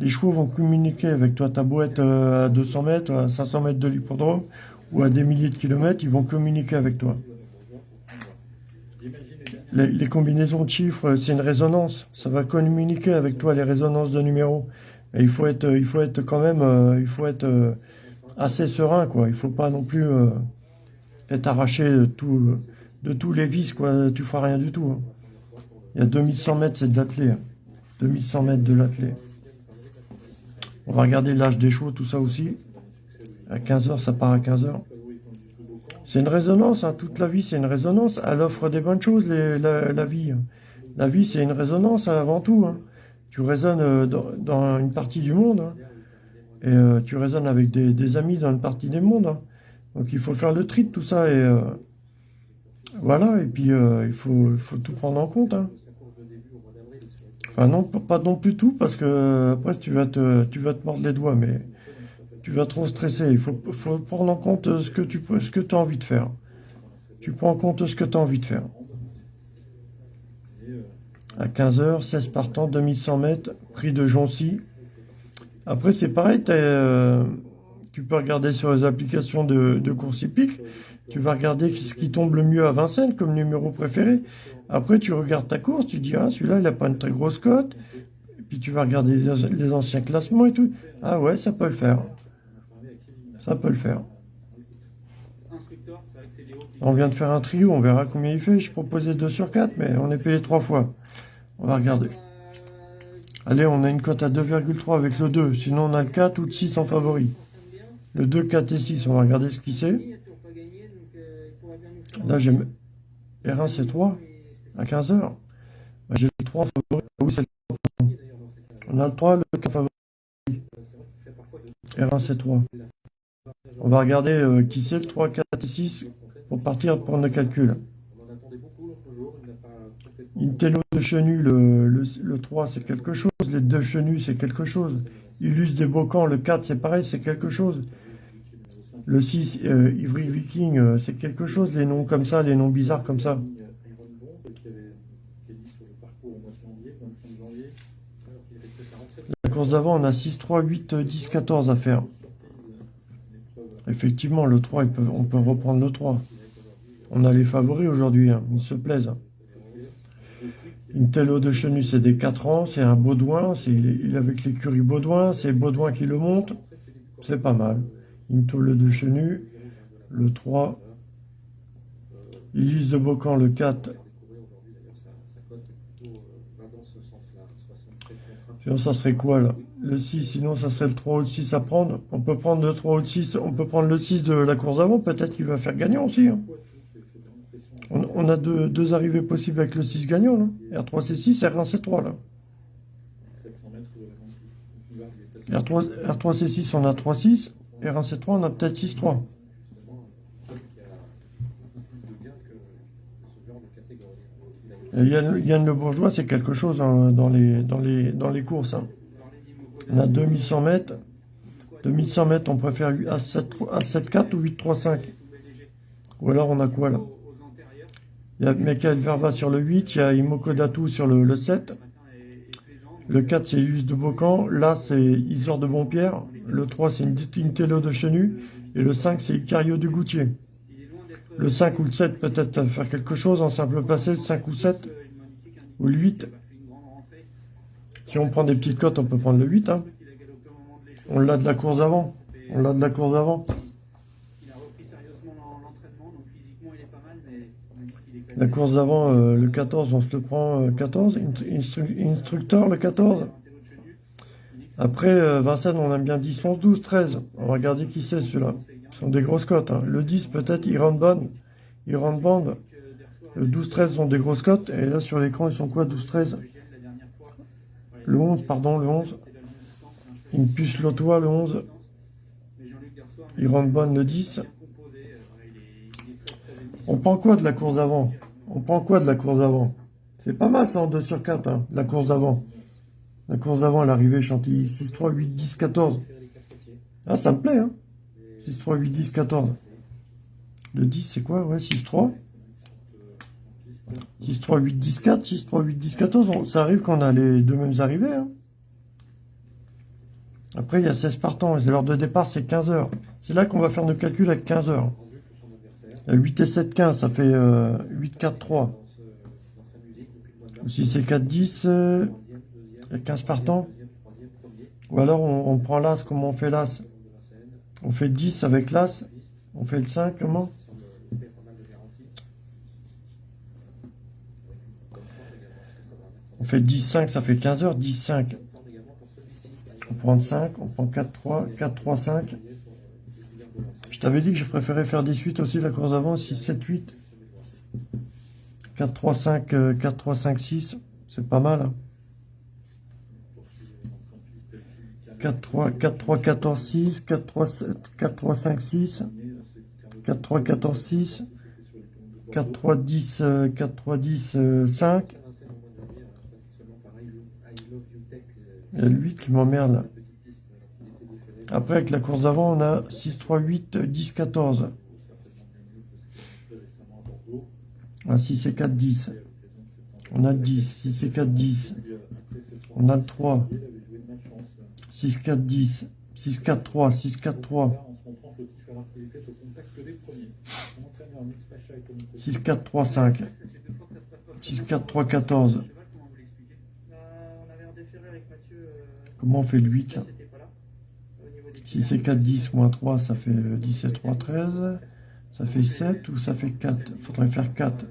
Les chevaux vont communiquer avec toi. Beau être euh, à 200 mètres, à 500 mètres de l'hippodrome, ou à des milliers de kilomètres, ils vont communiquer avec toi. Les, combinaisons de chiffres, euh, c'est une résonance. Ça va communiquer avec toi les résonances de numéros. Et il faut être, euh, il faut être quand même, il faut être assez serein, quoi. Il faut pas non plus être arraché de, tous les vis, quoi. Tu feras rien du tout. hein. Il y a 2100 mètres, c'est de l'athlé. hein. 2100 mètres de l'athlé. On va regarder l'âge des chevaux, tout ça aussi. À 15h, ça part à 15h. C'est une résonance, hein. toute la vie c'est une résonance. Elle offre des bonnes choses, les- la, vie. hein. La vie c'est une résonance avant tout. hein. Tu résonnes euh, dans, dans une partie du monde. hein. Et euh, tu résonnes avec des, amis dans une partie du monde. hein. Donc il faut faire le tri de tout ça. Et euh, voilà, et puis il faut tout prendre en compte. Non, pas non plus tout, parce que après tu vas te, mordre les doigts, mais tu vas trop stresser. Il faut, faut prendre en compte ce que tu ce que as envie de faire. Tu prends en compte ce que tu as envie de faire. À 15h, 16 partants, 2100 mètres, prix de Joncy. Après, c'est pareil, euh, tu peux regarder sur les applications de, de course hippique. Tu vas regarder ce qui tombe le mieux à Vincennes comme numéro préféré. Après, tu regardes ta course, tu dis, ah, celui-là, il n'a pas une très grosse cote. Puis tu vas regarder les, anciens classements et tout. Ah ouais, ça peut le faire. Ça peut le faire. On vient de faire un trio, on verra combien il fait. Je proposais 2 sur 4, mais on est payé 3 fois. On va regarder. Allez, on a une cote à 2,3 avec le 2. Sinon, on a le 4 ou le 6 en favori. Le 2, 4 et 6, on va regarder ce qui c'est. Euh. Là, j'ai R1, c'est 3 à 15h. J'ai le 3 en favori. Ah Oui, c'est le 3. On a le 3, le 4 en favori. R1, c'est 3. On va regarder euh, qui c'est le 3, 4 et 6 pour partir n'a pas complètement. Intello de Chenu, le, le, le 3, c'est quelque chose. Les deux Chenus, c'est quelque chose. Illus des Bocans, le 4, c'est pareil, c'est quelque chose. Le 6, euh, Ivry Viking, euh, c'est quelque chose. Les noms comme ça, les noms bizarres comme ça. Iron Bomb, qui avait qui est dit sur le parcours au mois de janvier, 25 janvier, alors qu'il avait fait sa rentrée de La course d'avant, on a 6, 3, 8, 10, 14 à faire. Effectivement, le 3, il peut- on peut reprendre le 3. On a les favoris aujourd'hui, hein, ils se plaisent. Intello de Chenu, c'est des 4 ans, c'est un Baudouin, il est avec l'écurie Baudouin, c'est Baudouin qui le monte, c'est pas mal. Intello de Chenu, le 3. Illus de Bocan, le 4. Ça serait quoi, là? Le 6, sinon, ça serait le 3 ou le 6 à prendre. On peut prendre le 3 ou le 6. On peut prendre le 6 de la course avant. Peut-être qu'il va faire gagnant aussi. Hein. On, a deux, arrivées possibles avec le 6 gagnant, là. R3, C6, R1, C3, là. R3, R3 C6, on a 3, 6. R1, C3, on a peut-être 6, 3. Yann, Yann Le Bourgeois, c'est quelque chose hein, dans, les, courses. hein. On a 2100 mètres. 2100 mètres, on préfère A7, A7-4 ou 8-3-5. Ou alors on a quoi là? Il y a Michael Verva sur le 8, il y a Imoko Datou sur le, le 7. le matin est, est plaisant. donc, Le 4, c'est Ilus de Bocan. Là, c'est Isor de Bonpierre. Le 3, c'est Intello de Chenu. Et le 5, c'est Icario de Goutier. il est loin d'être Le 5 ou le 7, peut-être faire quelque chose en simple placé. 5 ou 7. une magnifique Ou le 8. Il a fait une grande rentrée. Si on prend des petites cotes, on peut prendre le 8. hein. On l'a de la course d'avant. On l'a de la course d'avant. La course d'avant, euh, le 14, on se le prend euh, 14. Instru- instru- instructeur, le 14. Après, euh, Vincennes, on aime bien 10, 11, 12, 13. On va regarder qui c'est celui-là. Sont des grosses cotes. hein. Le 10, peut-être, Iran Bond. Iran Band. Le 12, 13 sont des grosses cotes. Et là, sur l'écran, ils sont quoi, 12, 13 Le 11, pardon, le 11. Impulse Lotois, le 11. Iran Bond, le 10. On prend quoi de la course d'avant? On prend quoi de la course d'avant? C'est pas mal ça en 2 sur 4, hein, la course d'avant. La course d'avant, l'arrivée Chantilly. 6, 3, 8, 10, 14. Ah, ça me plaît, hein 6, 3, 8, 10, 14. Le 10, c'est quoi? Ouais, 6, 3. 6, 3, 8, 10, 4. 6, 3, 8, 10, 14. On- Ça arrive qu'on a les deux mêmes arrivées, hein Après, il y a 16 partants. L'heure de départ, c'est 15 heures. C'est là qu'on va faire nos calculs avec 15 heures. Vendu que son adversaire. Il y a 8 et 7, 15. Ça fait euh, 8, 4, 3. Dans, ce- dans sa musique depuis le mois de mars. Ou si c'est 4, 10, euh, il y a 15 partants. Ou alors on, on prend l'As, comment on fait l'As Le long de Vincennes. On fait 10 avec l'As. On fait le 5, comment On fait 10, 5, ça fait 15 heures. 10, 5. Comme ça, également pour celui-ci. qui arrive On prend 5, on prend 4, 3, 4, 3, 5. pour, euh, le titulaire de Vincennes. Je t'avais dit que je préférais faire des suites aussi la course avant, 6, 7, 8. 4, 3, 5, euh, 4, 3, 5, 6. C'est pas mal. hein. 4, 3, 4, 3, 14, 6. 4, 3, 7, 4, 3, 5, 6. 4, 3, 14, 6. 4, 3, 10, euh, 4, 3, 10, euh, 5. Vincennes, au mois de janvier, a battu seulement par I Love- I Love You Tech, euh, Il y a le 8 qui m'emmerde. Après, avec la course d'avant, on a 6, 3, 8, 10, 14. Certainement bien mieux que ce qu'il a fait récemment à Bordeaux. Ah, 6 et 4, 10. Et à l'occasion de cette On a le 10. 6 et 4, 10. Puis, euh, après cette On a le 3. Il avait joué de malchance. 6, 4, 10. 6, 4, 3. 6, 4, 3. Là, on se montrant fautif alors qu'il était au contact que des premiers. Son entraîneur Mix Pacha est comme 6, 4, 3, 5. 6, 4, 3, 14. Je sais pas comment vous l'expliquer. On fait le 8 là? 6 et 4, 10, moins 3, ça fait euh, 10 et 3, 13. Ça fait 7 ou ça fait 4 Faudrait faire 4.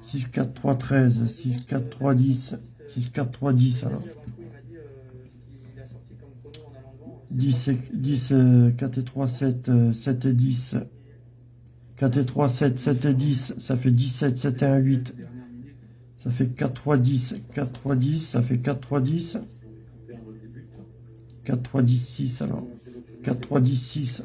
6, 4, 3, 13. 6, 4, 3, 10. 6, 4, 3, 10 alors. Il m'a dit euh, qu'il a sorti comme chrono en allant devant. 10 et, 10, euh, 4 et 3, 7, euh, 7 et 10. 4 et 3, 7, 7 et 10, ça fait 17, 7 et 1, 8. Ça fait 4, 3, 10. 4, 3, 10, ça fait 4, 3, 10. 4, 3, 10, 6 alors. 4, 3, 10, 6.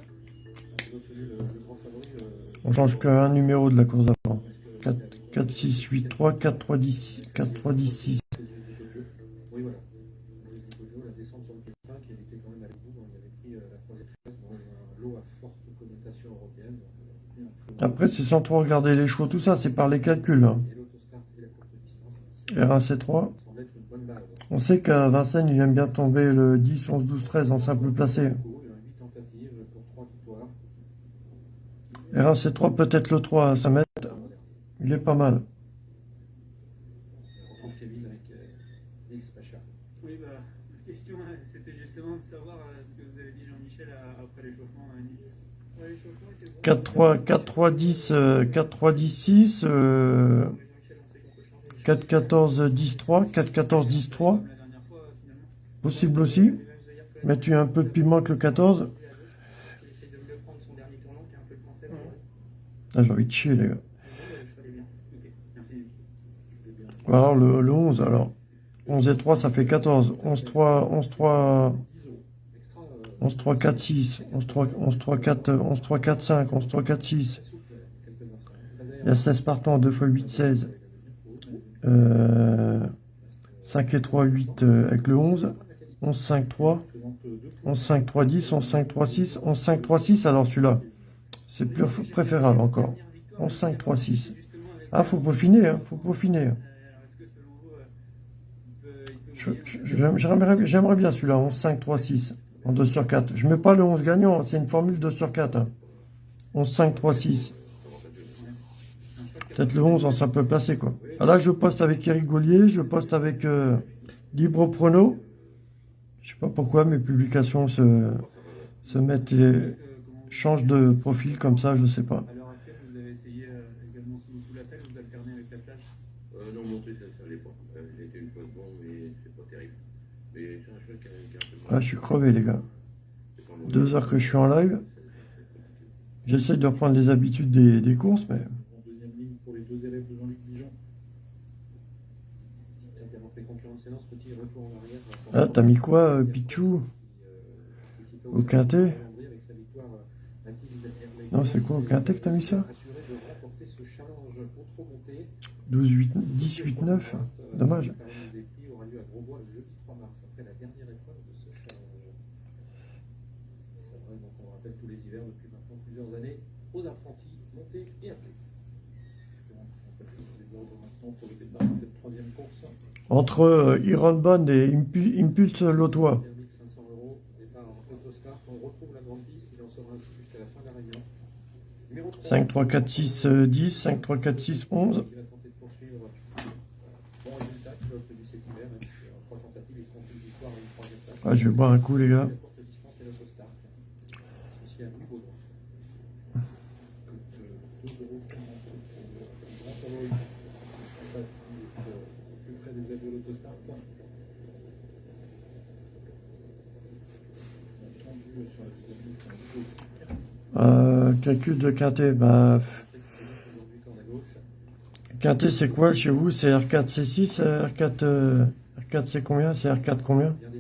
On change qu'un numéro de la course d'avant. 4, 4, 6, 8, 3, 4, 3, 10, 4, 3, 10, 6. Oui, voilà. Jojo, la descente sur le quai 5, il était quand même avec vous. Il avait pris euh, la troisième place dans un lot à forte connotation européenne. Donc, euh, pris un très bon- Après, c'est sans trop regarder les chevaux, tout ça, c'est par les calculs. hein. Et l'autostart et la courte distance, R1, C3. ça semble être une bonne base. On sait qu'à Vincennes, il aime bien tomber le 10, 11, 12, 13 en simple placé. Il y a 8 tentatives pour 3 victoires. R1, C3, peut-être le 3 à 5 mètres. Il est pas mal. 4, 3, 10, 4, 3, 10, 6. 4-14-10-3, 4-14-10-3. Possible aussi. Mais tu as un peu de piment que le 14. Ah, j'ai envie de chier, les gars. Alors, le, le 11, alors. 11 et 3, ça fait 14. 11, 3, 11, 3... 11, 3, 4, 6, 11, 3, 11, 3, 4, 11, 3, 4, 5, 11, 3, 4, 6. Il y a 16 partants, 2 x 8, 16. Euh, 5 et 3, 8 euh, avec le 11. 11, 5, 3. 11, 5, 3, 10. 11, 5, 3, 6. 11, 5, 3, 6. Alors celui-là, c'est plus préférable encore. 11, 5, 3, 6. Ah, faut peaufiner, hein, faut peaufiner. J'aimerais bien celui-là, 11, 5, 3, 6, en 2 sur 4. Je mets pas le 11 gagnant, c'est une formule 2 sur 4. hein. 11, 5, 3, 6. Peut-être le 11, ça peut passer, quoi. Ah, là, je poste avec Eric Gaulier, je poste avec euh, Libre Prono. Je sais pas pourquoi mes publications se, se mettent, vous- changent de profil comme ça, je sais pas. À l'heure actuelle, vous avez essayé euh, également sous, sous la selle, vous alternez avec la plage Euh, non, monter, ça ne allait pas. Euh, J'ai été une fois de bon, mais c'est pas terrible. Mais c'est un cheval qui a, qui a un peu de mal. Là, je suis crevé, les gars. Deux heures que je suis en live. J'essaye de reprendre les habitudes des, des courses, mais. Ah, t'as mis quoi, euh, Pichou? Au quintet? Non, c'est quoi, au quintet que t'as mis ça? Assuré de remporter ce challenge au trop monté. 12, 8, 10, 8, 9. Dommage. La cérémonie des prix aura lieu à Grosbois le jeudi 3 mars, après la dernière épreuve de ce challenge. Il s'adresse donc, on le rappelle, tous les hivers depuis maintenant plusieurs années aux apprentis, montés et appelés. On passe les ordres maintenant Entre euh, Iron Bond et Impu- Impulse Lotois. 500 euros, départ en Autostart. On retrouve la grande piste, il en sera ainsi jusqu'à la fin de la réunion. Numéro 3. 5, 3, 4, 6, euh, 10. 5, 3, 4, 6, 11. Qui va tenter de poursuivre. Bon résultat qu'il a obtenu cet hiver, même si en trois tentatives, il compte une victoire et une troisième place. Ah, je vais boire un coup, les gars. La courte distance et l'autostart. Associé à Louis Baudouin. Coûte euh, 2,40 euros pour le grand favori. On passe euh, au plus près des aides de l'autostart. Entendu euh, sur la deuxième ligne, c'est un double stick. Euh, calcul de quintet. Bah, quintet, c'est quoi chez vous? C'est R4, C6 euh, R4, euh, R4, c'est combien? C'est R4 combien? Le.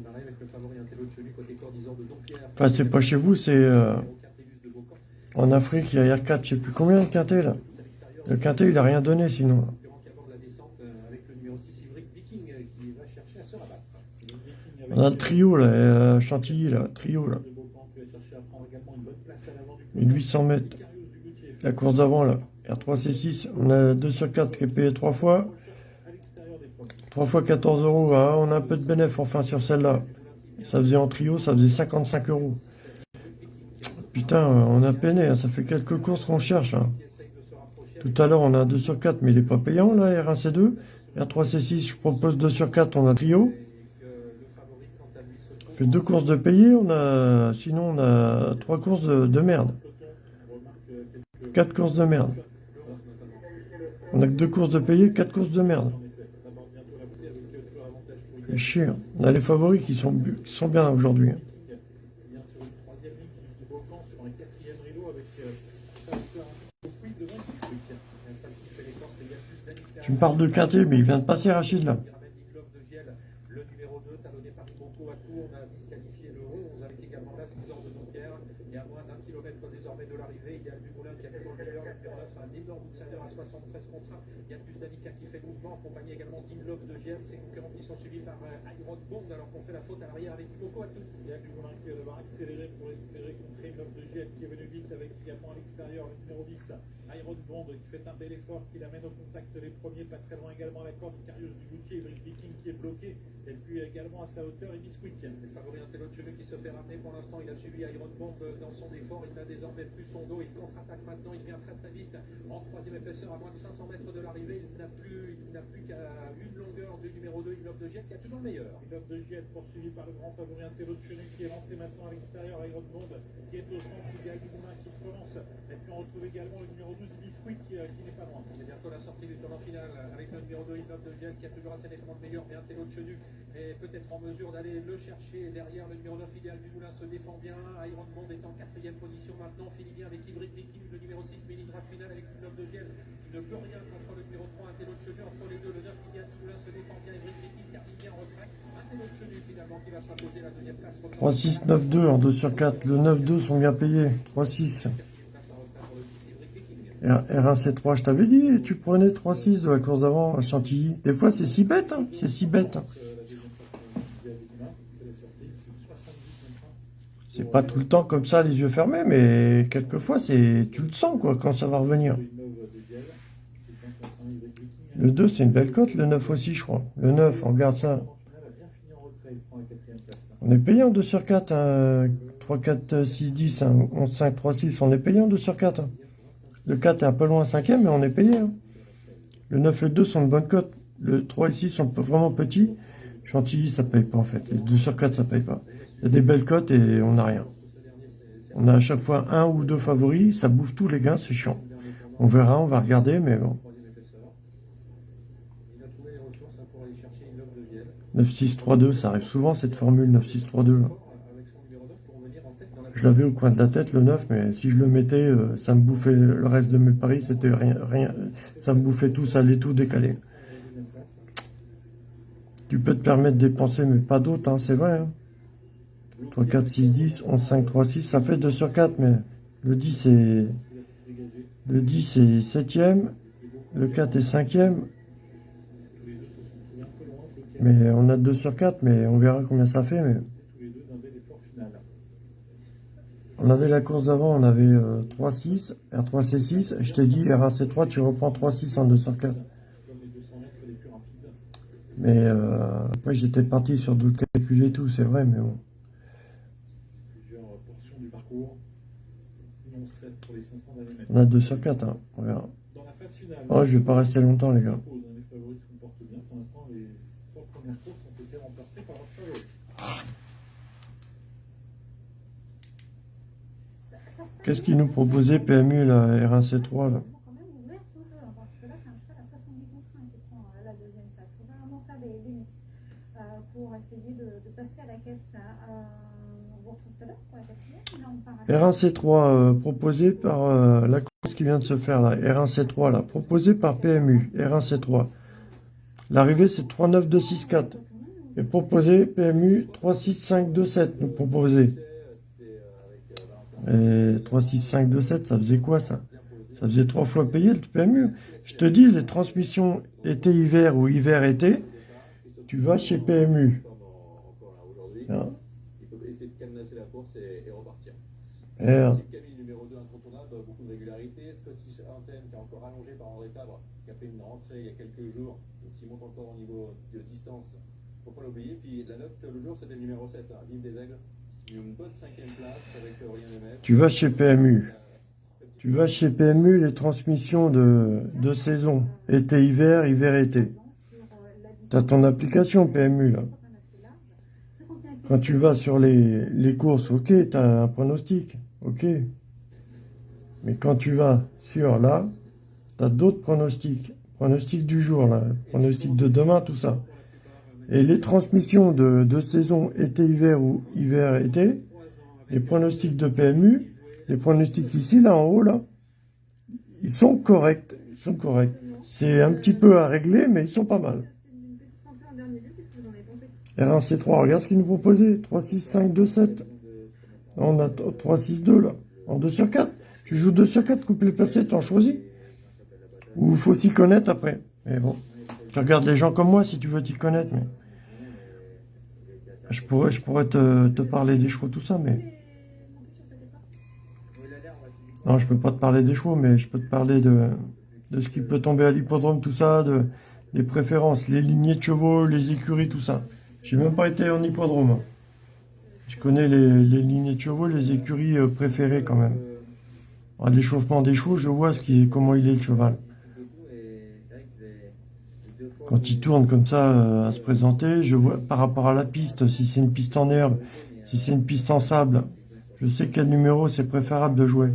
Enfin, c'est pas chez vous, c'est euh, Numéro 4, Télus de Beaucamp. en Afrique, il y a R4, je sais plus combien de quintet, là. Le quintet, il a rien donné, sinon. Concurrent qui aborde la descente avec le numéro 6 Ivric Viking qui va chercher à se rabattre. Le Viking avec On a le trio, là, euh, Chantilly, là, trio, là. 1800 mètres. La course d'avant, là. R3C6, on a 2 sur 4 qui est payé 3 fois. À l'extérieur des premiers. 3 fois 14 euros, hein. on a un peu de bénéfice enfin sur celle-là. Ça faisait en trio, ça faisait 55 euros. Putain, on a peiné, hein, ça fait quelques courses qu'on cherche. hein. Tout à l'heure, on a un 2 sur 4, mais il n'est pas payant, là, R1C2. R3C6, je propose 2 sur 4, on a trio. Fait deux courses de payé, on a, sinon on a trois courses de, de merde. Quatre courses de merde. On a que deux courses de payé, quatre courses de merde. Chier. On a les favoris qui sont, qui sont bien aujourd'hui. hein. Tu me parles de quintet, mais il vient de passer Rachid là. Qui ramène Nick Love de Giel, le numéro 2, talonné par Ibonco à Tours, on a disqualifié le 11 avec également là 6 heures de Dompierre. Et à moins d'un kilomètre désormais de l'arrivée, il y a Dumoulin qui a toujours le meilleur, le numéro 9, un énorme outsider à 73 contre 1. Il y a plus d'Anika qui fait le mouvement, accompagné également d'In Love de Giel. Ses concurrents qui sont suivis par euh, Iron Bond alors qu'on fait la faute à l'arrière avec Ibonco à Tours. Il y a du Moulin qui va devoir accélérer pour espérer qui est venu vite avec également à l'extérieur le numéro 10, Iron Bond qui fait un bel effort, qui l'amène au contact les premiers, pas très loin également la corde, Carius du Goutier, Ivric Viking qui est bloqué, et puis également à sa hauteur, et Biscuit. Le favori Intello de Cheveux qui se fait ramener pour l'instant, il a suivi Iron Bomb dans son effort, il n'a désormais plus son dos, il contre-attaque maintenant, il vient très très vite en troisième épaisseur à moins de 500 mètres de l'arrivée, il n'a plus, il n'a plus qu'à une longueur du numéro 2, Ignov de Jet qui a toujours le meilleur. L'homme de GL poursuivi par le grand favori Intello de Chenu qui est lancé maintenant à l'extérieur, Iron Bond qui est au centre, il y a Dumoulin qui se relance, et puis on retrouve également le numéro 12, Biscuit, qui, euh, qui n'est pas loin. C'est bientôt la sortie du tournant final avec le numéro 2, Innov de Gel, qui a toujours assez nettement le meilleur, mais un télo de Chenu est peut-être en mesure d'aller le chercher. Derrière, le numéro 9, Idéal du Moulin se défend bien. Iron Bond est en quatrième position maintenant. Finit bien avec Hybrid Viking, le numéro 6, mais ligne droite finale avec Innov de Gel, qui ne peut rien contre le numéro 3, un télo de Chenu. Entre les deux, le 9, Idéal du Moulin se défend bien. Hybrid Viking termine bien en retrait. Un télo de Chenu finalement qui va s'imposer la deuxième place. 3, 6, 9, 2 en 2 sur 4. Le 9, 2 sont bien payés. 3, 6. R1, C3, je t'avais dit, tu prenais 3-6 de la course d'avant à Chantilly. Des fois, c'est si bête, hein, c'est si bête. C'est pas tout le temps comme ça, les yeux fermés, mais quelquefois, tu le sens, quoi, quand ça va revenir. Le 2, c'est une belle cote, le 9 aussi, je crois. Le 9, on regarde ça. On est payé en 2 sur 4, hein, 3, 4, 6, 10, hein, 11, 5, 3, 6, on est payé en 2 sur 4. hein. Le 4 est un peu loin, 5 mais on est payé. hein. Le 9 et le 2 sont de bonne cote. Le 3 et 6 sont vraiment petits. Chantilly, ça paye pas en fait. Les 2 sur 4, ça paye pas. Il y a des belles cotes et on n'a rien. On a à chaque fois un ou deux favoris, ça bouffe tous les gains, c'est chiant. On verra, on va regarder, mais bon. Troisième épaisseur. Il a trouvé les ressources hein, pour aller chercher une offre de Gel. 9, 6, 3, 2, ça arrive souvent cette formule 9, 6, 3, 2. là. Avec son numéro 9 pour revenir en tête dans la Je l'avais au coin de la tête le 9, mais si je le mettais, euh, ça me bouffait le reste de mes paris, c'était rien, rien, ça me bouffait tout, ça allait tout décaler. Tu peux te permettre de dépenser, mais pas d'autres, hein, c'est vrai. Hein. 3, 4, 6, 10, 11, 5, 3, 6, ça fait 2 sur 4, mais le 10 c'est, le 10 est 7ème, le 4 est 5ème, mais on a 2 sur 4, mais on verra combien ça fait, mais. On avait la course d'avant, on avait euh, 3-6, R3C6. Je t'ai dit, R1C3, tu reprends 3-6 en 2 sur 4. Comme les 200 mètres les plus rapides. Mais euh, après, j'étais parti sur d'autres calculs et tout, c'est vrai, mais bon. Plusieurs portions du parcours. Non 7 pour les 500 derniers mètres. On a 2 sur 4, hein. on verra. Dans la phase finale. Oh, je vais pas rester longtemps, les gars. s'impose, hein, Les favoris se comportent bien. Pour l'instant, les trois premières courses ont été remportées par leurs favoris. Ça- ça se passe Qu'est-ce qu'il bien, nous proposait PMU, la R1C3, là quand même ouvert au jeu, hein, parce que là, c'est un cheval à 70 contre 1 qui prend euh, la deuxième place. Il faut vraiment faire des, des mix euh, pour essayer de, de passer à la caisse. Euh, on vous retrouve tout à l'heure pour la quatrième. Là, on part à R1C3, euh, proposé par euh, la course qui vient de se faire, là. R1C3, là. Proposé par PMU, R1C3. L'arrivée, c'est 3-9-2-6-4. Et proposé PMU 3-6-5-2-7, nous proposé. Et 3, 6, 5, 2, 7, ça faisait quoi ça? Ça faisait trois fois payer le PMU. Je te dis, les transmissions été-hiver ou hiver-été, tu vas chez PMU. Hein? Il peut essayer de cadenasser la course et, et repartir. R, Steve Camille, numéro 2 incontournable, beaucoup de régularité. Scotty Anthem, qui est encore allongé par André Fabre, qui a fait une rentrée il y a quelques jours, donc qui monte encore au niveau de distance. Faut pas l'oublier. Puis la note, le jour, c'était le numéro 7, Vive des Aigles. C'est une bonne cinquième place avec Aurélien Lemaitre. tu vas chez PMU. Tu vas chez PMU, les transmissions de, de saison. Été-hiver, hiver-été. Tu as ton application PMU là. Quand tu vas sur les, les courses, ok, tu as un pronostic, ok. Mais quand tu vas sur là, tu as d'autres pronostics. Pronostic du jour, là, pronostic de demain, tout ça. Et les transmissions de, de saison été-hiver ou hiver-été, les pronostics de PMU, les pronostics ici, là, en haut, là, ils sont corrects. Ils sont corrects. C'est un petit peu à régler, mais ils sont pas mal. une petite santé en dernier lieu. Qu'est-ce que vous en avez pensé R1C3, regarde ce qu'ils nous proposaient. 3, 6, 5, 2, 7. On a 3, 6, 2 là. En 2 sur 4. Tu joues 2 sur 4, coupe les placés, t'en choisis. Ou faut s'y connaître après. Mais bon. Tu regardes les gens comme moi si tu veux t'y connaître. Mais... Je pourrais, je pourrais te, parler des chevaux, tout ça, mais. Non, je peux pas te parler des chevaux, mais je peux te parler de, ce qui peut tomber à l'hippodrome, tout ça, de, des préférences, les lignées de chevaux, les écuries, tout ça. J'ai même pas été en hippodrome. Je connais les, les lignées de chevaux, les écuries euh, préférées quand même. L'échauffement des chevaux, je vois ce qui est, comment il est le cheval. Quand il tourne comme ça euh, à se présenter, je vois par rapport à la piste, si c'est une piste en herbe, si c'est une piste en sable, je sais quel numéro c'est préférable de jouer.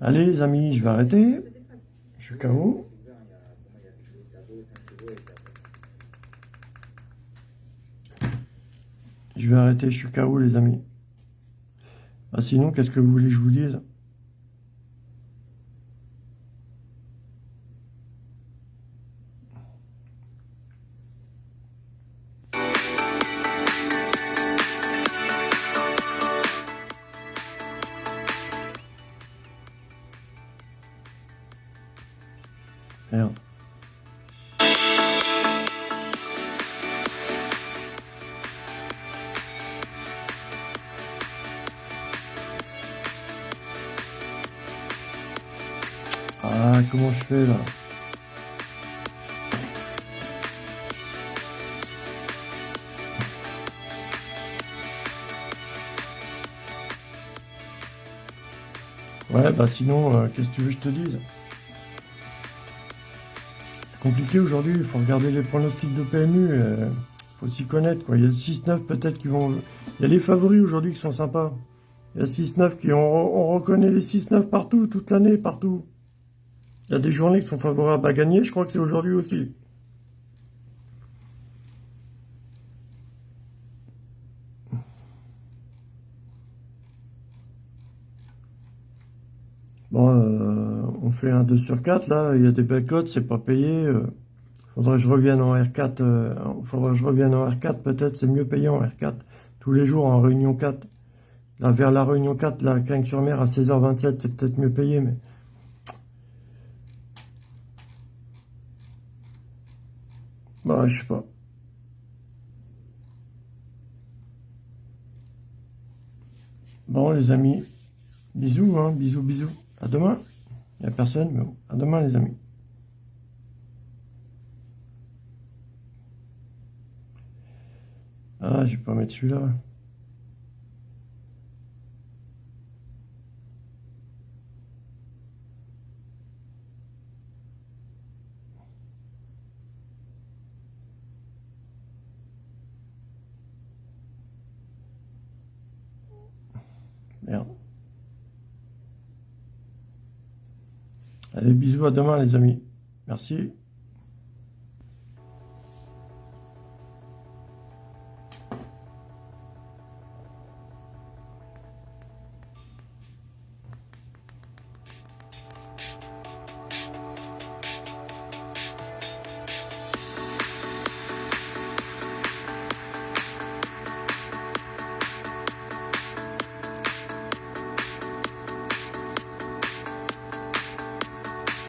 Allez les amis, je vais arrêter. Je suis KO. Je vais arrêter, je suis KO les amis. Ah, sinon, qu'est-ce que vous voulez que je vous dise? Bah sinon, euh, qu'est-ce que tu veux que je te dise? C'est compliqué aujourd'hui, il faut regarder les pronostics de PMU, euh, faut s'y connaître, quoi. Il y a 6-9 peut-être qui vont... Il y a les favoris aujourd'hui qui sont sympas. Il y a 6-9 qui... On, on reconnaît les 6-9 partout, toute l'année, partout. Il y a des journées qui sont favorables à gagner, je crois que c'est aujourd'hui aussi. Euh, on fait un 2 sur 4, là, il y a des belles cotes, c'est pas payé. euh, faudrait que je revienne en R4, euh, faudrait que je revienne en R4, peut-être, c'est mieux payé en R4. Tous les jours en Réunion 4. Là, vers la Réunion 4, la Cagnes-sur-Mer, à 16h27, c'est peut-être mieux payé, mais... Bah, je sais pas. Bon, les amis, bisous, hein, bisous, bisous. À demain. Il n'y a personne, mais bon, à demain, les amis. Ah, je vais pas mettre celui-là. Merde. Allez, bisous, à demain, les amis. Merci.